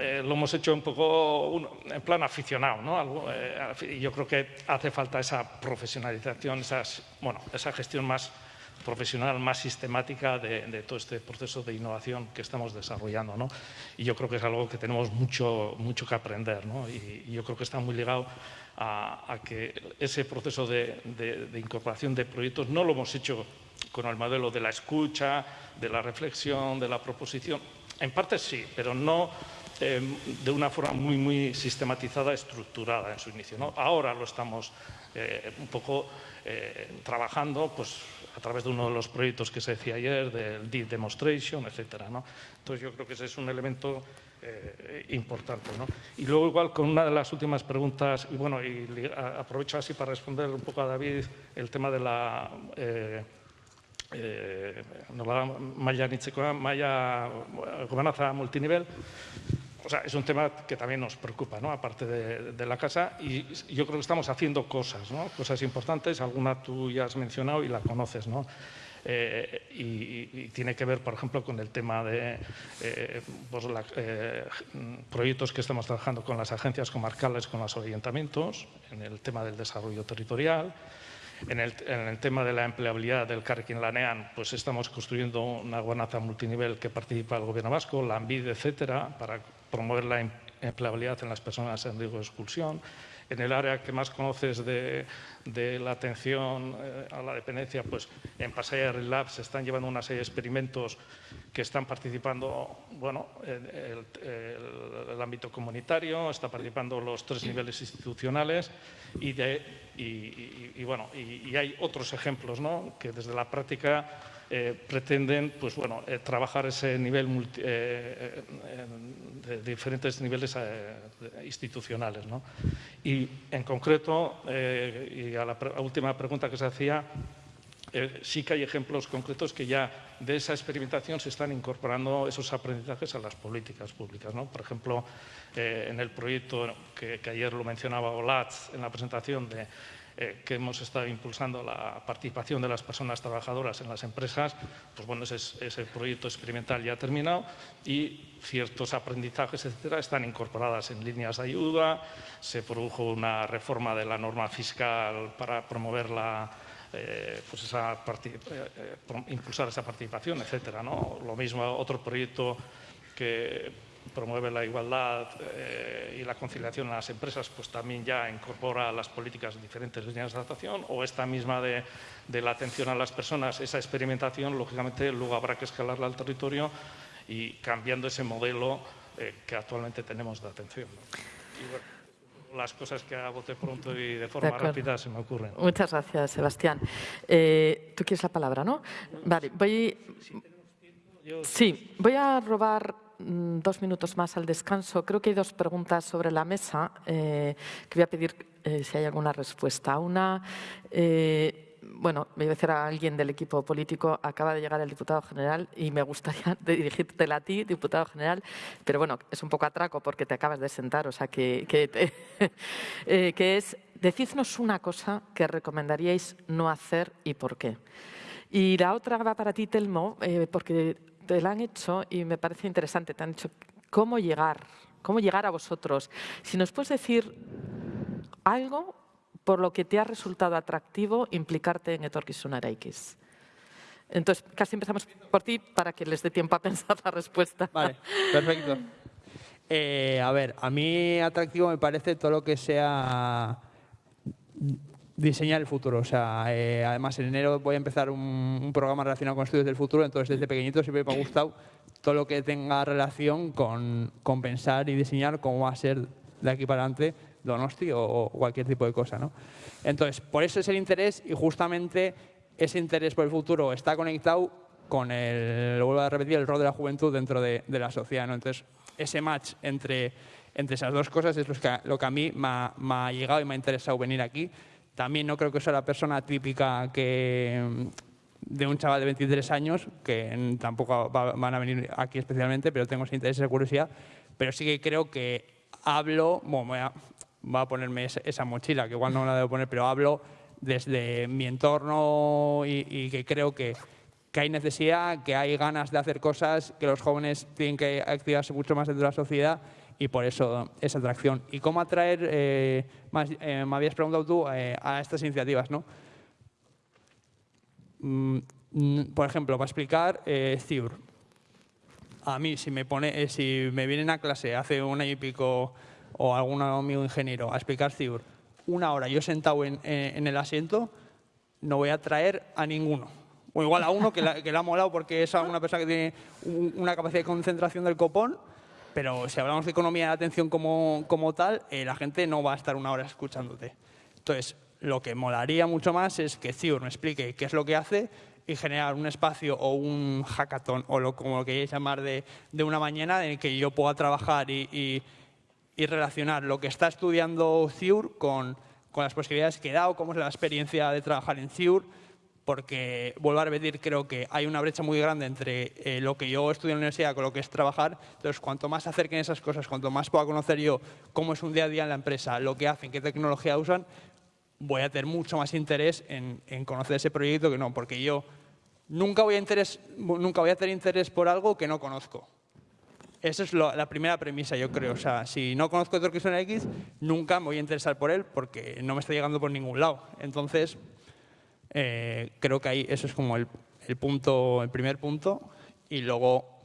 eh, lo hemos hecho un poco en plan aficionado, ¿no? Eh, y yo creo que hace falta esa profesionalización, esas, bueno, esa gestión más profesional, más sistemática de, todo este proceso de innovación que estamos desarrollando. ¿no? Y yo creo que es algo que tenemos mucho, mucho que aprender ¿no? y, y yo creo que está muy ligado a, que ese proceso de, incorporación de proyectos no lo hemos hecho con el modelo de la escucha, de la reflexión, de la proposición. En parte sí, pero no em, de una forma muy, muy sistematizada, estructurada en su inicio. Ahora lo estamos eh, un poco eh, trabajando pues, a través de uno de los proyectos que se decía ayer, del Deep Demonstration, ¿no? Entonces yo creo que ese es un elemento eh, importante. Y luego igual con una de las últimas preguntas, y bueno, y aprovecho así para responder un poco a David el tema de la... Eh, eh, maila malla gobernanza multinivel, o sea, es un tema que también nos preocupa, ¿no? aparte de, la casa, y yo creo que estamos haciendo cosas, ¿no? cosas importantes, alguna tú ya has mencionado y la conoces. ¿no? Eh, y, tiene que ver, por ejemplo, con el tema de eh, pues eh, proyectos que estamos trabajando con las agencias comarcales, con los ayuntamientos, en el tema del desarrollo territorial, en el, tema de la empleabilidad del Carrequín Lanean, pues estamos construyendo una gobernanza multinivel que participa el Gobierno vasco, la ANVID, etcétera, para promover la em-, empleabilidad en las personas en riesgo de exclusión en el área que más conoces de, la atención eh, a la dependencia, pues en Pasaya Lab se están llevando una serie de experimentos que están participando, bueno, el, ámbito comunitario, está participando los tres niveles institucionales y, y, bueno, y, hay otros ejemplos, ¿no? Que desde la práctica eh, pretenden pues, bueno, eh, trabajar ese nivel eh, de diferentes niveles institucionales. ¿no? Y en concreto, y a la última pregunta que se hacía, sí que hay ejemplos concretos que ya de esa experimentación se están incorporando esos aprendizajes a las políticas públicas. ¿no? Por ejemplo, en el proyecto que, que, ayer lo mencionaba Olatz en la presentación de eh, que hemos estado impulsando la participación de las personas trabajadoras en las empresas, pues bueno, ese, ese proyecto experimental ya ha terminado y ciertos aprendizajes, etcétera, están incorporadas en líneas de ayuda, se produjo una reforma de la norma fiscal para promover la, eh, pues esa eh, impulsar esa participación, etcétera. ¿no? Lo mismo otro proyecto que promueve la igualdad eh, y la conciliación en las empresas, pues también ya incorpora las políticas diferentes líneas de adaptación, o esta misma de, la atención a las personas, esa experimentación, lógicamente luego habrá que escalarla al territorio y cambiando ese modelo eh, que actualmente tenemos de atención. las cosas que bote pronto y de forma rápida se me ocurren. Muchas gracias, Sebastián. Eh, Tú quieres la palabra, ¿no? Vale, voy... Sí, voy a robar dos minutos más al descanso. Creo que hay dos preguntas sobre la mesa eh, que voy a pedir eh, si hay alguna respuesta. Una, eh, bueno, me iba a decir a alguien del equipo político, acaba de llegar el diputado general y me gustaría dirigírtela a ti, diputado general, pero bueno, es un poco atraco porque te acabas de sentar, o sea que, que es, decidnos una cosa que recomendaríais no hacer y por qué. Y la otra va para ti, Telmo, porque te la han hecho y me parece interesante. Te han dicho cómo llegar, cómo llegar a vosotros. Si nos puedes decir algo por lo que te ha resultado atractivo implicarte en Etorkizun X. Entonces, casi empezamos por ti para que les dé tiempo a pensar la respuesta. Vale, perfecto. Eh, a ver, a mí atractivo me parece todo lo que sea diseñar el futuro. O sea, eh, además en enero voy a empezar un, programa relacionado con estudios del futuro, entonces desde pequeñito siempre me ha gustado todo lo que tenga relación con, con pensar y diseñar cómo va a ser de aquí para adelante Donosti o, cualquier tipo de cosa. ¿no? Entonces, por eso es el interés y justamente ese interés por el futuro está conectado con el, lo vuelvo a repetir, el rol de la juventud dentro de, de la sociedad. ¿no? Entonces, ese match entre, entre esas dos cosas es lo que, lo que a mí me ha, me ha llegado y me ha interesado venir aquí también no creo que sea la persona típica que de un chaval de 23 años, que tampoco van a venir aquí especialmente, pero tengo ese interés, esa curiosidad, pero sí que creo que hablo, bueno, voy a, a ponerme esa, mochila, que igual no la debo poner, pero hablo desde mi entorno y, y que creo que, que, hay necesidad, que hay ganas de hacer cosas, que los jóvenes tienen que activarse mucho más dentro de la sociedad y por eso esa atracción. ¿Y cómo atraer, eh, eh, me habías preguntado tú, eh, a estas iniciativas? ¿no? Mm, por ejemplo, para explicar eh, CIUR. A mí, si me, pone, si me vienen a clase hace un año y pico o algún amigo ingeniero a explicar CIUR, una hora yo sentado en, en, el asiento, no voy a traer a ninguno. O igual a uno que le ha molado porque es una persona que tiene una capacidad de concentración del copón pero si hablamos de economía de atención como, como tal, eh, la gente no va a estar una hora escuchándote. Entonces, lo que molaría mucho más es que CIUR me explique qué es lo que hace y generar un espacio o un hackathon o lo, como lo queréis llamar de, de una mañana en el que yo pueda trabajar y, y, y relacionar lo que está estudiando CIUR con, con las posibilidades que da o cómo es la experiencia de trabajar en CIUR, porque, vuelvo a repetir, creo que hay una brecha muy grande entre eh, lo que yo estudio en la universidad con lo que es trabajar. Entonces, cuanto más se acerquen esas cosas, cuanto más pueda conocer yo cómo es un día a día en la empresa, lo que hacen, qué tecnología usan, voy a tener mucho más interés en, en conocer ese proyecto que no, porque yo nunca voy, a interés, nunca voy a tener interés por algo que no conozco. Esa es lo, la primera premisa, yo creo. O sea, si no conozco Torquison X, nunca me voy a interesar por él porque no me está llegando por ningún lado. Entonces, eh, creo que ahí eso es como el, el, punto, el primer punto. Y luego,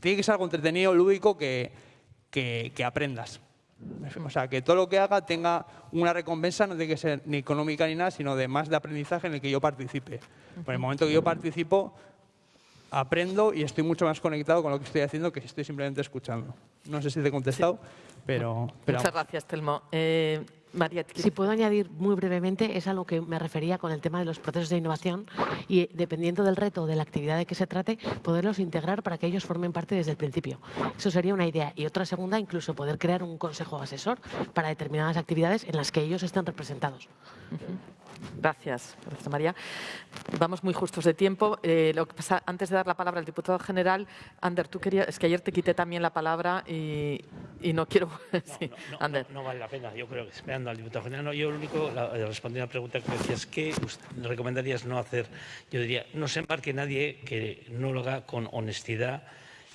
tiene que ser algo entretenido, lúdico, que, que, que aprendas. O sea, que todo lo que haga tenga una recompensa, no tiene que ser ni económica ni nada, sino de más de aprendizaje en el que yo participe. Por el momento que yo participo, aprendo y estoy mucho más conectado con lo que estoy haciendo que si estoy simplemente escuchando. No sé si te he contestado, sí. pero, pero, Muchas gracias, Telmo. Eh, María, si puedo añadir muy brevemente, es a lo que me refería con el tema de los procesos de innovación y dependiendo del reto o de la actividad de que se trate, poderlos integrar para que ellos formen parte desde el principio. Eso sería una idea. Y otra segunda, incluso poder crear un consejo asesor para determinadas actividades en las que ellos estén representados. Uh -huh. Gracias, María. Vamos muy justos de tiempo. Eh, lo que pasa, antes de dar la palabra al diputado general, Ander, tú querías, es que ayer te quité también la palabra y, y no quiero. No, sí, no, Ander. No, no, vale la pena. Yo creo que esperando al diputado general, no, yo lo único, la, respondí a una pregunta que me decías, ¿qué recomendarías no hacer? Yo diría, no se embarque nadie que no lo haga con honestidad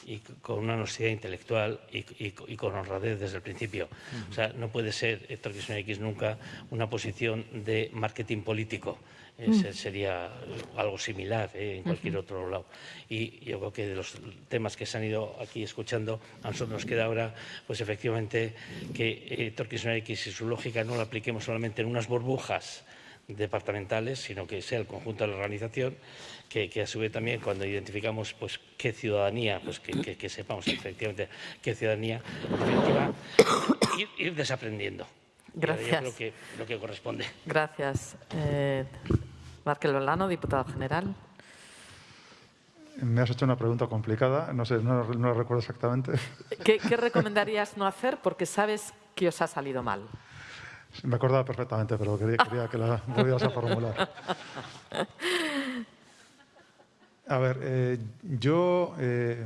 y con una honestidad intelectual y, y, y, con honradez desde el principio. Uh -huh. O sea, no puede ser Héctor X nunca una posición de marketing político. Eh, uh -huh. Sería algo similar eh, en cualquier uh -huh. otro lado. Y yo creo que de los temas que se han ido aquí escuchando, a nosotros nos queda ahora, pues efectivamente, que Héctor X y su lógica no la apliquemos solamente en unas burbujas departamentales, sino que sea el conjunto de la organización, que, que a su vez también cuando identificamos pues, qué ciudadanía, pues que, que, que sepamos efectivamente qué ciudadanía, en definitiva, ir, ir desaprendiendo. Gracias. Yo creo que lo que corresponde. Gracias. Eh, Markel Bolano, diputado general. Me has hecho una pregunta complicada, no sé, no, no la recuerdo exactamente. ¿Qué, ¿Qué recomendarías no hacer porque sabes que os ha salido mal? Me acordaba perfectamente, pero quería, quería que la volvieras a formular. A ver, eh, yo, eh,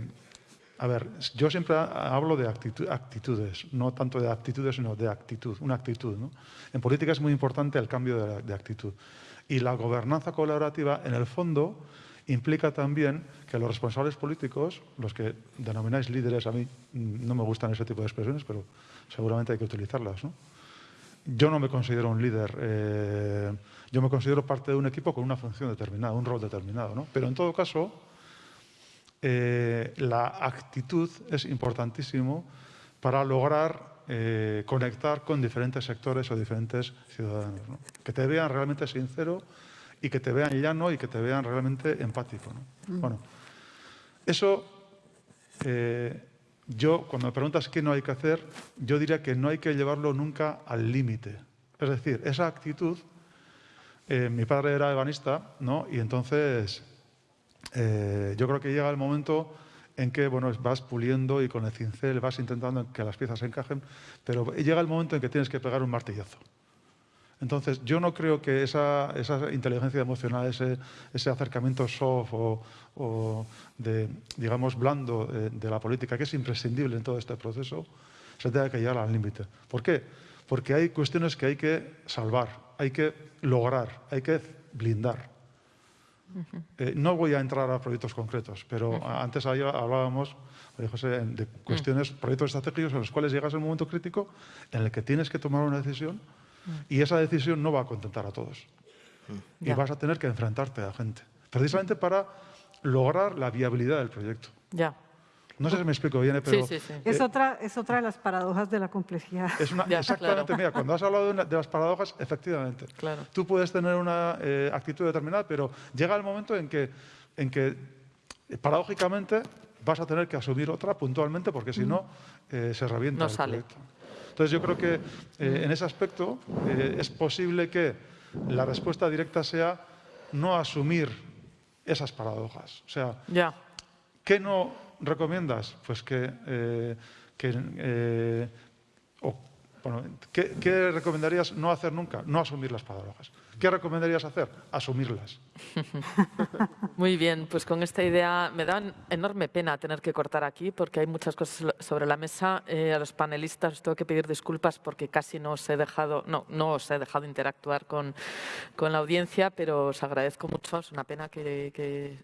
a ver, yo siempre hablo de actitud, actitudes, no tanto de actitudes, sino de actitud, una actitud. ¿no? En política es muy importante el cambio de, de actitud. Y la gobernanza colaborativa, en el fondo, implica también que los responsables políticos, los que denomináis líderes, a mí no me gustan ese tipo de expresiones, pero seguramente hay que utilizarlas, ¿no? Yo no me considero un líder, eh, yo me considero parte de un equipo con una función determinada, un rol determinado. ¿no? Pero en todo caso, eh, la actitud es importantísimo para lograr eh, conectar con diferentes sectores o diferentes ciudadanos. ¿no? Que te vean realmente sincero y que te vean llano y que te vean realmente empático. ¿no? Mm. Bueno, eso yo, cuando me preguntas qué no hay que hacer, yo diría que no hay que llevarlo nunca al límite. Es decir, esa actitud, eh, mi padre era ebanista, ¿no? Y entonces eh, yo creo que llega el momento en que bueno, vas puliendo y con el cincel vas intentando que las piezas encajen, pero llega el momento en que tienes que pegar un martillazo. Entonces, yo no creo que esa, esa inteligencia emocional, ese, ese acercamiento soft o, o, de, digamos, blando de, de, la política, que es imprescindible en todo este proceso, se tenga que llegar al límite. ¿Por qué? Porque hay cuestiones que hay que salvar, hay que lograr, hay que blindar. Uh -huh. eh, no voy a entrar a proyectos concretos, pero uh -huh. antes hablábamos, José, de cuestiones, uh -huh. proyectos estratégicos en los cuales llegas a un momento crítico en el que tienes que tomar una decisión y esa decisión no va a contentar a todos. Y ya. vas a tener que enfrentarte a gente. Precisamente para lograr la viabilidad del proyecto. Ya. No sé si me explico bien, pero... Sí, sí, sí. Es, otra, es otra de las paradojas de la complejidad. Es una, ya, exactamente, claro. mira, cuando has hablado de, una, de, las paradojas, efectivamente. Claro. Tú puedes tener una eh, actitud determinada, pero llega el momento en que, en que paradójicamente vas a tener que asumir otra puntualmente porque si no eh, se revienta no el sale. proyecto. Entonces yo creo que eh, en ese aspecto eh, es posible que la respuesta directa sea no asumir esas paradojas. O sea. ¿qué no recomiendas? Pues que, eh, que bueno, ¿qué, recomendarías no hacer nunca? No asumir las paradojas. ¿Qué recomendarías hacer? Asumirlas. Muy bien, pues con esta idea me da enorme pena tener que cortar aquí porque hay muchas cosas sobre la mesa. Eh, a los panelistas os tengo que pedir disculpas porque casi no os he dejado, no, no os he dejado interactuar con, con la audiencia, pero os agradezco mucho. Es una pena que,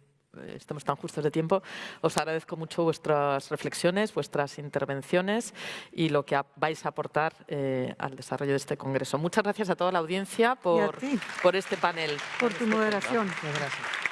estamos tan justos de tiempo. Os agradezco mucho vuestras reflexiones, vuestras intervenciones y lo que vais a aportar eh, al desarrollo de este congreso. Muchas gracias a toda la audiencia por, por este panel. Por tu moderación. Gracias.